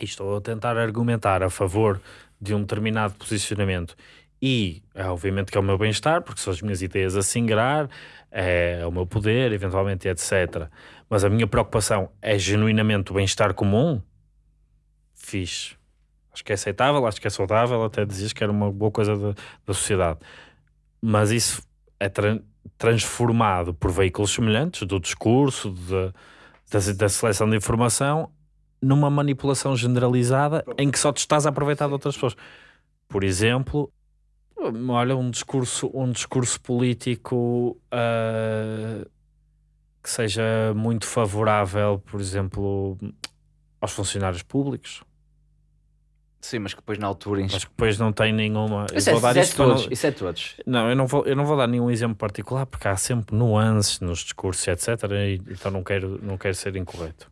e estou a tentar argumentar a favor de um determinado posicionamento e é obviamente que é o meu bem-estar, porque são as minhas ideias a singrar, é o meu poder, eventualmente, etc. Mas a minha preocupação é genuinamente o bem-estar comum, fixe. Acho que é aceitável, acho que é saudável, até dizias que era uma boa coisa da, da sociedade. Mas isso é tran- transformado por veículos semelhantes, do discurso, de- da, da seleção de informação, numa manipulação generalizada em que só te estás a aproveitar de outras pessoas. Por exemplo, olha, um discurso, um discurso político ah, que seja muito favorável, por exemplo, aos funcionários públicos.
Sim, mas que depois na altura.
Mas que depois não tem nenhuma. eu
Isso é,
vou dar
isso é
isto para não-
todos. Isso é todos.
Não, eu não, vou, eu não vou dar nenhum exemplo particular porque há sempre nuances nos discursos, etc. E, então não quero, não quero ser incorreto.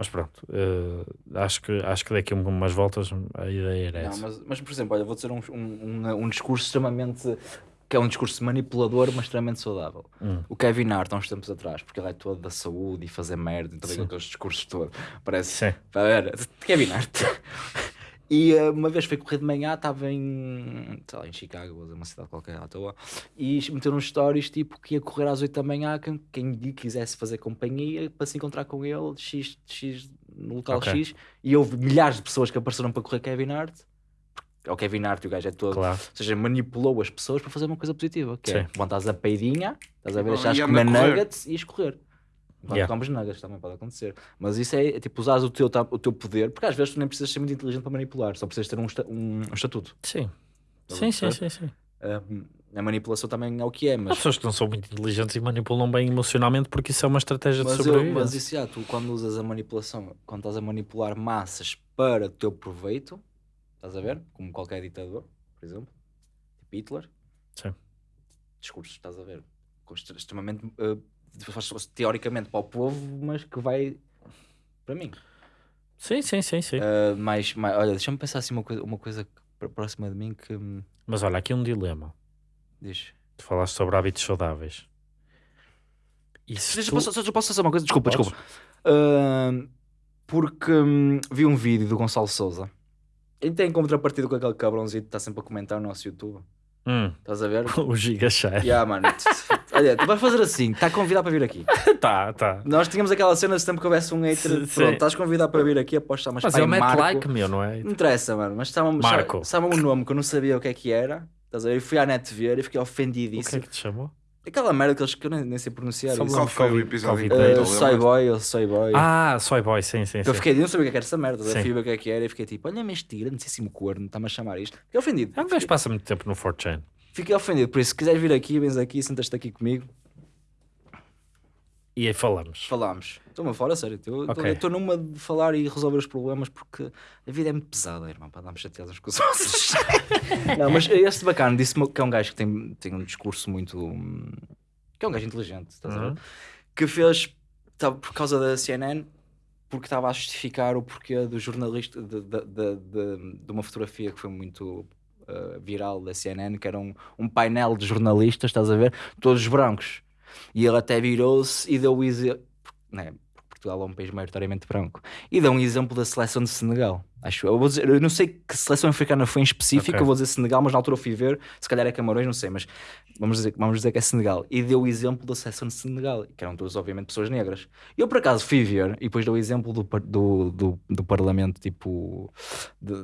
Mas pronto, eh, acho, que, acho que daqui a umas voltas a ideia era
Não,
essa.
mas, mas, por exemplo, olha, vou dizer um, um, um, um discurso extremamente. que é um discurso manipulador, mas extremamente saudável.
Hum.
O Kevin Hart, há uns tempos atrás, porque ele é todo da saúde e fazer merda, então aqueles discursos todos. Parece.
Sim.
Era, Kevin Hart. E eh, uma vez foi correr de manhã, estava em, sei lá, em Chicago, ou uma cidade qualquer à toa, e meteu nos stories tipo que ia correr às 8 da manhã, quem, quem lhe quisesse fazer companhia para se encontrar com ele, X, X no local
Ok.
X, e houve milhares de pessoas que apareceram para correr Kevin Hart. É o Kevin Hart e o gajo é todo.
Claro.
Ou seja, manipulou as pessoas para fazer uma coisa positiva, que é
Sim.
levantares a peidinha, estás a ver, deixares de
anda a
comer
correr.
nuggets e ires Enquanto
Yeah.
nuggets também pode acontecer. Mas isso é, é tipo usares o teu, o teu poder, porque às vezes tu nem precisas ser muito inteligente para manipular, só precisas ter um, um, um estatuto.
Sim.
A
Sim, sim, sim, sim.
Um, a manipulação também é o que é,
Há
mas,
pessoas que não são muito inteligentes e manipulam bem emocionalmente porque isso é uma estratégia de
mas, eu,
sobrevivência.
mas isso já, tu quando usas a manipulação, quando estás a manipular massas para o teu proveito, estás a ver? Como qualquer ditador, por exemplo, tipo Hitler,
Sim.
discursos, estás a ver? Extremamente uh, faz- teoricamente para o povo, mas que vai para mim.
Sim, sim, sim, sim.
Uh, mais, mais, olha, deixa-me pensar assim uma coisa, uma coisa próxima de mim que hum,
Mas olha, aqui um dilema.
diz.
Tu falaste sobre hábitos saudáveis. E se
Deixa,
tu-
posso, só- posso fazer uma coisa? Desculpa,
Podes?
desculpa. Uh, porque hum, vi um vídeo do Gonçalo Souza. Ele tem contrapartida com aquele cabrãozinho que está sempre a comentar no nosso YouTube.
Hum,
Estás a ver? [LAUGHS]
o giga cheio.
yeah, mano. [LAUGHS] Olha, tu vais fazer assim, está convidado para vir aqui. [LAUGHS]
tá, tá.
Nós tínhamos aquela cena de sempre que houvesse um hater.
Sim.
Pronto, estás convidado para vir aqui, aposto que
Mas
mas
ele mete
Marco.
like, meu, não é?
Não interessa, mano. Mas estava
Marco.
Sabe, um nome que eu não sabia o que é que era. Estás a ver? Eu fui à net ver e fiquei
O que
ofendidíssimo.
é que te chamou?
Aquela merda que, eles, que eu nem, nem sei pronunciar.
Só
isso.
Qual foi o episódio inteiro?
Uh, soy boy, ou soy boy.
Ah, Soy Boy, sim, sim,
eu fiquei, eu não sabia o que é que era essa merda. Eu
Sim.
fui ver o que é que era e fiquei tipo, olha, mentira, grandíssimo corno, está-me a chamar isto. Fiquei ofendido.
É um gajo passa muito tempo no 4chan.
Fiquei ofendido. Por isso, se quiseres vir aqui, vens aqui, sentas-te aqui comigo,
E aí falamos.
falamos. Estou-me a falar, a sério. Eu
Ok.
estou numa de falar e resolver os problemas porque a vida é muito pesada, irmão, para darmos chateados uns com os [LAUGHS] outros. não, mas este bacana disse-me que é um gajo que tem, tem um discurso muito. hum, que é um gajo inteligente, estás a ver?
Uhum.
que fez tá, por causa da CNN porque estava a justificar o porquê do jornalista de, de, de, de- de uma fotografia que foi muito uh, viral da CNN que era um, um painel de jornalistas, estás a ver? Todos brancos e ele até virou-se e deu o exemplo né? Portugal é um país maioritariamente branco. E dá um exemplo da seleção de Senegal. Acho eu. Dizer, eu não sei que seleção africana foi em específico,
Ok.
eu vou dizer Senegal, mas na altura eu fui ver, se calhar é Camarões, não sei, mas vamos dizer, vamos dizer que é Senegal. E deu o exemplo da seleção de Senegal, que eram todas, obviamente, pessoas negras. Eu, por acaso, fui ver, e depois deu o exemplo do, do, do, do parlamento, tipo, de-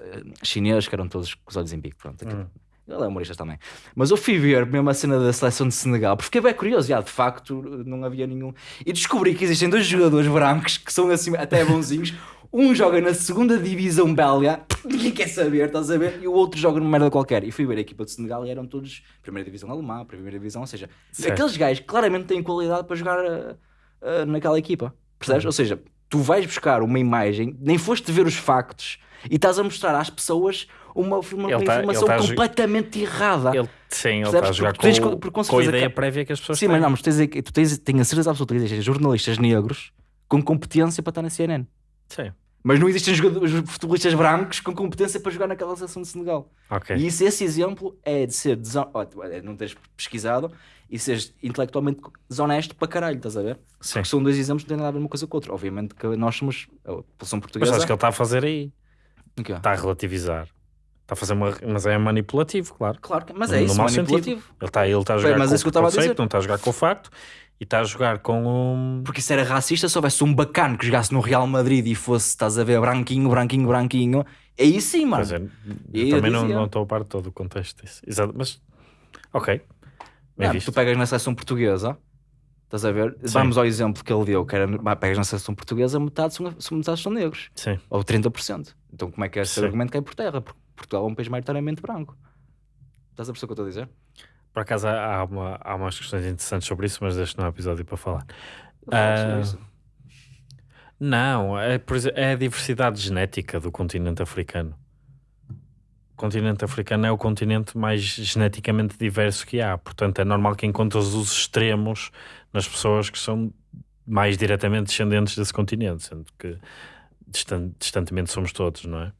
eh, chinês, que eram todos com os olhos em bico, pronto. aquilo. Ele é humorista também. Mas eu fui ver mesmo a cena da seleção de Senegal, porque fiquei bem curioso, já, de facto não havia nenhum. E descobri que existem dois jogadores brancos que são assim até bonzinhos. Um joga na segunda divisão belga, [LAUGHS] ninguém quer saber, estás a ver? E o outro joga numa merda qualquer. E fui ver a equipa de Senegal e eram todos primeira divisão alemã, primeira divisão, ou seja,
Certo.
aqueles gajos claramente têm qualidade para jogar ah, ah, naquela equipa, percebes? Ou seja, tu vais buscar uma imagem, nem foste ver os factos e estás a mostrar às pessoas uma, uma
tá-
informação
tá
completamente errada.
Ele, sim, ele está a jogar
tens
com,
com
com a ideia
que-
prévia que as pessoas
Sim,
têm.
mas não, mas tens, tu tens, tenho a certeza absoluta que existem jornalistas negros com competência para estar na CNN.
Sim,
Mas não existem jogadores, futebolistas brancos com competência para jogar naquela seleção de Senegal.
ok.
E isso, esse exemplo é de ser deson... ó, é não teres pesquisado e seres intelectualmente desonesto para caralho, estás a ver?
Sim.
Porque são dois exemplos que não têm nada a ver uma coisa com a outra. Obviamente que nós somos a população
Mas
portuguesa.
acho que ele está a fazer aí.
O quê?
Está a relativizar. Está a fazer uma. Mas é manipulativo, claro.
Claro mas é
No
isso,
mau
manipulativo.
sentido. Ele está, ele está a
Bem,
jogar
mas
com
é isso que eu
o
estava a
conceito,
dizer.
não está a jogar com o facto e está a jogar com o.
Porque isso era racista se houvesse um bacano que jogasse no Real Madrid e fosse, estás a ver, branquinho, branquinho, branquinho. Aí sim, mano.
Pois é, eu
eu
também não,
dizia-
não estou a par de todo o contexto disso. Exato, mas. Ok. Bem
Não,
visto.
tu pegas na seleção portuguesa, estás a ver? Vamos ao exemplo que ele deu, que era, pegas na seleção portuguesa, metade são, são- metade são negros,
Sim.
ou 30%. Então como é que é esse
Sim.
argumento cai por terra? Porque Portugal é um país maioritariamente branco. Estás a perceber o que eu estou a dizer?
Por acaso há, uma, há umas questões interessantes sobre isso, mas deixo no episódio para falar.
Sobre
Ah,
isso.
Não, é, é a diversidade genética do continente africano. O continente africano é o continente mais geneticamente diverso que há. Portanto, é normal que encontres os extremos nas pessoas que são mais diretamente descendentes desse continente, sendo que distan- distantemente somos todos, não é?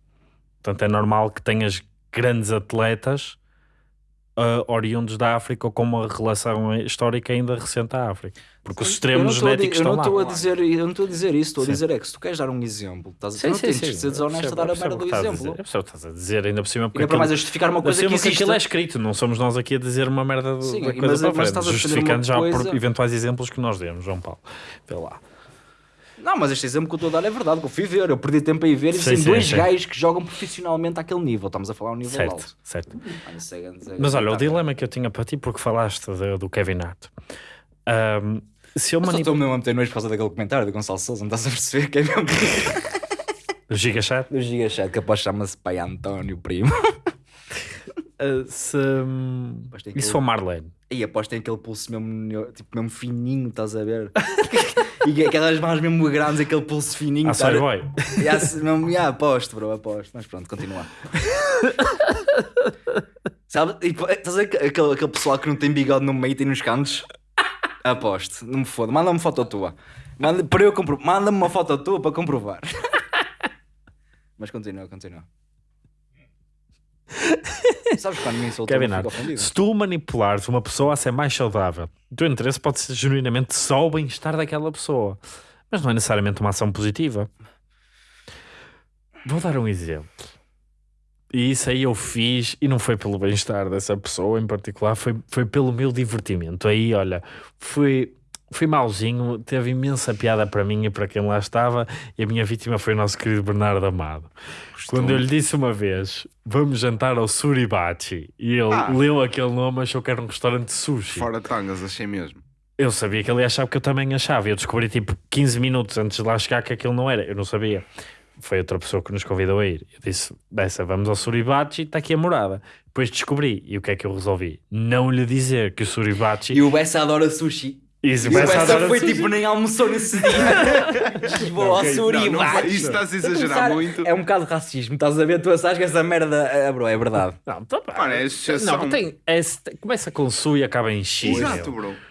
Portanto, é normal que tenhas grandes atletas ah, oriundos da África ou com uma relação histórica ainda recente à África. Porque os
Eu
extremos
a
genéticos
eu não
estão
estou
lá.
a dizer, eu não estou a dizer isso, estou a
Sim.
dizer é que se tu queres dar um exemplo, estás a
Sim,
não
sim,
tens
sim.
de ser desonesto
Eu
a dar a
percebo
merda do
a
exemplo.
o que estás a dizer, ainda por cima, porque
Ainda para mais a justificar uma
por
coisa que existe.
aquilo é escrito, não somos nós aqui a dizer uma merda do-
Sim,
da
mas-
coisa
mas
para
a
frente, justificando já por
coisa-
eventuais exemplos que nós demos, João Paulo. Vê lá.
Não, mas este exemplo que eu estou a dar é verdade, que eu fui ver, eu perdi tempo a ir ver e
Sim,
tem
sim,
dois
sim.
gajos que jogam profissionalmente àquele nível, estamos a falar um nível
Certo,
alto.
certo.
Mano, é
Mas olha, o dilema que eu tinha para ti, porque falaste do, do Kevin Hart. Ahm, se eu
Eu só
manip...
estou mesmo a meter nojo por causa daquele comentário do Gonçalo Souza, não estás a perceber que é mesmo [LAUGHS]
O Gigachat,
do Gigachat, que após chama-se Pai António Primo.
Ah, se, hum, e se for Marlene?
E após tem aquele pulso mesmo, tipo, mesmo fininho, estás a ver? [LAUGHS] e aquelas mãos mesmo grandes, aquele pulso fininho.
Ah,
tá-. Ya, [LAUGHS] se- mesmo, ya, aposto, bro, aposto. Mas pronto, continua. [LAUGHS] Sabe? E, estás a ver aquele, aquele pessoal que não tem bigode no meio e tem nos cantos? Aposto, não me foda. Manda-me uma foto tua. Manda, para eu compro... Manda-me uma foto tua para comprovar. Mas continua, continua. Sabes quando me insultou,
Kevin Hart, se tu manipulares uma pessoa a ser mais saudável, o teu interesse pode ser genuinamente só o bem-estar daquela pessoa, mas não é necessariamente uma ação positiva. Vou dar um exemplo. E isso aí eu fiz e não foi pelo bem-estar dessa pessoa em particular, foi, foi pelo meu divertimento. Aí, olha, foi, foi mauzinho, teve imensa piada para mim e para quem lá estava, e a minha vítima foi o nosso querido Bernardo Amado. Quando eu lhe disse uma vez, vamos jantar ao Suribachi, e ele
Ah.
leu aquele nome, achou que era um restaurante de sushi.
Fora de tangas, achei mesmo.
Eu sabia que ele ia achar que eu também achava. Eu descobri tipo 15 minutos antes de lá chegar que aquilo não era. Eu não sabia. Foi outra pessoa que nos convidou a ir. Eu disse: dessa, vamos ao Suribachi, está aqui a morada. Depois descobri. E o que é que eu resolvi? Não lhe dizer que o Suribachi.
E o Bessa adora sushi.
Isso,
E Bessa
adora
foi tipo, nem almoçou nesse dia. [LAUGHS] Vou ao
ok,
Suri,
Não,
vai.
isso estás a exagerar muito.
É um bocado de racismo, estás a ver? Tu achas que essa merda é, bro, é verdade.
Não, tá.
Mano, é exceção.
Não, tem, é- começa com su e acaba em x.
Exato,
meu.
bro.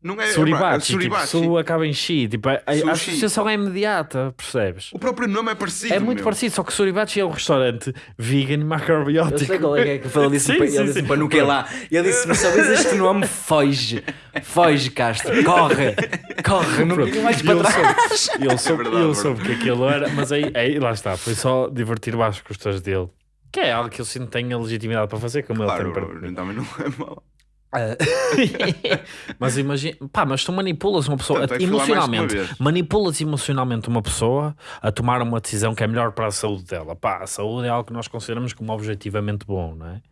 Não é,
Suribati,
é
tipo,
Suribachi.
su acaba em chi. Tipo, a, a associação é imediata, percebes?
O próprio nome é parecido.
É muito
meu.
parecido, só que Suribachi é um restaurante vegan
Eu
macrobiótico.
sei qual é que é que ele disse, [LAUGHS]
Sim,
ele
sim,
disse
sim.
para não que lá. E ele disse: Mas sabes este nome? Foge, foge, Castro, corre, corre, não fica mais para
ele
trás.
soube, [LAUGHS] ele soube,
verdade,
ele
é
soube que aquilo era, mas aí, aí lá está, foi só divertir-me às custas dele. Que é algo que eu sinto que tenho a legitimidade para fazer, como
Claro,
ele tem para mim.
também não é mau. [LAUGHS]
mas imagina, pá, mas tu manipulas uma pessoa
Portanto, é
emocionalmente,
uma
manipulas emocionalmente uma pessoa a tomar uma decisão que é melhor para a saúde dela. Pá, a saúde é algo que nós consideramos como objetivamente bom, não é?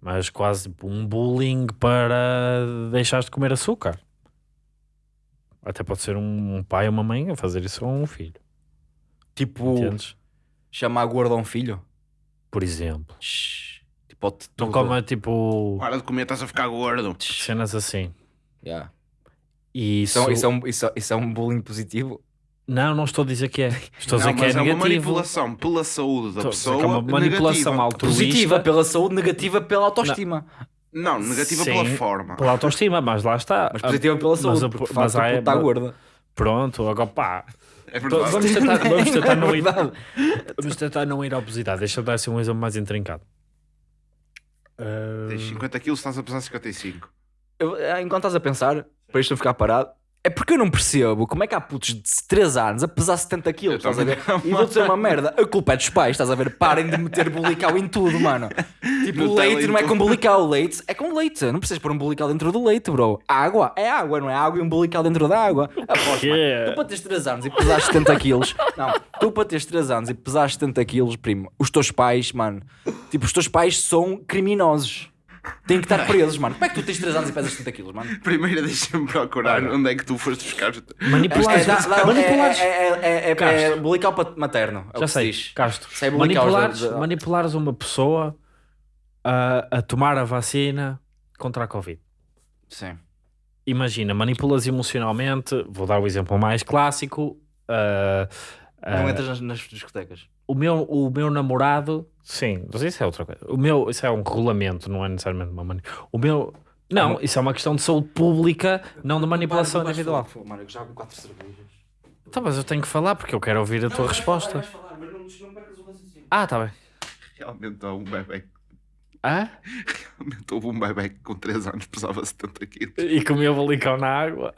Mas quase tipo um bullying para deixares de comer açúcar. Até pode ser um pai ou uma mãe a fazer isso a um filho.
Tipo,
Entendes?
chamar gordo a um filho.
Por exemplo.
Shhh, Tipo, ao
Não
tudo.
coma tipo
Para de comer, estás a ficar gordo.
cenas assim.
Yeah.
E isso,
Isso, é- isso, é um, isso, é- isso é um bullying positivo.
Não, não estou a dizer que é. Estou a dizer
Não,
que é
mas é uma
negativo.
manipulação pela saúde da
Estou dizer
pessoa.
é uma manipulação
negativa.
altruísta.
Positiva pela saúde, negativa pela autoestima.
Não, negativa
Sim,
pela forma.
Pela autoestima, mas lá está.
Mas positiva pela
Mas
saúde,
a-
porque
mas há-
está gorda.
Pronto, agora pá.
É.
Vamos tentar, vamos [LAUGHS] tentar
É
não ir. Vamos tentar não ir à obesidade. Deixa eu dar assim um exemplo mais intrincado. Ah,
Tens 50 quilos, estás a pesar 55.
Eu, eh, enquanto estás a pensar, para isto não ficar parado, é porque eu não percebo como é que há putos de 3 anos a pesar 70 quilos, estás a ver? E vou dizer [LAUGHS] uma merda, a culpa é dos pais, estás a ver? Parem de meter bulical em tudo, mano. Tipo,
Nutella
leite não é com bulical, leite é com leite. Não precisas pôr um bulical dentro do leite, bro. Água é água, não é água e um bulical dentro da água. Aposto,
que
mano. Tu para teres 3 anos e pesares 70 quilos, não, tu para teres 3 anos e pesares 70 quilos, primo, os teus pais, mano, tipo, os teus pais são criminosos. Têm que estar presos, mano. Como é que tu tens 3 anos e pesas 70 quilos, mano?
Primeiro deixa-me procurar onde é que tu foste buscar.
Manipular.
É, dá- dá-
manipulares.
é, é, é, é, é,
Castro.
bulical pat- materno. é o
Já
que se
sei,
diz.
Castro.
Sei bulical,
Manipulares,
já-
manipulares uma pessoa a, a tomar a vacina contra a Covid.
Sim.
Imagina, manipulas emocionalmente. Vou dar o exemplo mais clássico. ah, ah,
Não entras nas, nas discotecas.
O meu, o meu namorado, sim, mas isso é outra coisa. O meu, isso é um regulamento, não é necessariamente uma manipulação. O meu, não, isso é uma questão de saúde pública, não de manipulação individual.
Mano, eu já 4 cervejas.
Então, mas eu tenho que falar porque eu quero ouvir a tua resposta. Ah, tá bem.
Realmente houve um bebê.
Ah?
Realmente houve um bebê que com 3 anos pesava 70 quilos.
E comeu balicão na água.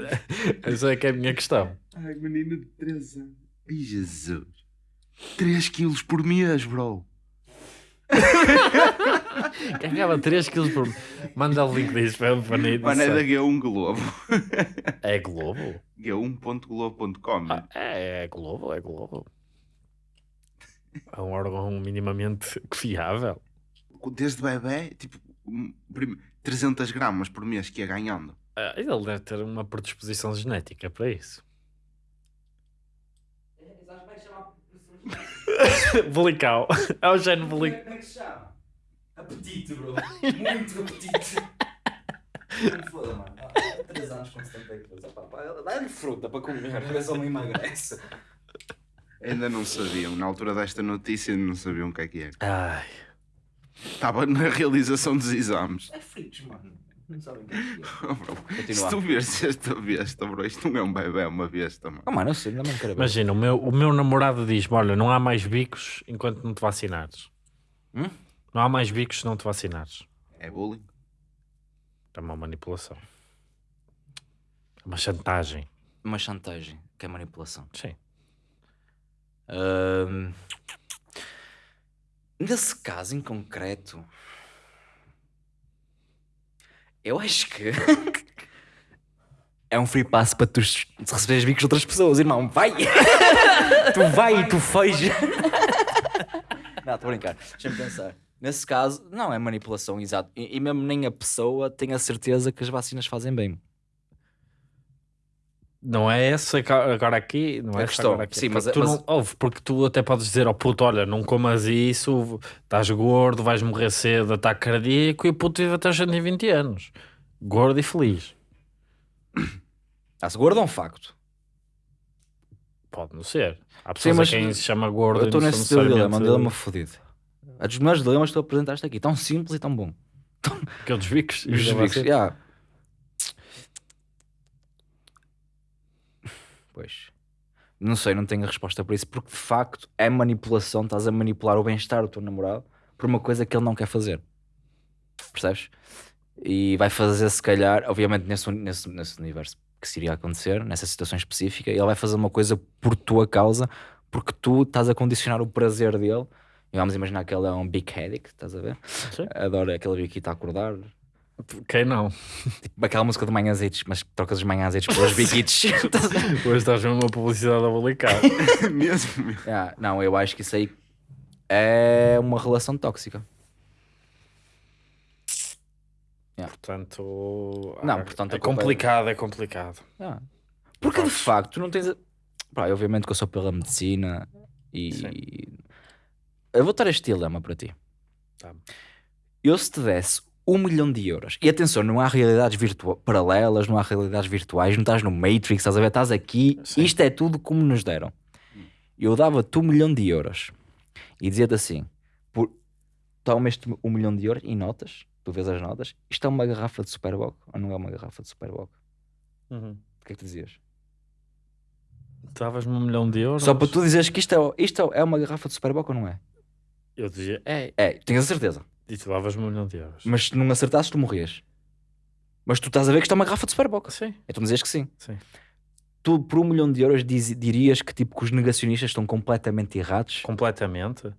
[LAUGHS] Essa é que é a minha questão.
Ai, menina de 3 anos. Ai, Jesus. 3 quilos por mês, bro.
Ganhava 3 kg por. Manda o link disso para nem
Mano, é da G1 Globo.
É Globo?
G1.globo.com.
Ah, é, é Globo, é Globo. É um órgão minimamente fiável.
Desde bebê, tipo, um, prim- 300 gramas por mês que ia ganhando.
Ah, ele deve ter uma predisposição genética para isso. [LAUGHS] Bolical. É o género bolical.
Como é que se chama? Apetite, bro. Muito apetite. Não foda, mano. 3 anos com 70 quilos. Opa, pá, Dá-lhe fruta para comer, a ver se ele não emagrece.
Ainda não sabiam, na altura desta notícia, não sabiam o que é que é.
Ai.
Estava na realização dos exames.
É fritos, mano. Não sabem o que é é. [LAUGHS]
Bro, Se tu vês esta besta, bro, isto não é um bebê, é uma besta, mano.
Oh, mano, eu sei, não quero ver.
Imagina, o meu, o meu namorado diz: Olha, não há mais bicos enquanto não te vacinares.
Hum?
Não há mais bicos se não te vacinares.
É bullying.
É uma manipulação. É uma chantagem.
Uma chantagem, que é manipulação.
Sim.
Nesse caso em concreto, eu acho que [LAUGHS] é um free pass para tu receberes bicos de outras pessoas, irmão. Vai! [LAUGHS] tu vai e tu foge. [LAUGHS] não, estou a brincar. Deixa-me pensar. Nesse caso, não é manipulação, exato. E, e mesmo nem a pessoa tem a certeza que as vacinas fazem bem.
Não é essa agora aqui, não
A
é essa
questão,
agora aqui.
sim, mas-
tu
mas-
não ouve, porque tu até podes dizer ao puto: olha, não comas isso, estás gordo, vais morrer cedo, ataque cardíaco, e o puto vive até aos 120 anos, gordo e feliz. [COUGHS]
Ah, se gordo é um facto.
Pode não ser. Há pessoas
mas
a quem se chama gordo.
Eu estou nesse teu dilema, um dilema fodido. A dos melhores dilemas que tu apresentaste aqui, tão simples e tão bom.
Aqueles bicos. e
Os
da
bicos,
vacina.
yeah. Pois. Não sei, não tenho a resposta para isso, porque de facto é manipulação, estás a manipular o bem-estar do teu namorado por uma coisa que ele não quer fazer. Percebes? E vai fazer, se calhar, obviamente, nesse, nesse, nesse universo que se iria acontecer, nessa situação específica, ele vai fazer uma coisa por tua causa, porque tu estás a condicionar o prazer dele. E vamos imaginar que ele é um big headache, estás a ver?
Sim.
Adora aquele biquito a acordar.
Quem não?
Tipo aquela música de manhãzitos, mas trocas os manhãzitos pelos biquitos. [LAUGHS]
Hoje estás mesmo uma publicidade a bolicar. [LAUGHS]
Mesmo.
Ah, não, eu acho que isso aí é uma relação tóxica.
Portanto,
Não,
ah,
portanto,
é
é-
complicado, é complicado.
Ah. Porque de facto tu não tens. A... Pá, obviamente que eu sou pela medicina e. Eu vou dar este dilema para ti.
Tá.
Eu se te desse um milhão de euros, e atenção, não há realidades paralelas, não há realidades virtuais, não estás no Matrix, estás a ver? Estás aqui,
Sim.
isto é tudo como nos deram. Eu dava-te um milhão de euros e dizia-te assim: por... toma este um milhão de euros em notas, tu vês as notas, isto é uma garrafa de Superboc ou não é uma garrafa de Superboc?
Uhum.
O que é que tu dizias?
Davas-me um milhão de euros.
Só para tu dizeres que isto é, isto é uma garrafa de Superboc ou não é?
Eu dizia, é,
É, tenho a certeza.
E tu davas-me um milhão de euros.
Mas se não acertasses, tu morrias. Mas tu estás a ver que isto é uma garrafa de Superboc.
Sim,
Então me dizes que sim.
sim.
Tu, por um milhão de euros, diz- dirias que, tipo, que os negacionistas estão completamente errados?
Completamente.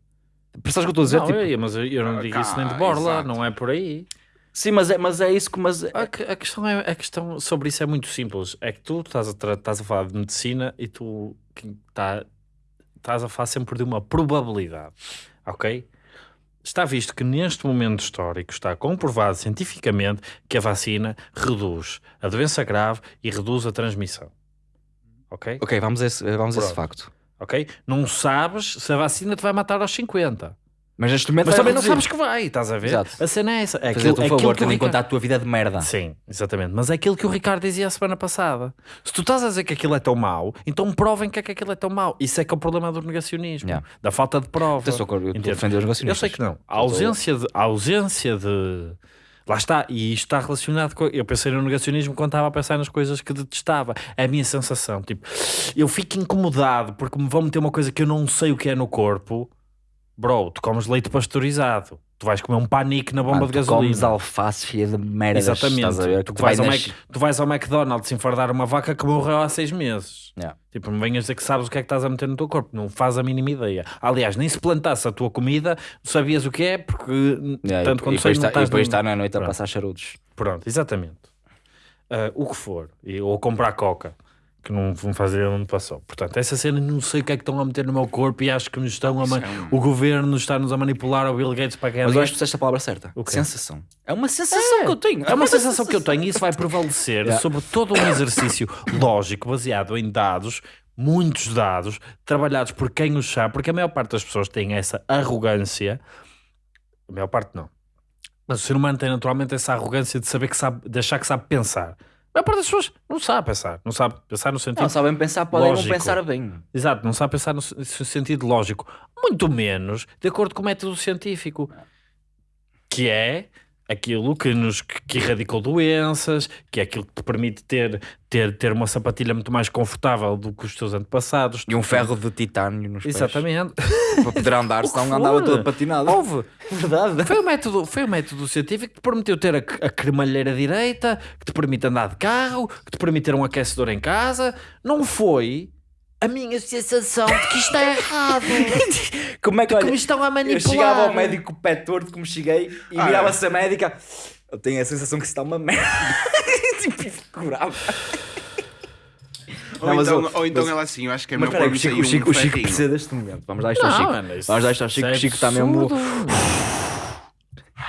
Percebes o que eu estou a dizer?
não,
Tipo,
eu, mas eu, eu não
Ah,
digo isso nem de borla,
exato.
não é por aí.
Sim, mas é, mas é isso que... Mas,
A, que- a questão é, a questão sobre isso é muito simples. É que tu estás a, estás a falar de medicina e tu tá, estás a falar sempre de uma probabilidade, ok? Está visto que neste momento histórico está comprovado cientificamente que a vacina reduz a doença grave e reduz a transmissão. Ok?
Ok, vamos a esse, vamos a esse facto.
Ok? Não sabes se a vacina te vai matar aos 50.
Mas neste momento
Mas
vai
também não
reduzir.
sabes que vai, estás a ver?
Exato.
A cena é essa. É
Fazer-te um
é
favor,
que o
tendo em conta a tua vida de merda.
Sim, exatamente. Mas é aquilo que o Ricardo dizia a semana passada. Se tu estás a dizer que aquilo é tão mau, então provem que é que aquilo é tão mau. Isso é que é o problema do negacionismo,
Yeah.
da falta de prova.
Atenção, eu estou a
Entendes?
defender os
Eu
negacionistas.
sei que não. A ausência de. A ausência de Lá está, e isto está relacionado com. Eu pensei no negacionismo quando estava a pensar nas coisas que detestava. É a minha sensação. Tipo, eu fico incomodado porque me vão meter uma coisa que eu não sei o que é no corpo. Bro, tu comes leite pasteurizado. Tu vais comer um panique na bomba
Mano,
de
tu
gasolina.
comes alface cheia de merda.
Exatamente.
Estás a ver?
Tu,
Que
vais
vai
ao
nas-
Mac- tu vais ao McDonald's enfardar uma vaca que morreu há seis meses.
Yeah.
Tipo, não venhas dizer que sabes o que é que estás a meter no teu corpo. Não faz a mínima ideia. Aliás, nem se plantasse a tua comida, sabias o que é, porque
Yeah,
tanto
e,
quando
e
sei
depois,
não
tá, e
estás
depois
num-
está na noite a
Pronto.
passar charutos.
Pronto, exatamente. Ah, o que for. E- ou comprar coca, que não vão fazer onde passou. Portanto, essa cena não sei o que é que estão a meter no meu corpo e acho que nos estão a ma-
Isso é
o governo está-nos a manipular o Bill Gates para ganhar
Mas eu acho que disseste a palavra certa. Sensação. É uma sensação que eu tenho.
É uma sensação que eu tenho e isso vai prevalecer
Yeah.
sobre todo um exercício [COUGHS] lógico baseado em dados, muitos dados, trabalhados por quem os sabe, porque a maior parte das pessoas tem essa arrogância, a maior parte não, mas o ser humano tem naturalmente essa arrogância de saber que sabe, de achar que sabe pensar. A parte das pessoas não sabe pensar, não sabe pensar no sentido
Não sabem pensar, podem
Lógico.
não pensar bem.
Exato, não sabe pensar no sentido lógico, muito menos de acordo com o método científico, que é aquilo que nos que erradicou doenças, que é aquilo que te permite ter, ter, ter uma sapatilha muito mais confortável do que os teus antepassados.
E um ferro de titânio nos pés.
Exatamente.
Para poder andar, [LAUGHS] senão andava todo patinado.
Houve.
Verdade.
Foi o, método, foi o método científico que te permitiu ter a, a cremalheira direita, que te permite andar de carro, que te permite ter um aquecedor em casa. Não foi a minha sensação de que isto está errado. [LAUGHS]
Como é que,
que
olha,
me estão a manipular.
eu chegava ao médico pé torto como cheguei e
Ah,
virava-se a médica. Eu tenho a sensação que isso está uma merda. [LAUGHS] tipo, curava.
Ou
Não,
então,
eu-
ou então
mas-
ela assim, eu acho que é
Mas
meu
espera aí,
corpo
o Chico, o Chico,
um
o Chico precisa deste momento. Vamos dar isto ao
Não,
Chico.
mano, isso-
Vamos dar isto ao Chico.
é
O Chico está mesmo. [LAUGHS]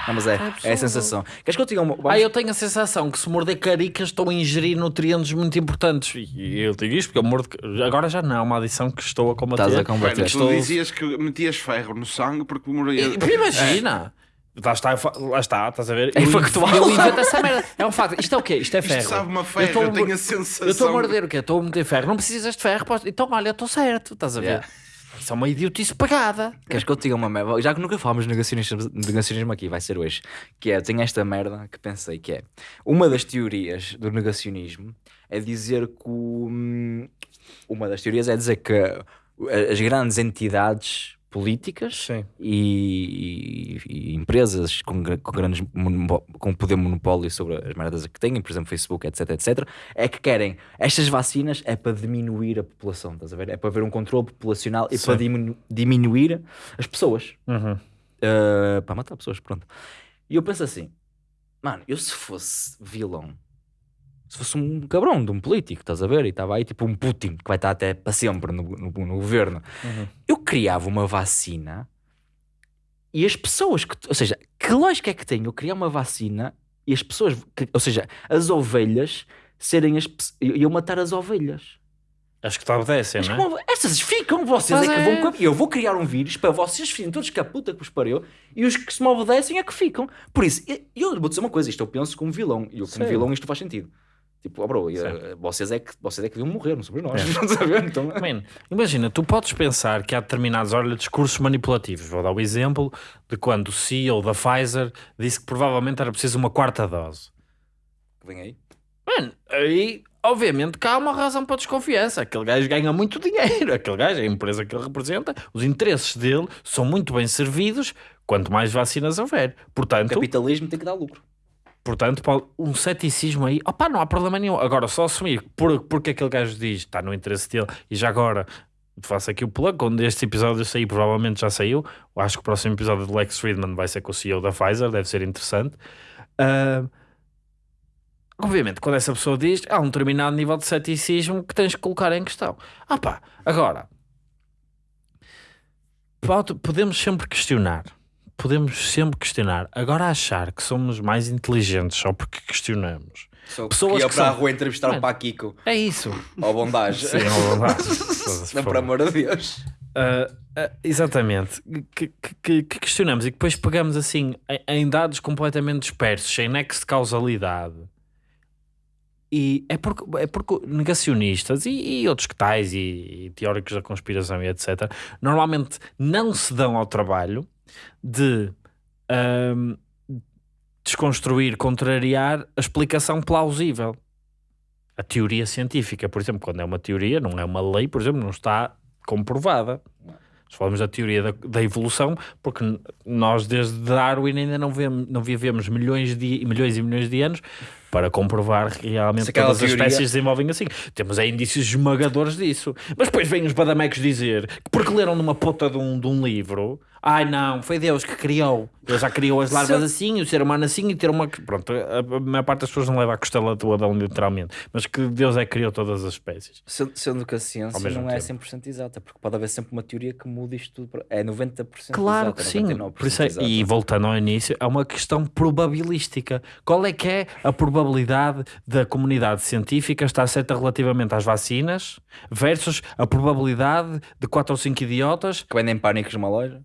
Não, mas é, é a
absurdo.
sensação. Queres que eu diga uma. vamos-
Ah, eu tenho a sensação que se morder caricas estou a ingerir nutrientes muito importantes. E eu digo isto porque eu mordo. Agora já não, é uma adição que estou a combater.
Estás a combater.
tu
Estou-
dizias que metias ferro no sangue porque morria.
E- Imagina! Lá está, eu lá está, estás a ver?
É
Eu-
factual.
Eu invento essa merda. É um facto. Isto é o quê? Isto é
Isto
ferro.
sabe uma
Eu
ferro,
estou a
eu tenho a sensação.
Eu estou a morder o quê? Estou a meter ferro. Não precisas de ferro. posso- Então, olha, eu estou certo. Estás a ver?
Yeah.
Isso é uma idiotice pagada.
Queres que eu te diga uma merda? Já que nunca falámos de negacionismo, de negacionismo aqui, vai ser hoje. Que é, tenho esta merda que pensei que é uma das teorias do negacionismo é dizer que o- hum, uma das teorias é dizer que as grandes entidades políticas e, e- e empresas com, com grandes com poder monopólio sobre as merdas que têm, por exemplo, Facebook, etc, etc, é que querem estas vacinas é para diminuir a população, estás a ver? É para haver um controle populacional e
Sim.
para diminu- diminuir as pessoas.
Uhum.
Uh, para matar pessoas, pronto. E eu penso assim, mano, eu se fosse vilão, se fosse um cabrão de um político, estás a ver? E estava aí tipo um Putin que vai estar até para sempre no, no- no governo,
Uhum.
eu criava uma vacina e as pessoas que, ou seja, que lógica é que tem eu criar uma vacina e as pessoas, que- ou seja, as ovelhas serem as pe- iam matar as ovelhas.
Acho que te obedecem, não é?
como- estas ficam, vocês
Mas
é que
é.
vão. Eu vou criar um vírus para vocês fiquem todos com a puta que vos pariu e os que se me obedecem é que ficam. Por isso, eu, eu vou dizer uma coisa: isto eu penso como vilão e eu, como
Sim.
vilão, isto faz sentido. Tipo, oh bro, eh, vocês é, que, vocês é que deviam morrer, não somos nós. [LAUGHS] Ver? Então,
Man, imagina, tu podes pensar que há determinados olha, discursos manipulativos. Vou dar o exemplo de quando o CEO da Pfizer disse que provavelmente era preciso uma quarta dose.
vem aí.
Mano, aí obviamente que há uma razão para desconfiança. Aquele gajo ganha muito dinheiro. [LAUGHS] Aquele gajo, a empresa que ele representa, os interesses dele são muito bem servidos quanto mais vacinas houver.
O
Portanto,
capitalismo tem que dar lucro.
Portanto um ceticismo aí, opá, não há problema nenhum. Agora, só assumir por, porque aquele gajo diz, está no interesse dele, e já agora faço aqui o plug, quando este episódio sair, provavelmente já saiu. Eu acho que o próximo episódio do Lex Friedman vai ser com o CEO da Pfizer, deve ser interessante. Ah, obviamente, quando essa pessoa diz, há um determinado nível de ceticismo que tens que colocar em questão. Ah pá, agora, pode- podemos sempre questionar. Podemos sempre questionar. Agora achar que somos mais inteligentes só porque questionamos.
Pessoas
Pessoas
que ia para a
são-
rua entrevistar
Mano.
o Paquico.
É isso.
Ou bondagem.
Sim, lá. [LAUGHS] Foda-se,
Não,
por
amor de Deus.
Ah, ah, exatamente, que, que- que- que questionamos e que depois pegamos assim em, em dados completamente dispersos, sem nexo de causalidade. E é porque, é porque negacionistas e, e outros que tais e, e teóricos da conspiração e etc. normalmente não se dão ao trabalho de ahm, desconstruir, contrariar a explicação plausível. A teoria científica, por exemplo, quando é uma teoria, não é uma lei, por exemplo, não está comprovada. Nós falamos da teoria da, da evolução, porque nós desde Darwin ainda não, vemos, não vivemos milhões, de, milhões e milhões de anos para comprovar que realmente
Se aquela
todas as
teoria-
espécies se desenvolvem assim. Temos aí indícios esmagadores disso. Mas depois vêm os badamecos dizer que porque leram numa puta de um, de um livro, ai não, foi Deus que criou. Deus já criou as larvas assim, o ser humano assim e ter uma. Pronto, a, a maior parte das pessoas não leva a costela toda, literalmente. Mas que Deus é que criou todas as espécies.
Sendo, sendo que a ciência não é
tempo.
100% exata, porque pode haver sempre uma teoria que muda isto tudo. É 90%
Claro
exata,
que sim.
99%
Por isso é-
exata.
e voltando ao início, é uma questão probabilística. Qual é que é a probabilidade da comunidade científica estar certa relativamente às vacinas versus a probabilidade de 4 ou 5 idiotas,
Que vendem pânicos numa loja.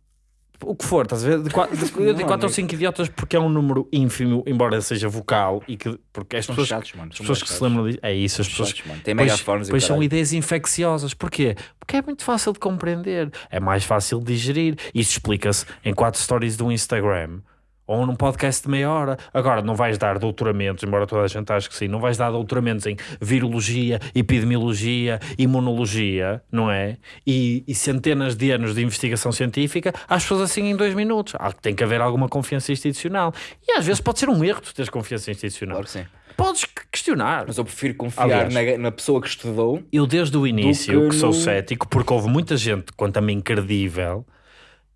O que for, estás a ver? De 4
Não,
ou
amigo.
5 idiotas porque é um número ínfimo, embora seja vocal, e que porque as
São
pessoas,
chatos, mano.
as pessoas que se lembram disso, é isso, as pessoas
Chatos,
Pois,
megafones e
pois são ideias infecciosas. Porquê? Porque é muito fácil de compreender. É mais fácil de digerir. Isso explica-se em quatro stories do Instagram ou num podcast de meia hora. Agora, não vais dar doutoramentos, embora toda a gente ache que sim, não vais dar doutoramentos em virologia, epidemiologia, imunologia, não é? E, e centenas de anos de investigação científica às pessoas assim em dois minutos. Há, tem que haver alguma confiança institucional. E às vezes pode ser um erro tu teres confiança institucional.
Claro que sim.
Podes que- questionar.
Mas eu prefiro confiar na, na pessoa que estudou.
Eu desde o início
que
que sou
no-
cético, porque houve muita gente, quanto a mim, credível,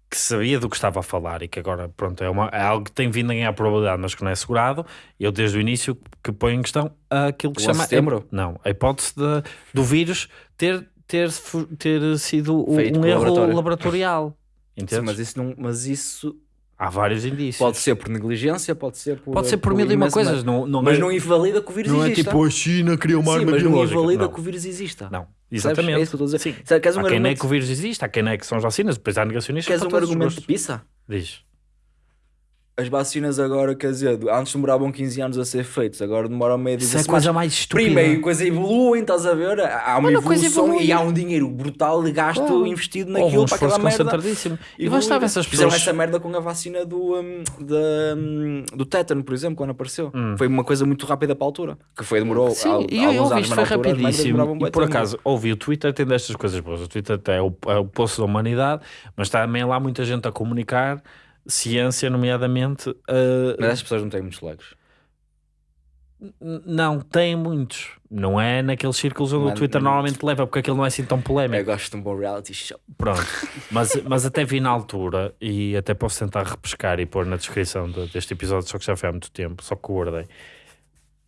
que sabia do que estava a falar e que agora, pronto, é, uma, é algo que tem vindo a ganhar probabilidade, mas que não é assegurado. Eu desde o início que ponho em questão aquilo que
O
se chama...
11 de setembro?
Não, a hipótese de- do vírus ter, ter, ter sido
Feito
um erro laboratorial.
Sim, mas isso, não, mas isso
Há vários indícios.
pode ser por negligência, pode ser por.
Pode ser por mil e uma coisas. Não, não
Mas
é,
não invalida que o vírus
não é
exista.
tipo a China criou uma
Sim,
arma
mas não invalida
Não.
que o vírus exista.
Não, exatamente.
É isso que eu estou a dizer.
Sim.
Sabe, Queres um
há quem é
argumento,
que o vírus existe, há quem é que são as vacinas, depois há negacionistas
queres um argumento de pizza?
Diz.
As vacinas agora, quer dizer, antes demoravam 15 anos a ser feitos, agora demoram meio de
Isso é
16
coisa mais estúpida.
Primeiro, coisa evoluem, estás a ver? Há uma
Mano,
evolução e há um dinheiro brutal de gasto
Claro.
investido naquilo
um
para aquela merda.
E
evoluir.
bastava essas
Fizeram
pessoas...
essa merda com a vacina do, um, da, um, do tétano, por exemplo, quando apareceu.
Hum.
Foi uma coisa muito rápida para a altura. Que foi, demorou
Sim, e eu, eu
alguns anos,
isto foi
altura
rapidíssimo. E por acaso, ouvi o Twitter, tem destas coisas boas. O Twitter até é o, é o poço da humanidade, mas está também lá muita gente a comunicar ciência, nomeadamente. uh,
Mas as pessoas não têm muitos likes.
não, tem muitos. Não é naqueles círculos onde
Não
o Twitter normalmente leva, porque aquilo não é assim tão
Eu
polémico.
gosto de um bom reality show.
Pronto. Mas, mas até vi na altura, e até posso tentar repescar e pôr na descrição de- deste episódio, só que já foi há muito tempo, só que guardei.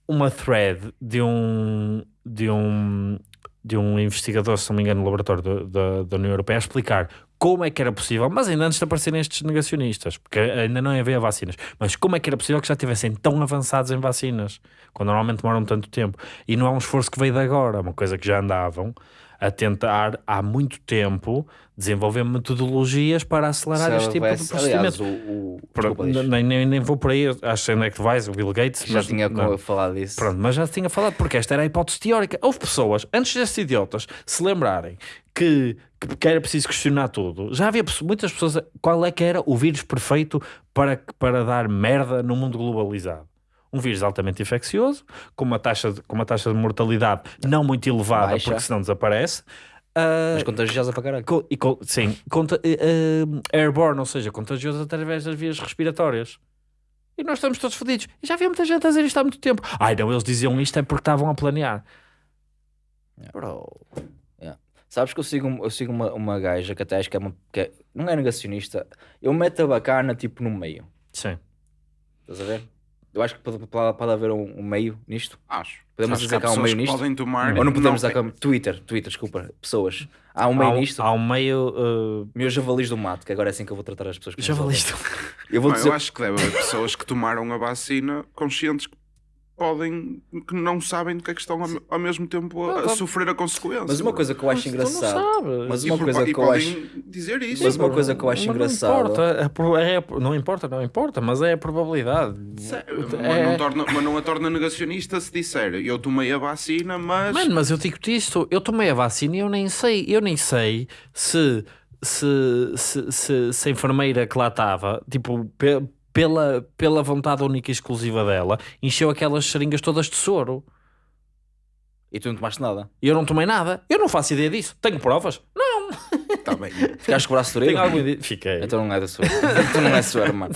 Uma thread de um, de um, de um investigador, se não me engano, no laboratório da- da- da União Europeia, a explicar como é que era possível, mas ainda antes de aparecerem estes negacionistas, porque ainda não havia vacinas, mas como é que era possível que já estivessem tão avançados em vacinas, quando normalmente demoram tanto tempo. E não é um esforço que veio de agora, é uma coisa que já andavam a tentar há muito tempo desenvolver metodologias para acelerar este tipo de
Aliás,
procedimento.
o, o,
Pronto,
diz.
nem, nem, nem vou por aí, acho que é que vais, o Bill Gates.
já
mas
tinha
não.
falado disso.
Pronto, mas já tinha falado, porque esta era a hipótese teórica. Houve pessoas, antes destes idiotas, se lembrarem que, que, era preciso questionar tudo. Já havia muitas pessoas. Qual é que era o vírus perfeito para, para dar merda no mundo globalizado? Um vírus altamente infeccioso, com uma taxa de, com uma taxa de mortalidade não muito elevada,
Baixa.
porque senão desaparece. Ah,
Mas contagiosa para caralho.
Co- e co- sim, conta, eh, airborne, ou seja, contagioso através das vias respiratórias. E nós estamos todos fodidos. E já havia muita gente a dizer isto há muito tempo. Ai não, eles diziam isto é porque estavam a planear. Bro.
Sabes que eu sigo, eu sigo uma, uma gaja que até acho que é, uma, que é- não é negacionista. Eu meto a bacana tipo no meio.
Sim.
Estás a ver? Eu acho que pode, pode, haver um, um meio nisto.
Acho.
Podemos
Acho
dizer
há
que há um meio
que
nisto?
podem tomar.
Ou não podemos
não,
dar com Twitter, Twitter, desculpa, pessoas. Há um meio
há, um-
nisto.
há um meio. eh,
Meus javalis do mato, que agora é assim que eu vou tratar as pessoas que ouvem.
valiste.
Eu vou
Não,
dizer.
eu acho que deve haver pessoas que tomaram a vacina conscientes que podem, que não sabem do que é que estão ao, ao mesmo tempo a, a sofrer a consequência.
Mas uma coisa que eu acho. Mas
E
uma
por-
coisa
e
que eu
podem
acho.
dizer isso.
Mas uma coisa que eu acho
Mas
engraçado-
Não importa, é pro- é- não importa, não importa, mas é a probabilidade.
Sério, mas,
É-
não torna, mas não a torna negacionista se disser eu tomei a vacina, mas.
Mano, mas eu digo-te isto, eu tomei a vacina e eu nem sei, eu nem sei se, se, se, se, se a enfermeira que lá estava, tipo, pela, pela vontade única e exclusiva dela, encheu aquelas seringas todas de soro.
E tu não tomaste nada.
E eu não tomei nada. Eu não faço ideia disso. Tenho provas? Não.
Está bem.
Ficaste com o braço
Tenho
dorido?
alguma ideia. Fiquei.
Então não é da sua. então não é suor, mano.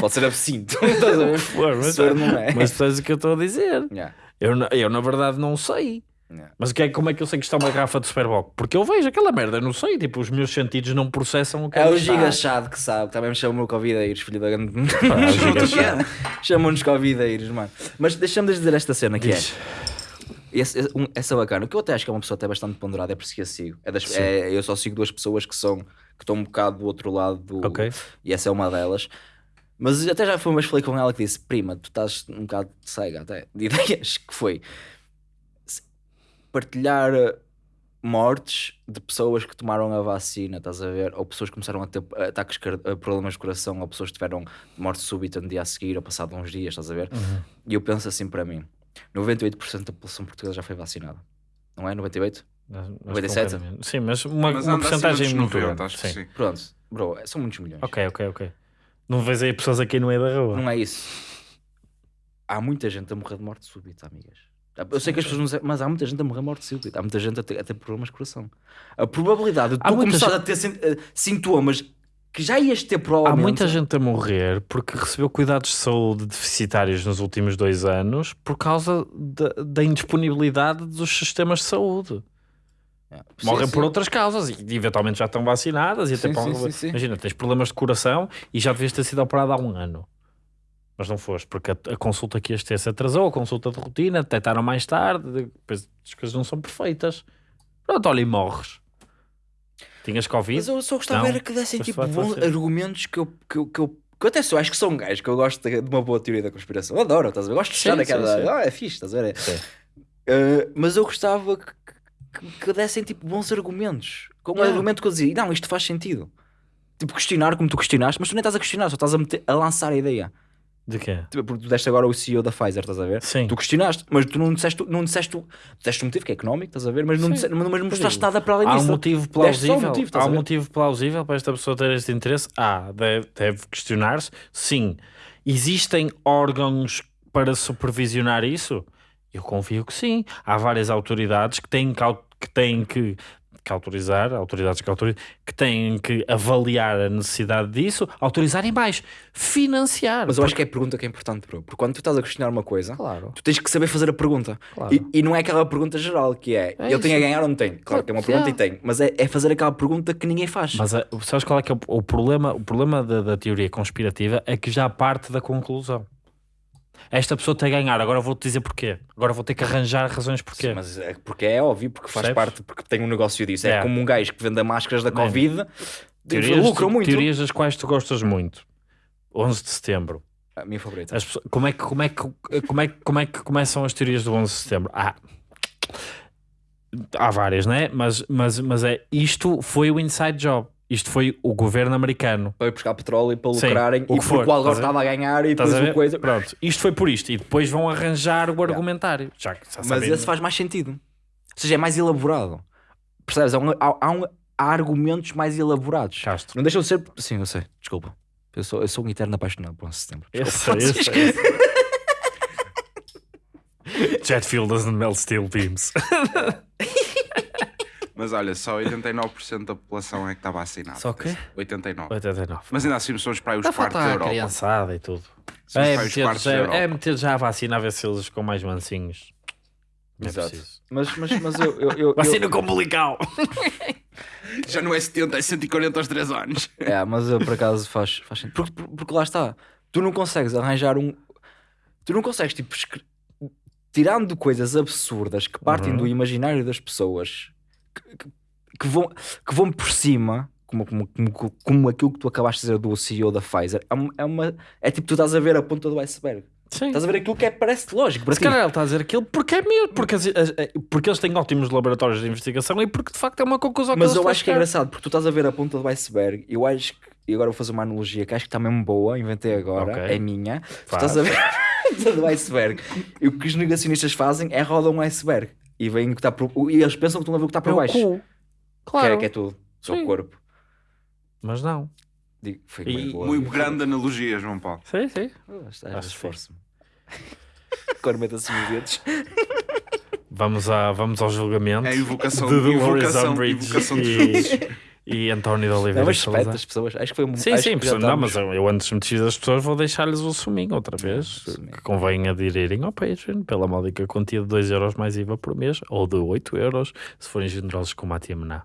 Pode ser absinto. Estás a ver?
Mas,
não é.
o que eu estou a dizer.
Yeah,
Eu, eu, na verdade, não sei.
Yeah.
Mas o que é, como é que eu sei que está uma garrafa de Superboc? Porque eu vejo aquela merda, eu não sei. Tipo, os meus sentidos não processam o que
É o
ali está.
gigachado que sabe, também me chamam Covideiros, filho da grande.
é o. [LAUGHS]
Chamam-nos Covideiros, mano. Mas deixa-me dizer esta cena que
Diz.
é. Esse- esse- um- essa bacana, que eu até acho que é uma pessoa até bastante ponderada, é por isso que a sigo. É das- é- eu só sigo duas pessoas que são que estão um bocado do outro lado do,
Ok.
e essa é uma delas. Mas até já foi uma vez falei com ela que disse: Prima, tu estás um bocado cega até de [LAUGHS] ideias. Que foi partilhar eh, mortes de pessoas que tomaram a vacina, estás a ver? Ou pessoas que começaram a ter eh, ataques, eh, problemas de coração, ou pessoas que tiveram morte súbita no dia a seguir, ou passado uns dias, estás a ver? E eu penso assim para mim: 98% da população portuguesa já foi vacinada. Não é? 98?
Acho que
97?
um bocadinho menos. Sim, mas uma,
Mas
uma porcentagem muito
90,
grande.
acho que
Sim.
sim.
Pronto, bro, são muitos milhões.
Ok, ok, ok. Não vês aí pessoas aqui no meio da rua.
Não é isso. Há muita gente a morrer de morte súbita, amigas. Eu sei que as pessoas não sabem, mas há muita gente a morrer morte súbita. Há muita gente a ter, a ter problemas de coração. A probabilidade de
Há
tu
gente-
a ter sin- eh, sintomas que já ias ter
Há
provavelmente.
muita gente a morrer porque recebeu cuidados de saúde deficitários nos últimos dois anos por causa da, da indisponibilidade dos sistemas de saúde.
Yeah.
Morrem
Sim,
por
sim.
outras causas e eventualmente já estão vacinadas. E até
Sim,
para-
sim, sim, sim.
Imagina, tens problemas de coração e já devias ter sido operado há um ano. Mas não foste, porque a, a consulta que ias ter se atrasou, a consulta de rotina, detectaram mais tarde, depois as coisas não são perfeitas. Pronto, olha e morres. Tinhas Covid?
Mas eu só gostava
Não.
era que dessem tipo bons argumentos que eu, que, eu, que, eu, que eu até só acho que são gajos, que eu gosto de, uma boa teoria da conspiração. Eu adoro, estás a ver? Eu gosto de
Sim,
fechar
sim,
aquela.
sim.
Ah, é fixe, estás a ver? Uh, mas eu gostava que, que, que dessem tipo bons argumentos. Com um argumento que eu dizia, não, isto faz sentido. tipo, questionar como tu questionaste, mas tu nem estás a questionar, só estás a, meter- a lançar a ideia.
De quê?
Tipo, porque tu deste agora o CEO da Pfizer, estás a ver?
Sim.
Tu questionaste, mas tu não disseste, não disseste, disseste um motivo que é económico, estás a ver? Mas não,
Sim.
disseste, mas não mostraste
digo,
nada para além
Há um
disso.
motivo plausível.
um motivo,
há um motivo plausível para esta pessoa ter este interesse. Ah, deve, deve questionar-se. Sim. Existem órgãos para supervisionar isso? Eu confio que sim. Há várias autoridades que têm que, que, têm que, que autorizar, autoridades que autorizam, que têm que avaliar a necessidade disso, autorizar e mais, financiar.
Mas eu acho que é a pergunta que é importante, bro. Porque quando tu estás a questionar uma coisa,
Claro.
tu tens que saber fazer a pergunta.
Claro.
E, e não é aquela pergunta geral que é,
É
ele tem a ganhar ou não tem? Claro que é uma pergunta e tem, mas é, é fazer aquela pergunta que ninguém faz.
Mas eh, sabes qual é que é o, o problema? O problema da, da teoria conspirativa é que já parte da conclusão. Esta pessoa tem a ganhar, agora vou-te dizer porquê. Agora vou ter que arranjar razões porquê.
Mas é porque é óbvio, porque faz
Percebes?
parte, porque tem um negócio disso. É,
É.
como um gajo que vende máscaras da Covid,
teorias,
lucram muito.
teorias das quais tu gostas muito. 11 de setembro.
A minha favorita.
As como, é que, como, é que, como, é, como é que começam as teorias do 11 de setembro? Ah, há várias, né? Mas, mas, mas é, isto foi o inside job. Isto foi o governo americano.
Para ir buscar petróleo e para
Sim,
lucrarem,
o
e
que
porque
for,
o Algor
estás a ver?
estava a ganhar e depois
a ver?
o coisa.
Pronto, isto foi por isto. E depois vão arranjar o argumentário. Já, já
Mas
sabem-
esse faz mais sentido. Ou seja, é mais elaborado. Percebes? Há, um- há- há um- há argumentos mais elaborados.
Castro.
Não deixam de ser. Sim, eu sei, desculpa. Eu sou, eu sou um eterno apaixonado por 11 de setembro.
Esse, esse. [LAUGHS] Jet fuel doesn't melt steel beams. [LAUGHS]
Mas olha, só 89% da população é que está vacinada.
Só quê?
89.
89.
Mas ainda assim somos para aí os quartos da Europa.
criançada e tudo.
Somos
É
os
meter, já, é meter já a vacina a ver se eles ficam mais mansinhos. Não é
Exato.
preciso.
Mas, mas, mas eu. eu, eu,
Vacina
eu
com umbilical.
Já não é 70, é 140 aos 3 anos.
é, mas eu por acaso faz, faz sentido. Porque, porque- porque lá está. Tu não consegues arranjar um. Tu não consegues, tipo, escre- tirando coisas absurdas que partem
Uhum.
do imaginário das pessoas que, vão, que vão por cima. Como, como, como, como aquilo que tu acabaste de dizer do CEO da Pfizer, é, uma- é, uma, é tipo tu estás a ver a ponta do iceberg.
Sim.
Estás a ver aquilo que é, parece lógico. Para
Se calhar ele está a dizer aquilo porque é mesmo, porque, as- as- porque eles têm ótimos laboratórios de investigação e porque de facto é uma conclusão
Mas
que
eu acho que é engraçado porque tu estás a ver a ponta do iceberg. Eu acho que, e agora vou fazer uma analogia que acho que está mesmo boa, inventei agora,
Ok.
é minha. Tu
Faz.
estás a ver [LAUGHS] a ponta do iceberg e o que os negacionistas fazem é rodam um iceberg e veem o que está por, e eles pensam que estão a ver o que está por
É o
baixo.
cu.
Que,
Claro.
é, que é tudo, só
Sim.
o corpo.
Mas não.
Digo, foi
E-
muito boa.
Muito grande analogia, João Paulo.
Sim, sim.
Ah,
que
esforço-me. Agora meta-se os dedos.
Vamos, a, vamos ao julgamento.
É a invocação,
de
invocação, invocação de Jesus. [LAUGHS]
e, e António de Oliveira
Não, mas respeita as pessoas. Acho que foi um
Sim, sim,
já
não, mas
estamos-
eu, eu antes de me despedir das pessoas vou deixar-lhes o suminho outra vez.
suminho.
Que convém aderirem ao Patreon pela módica quantia de 2€ euros mais IVA por mês ou de 8€ euros se forem generosos como a tia Mená,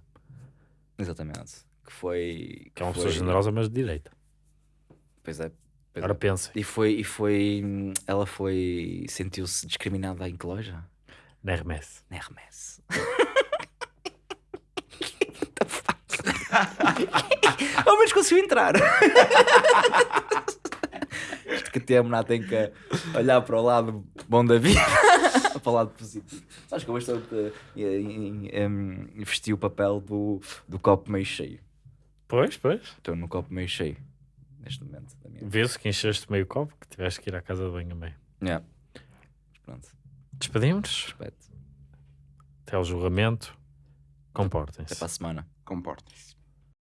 Exatamente. Que foi.
que é uma
foi-
pessoa generosa, mas de direita.
Pois é. Pois
Agora
é.
pensem,
E foi, e foi. Ela foi. Sentiu-se discriminada em que loja?
na Hermes.
Na Hermes. [LAUGHS] [LAUGHS] Ao menos conseguiu entrar. [LAUGHS] Isto que a tia Mená tem que olhar para o lado bom da vida, [LAUGHS] para o lado positivo. Sabes que eu estou a vestir o papel do, do copo meio cheio.
Pois, pois.
Estou no copo meio cheio neste momento da minha vida.
Vê-se que encheste meio copo que tiveste que ir à casa de banho.
Yeah. Mas Pronto,
Despedimos-nos.
respeito.
Até ao julgamento.
Até
Comportem-se.
para a semana.
Comportem-se.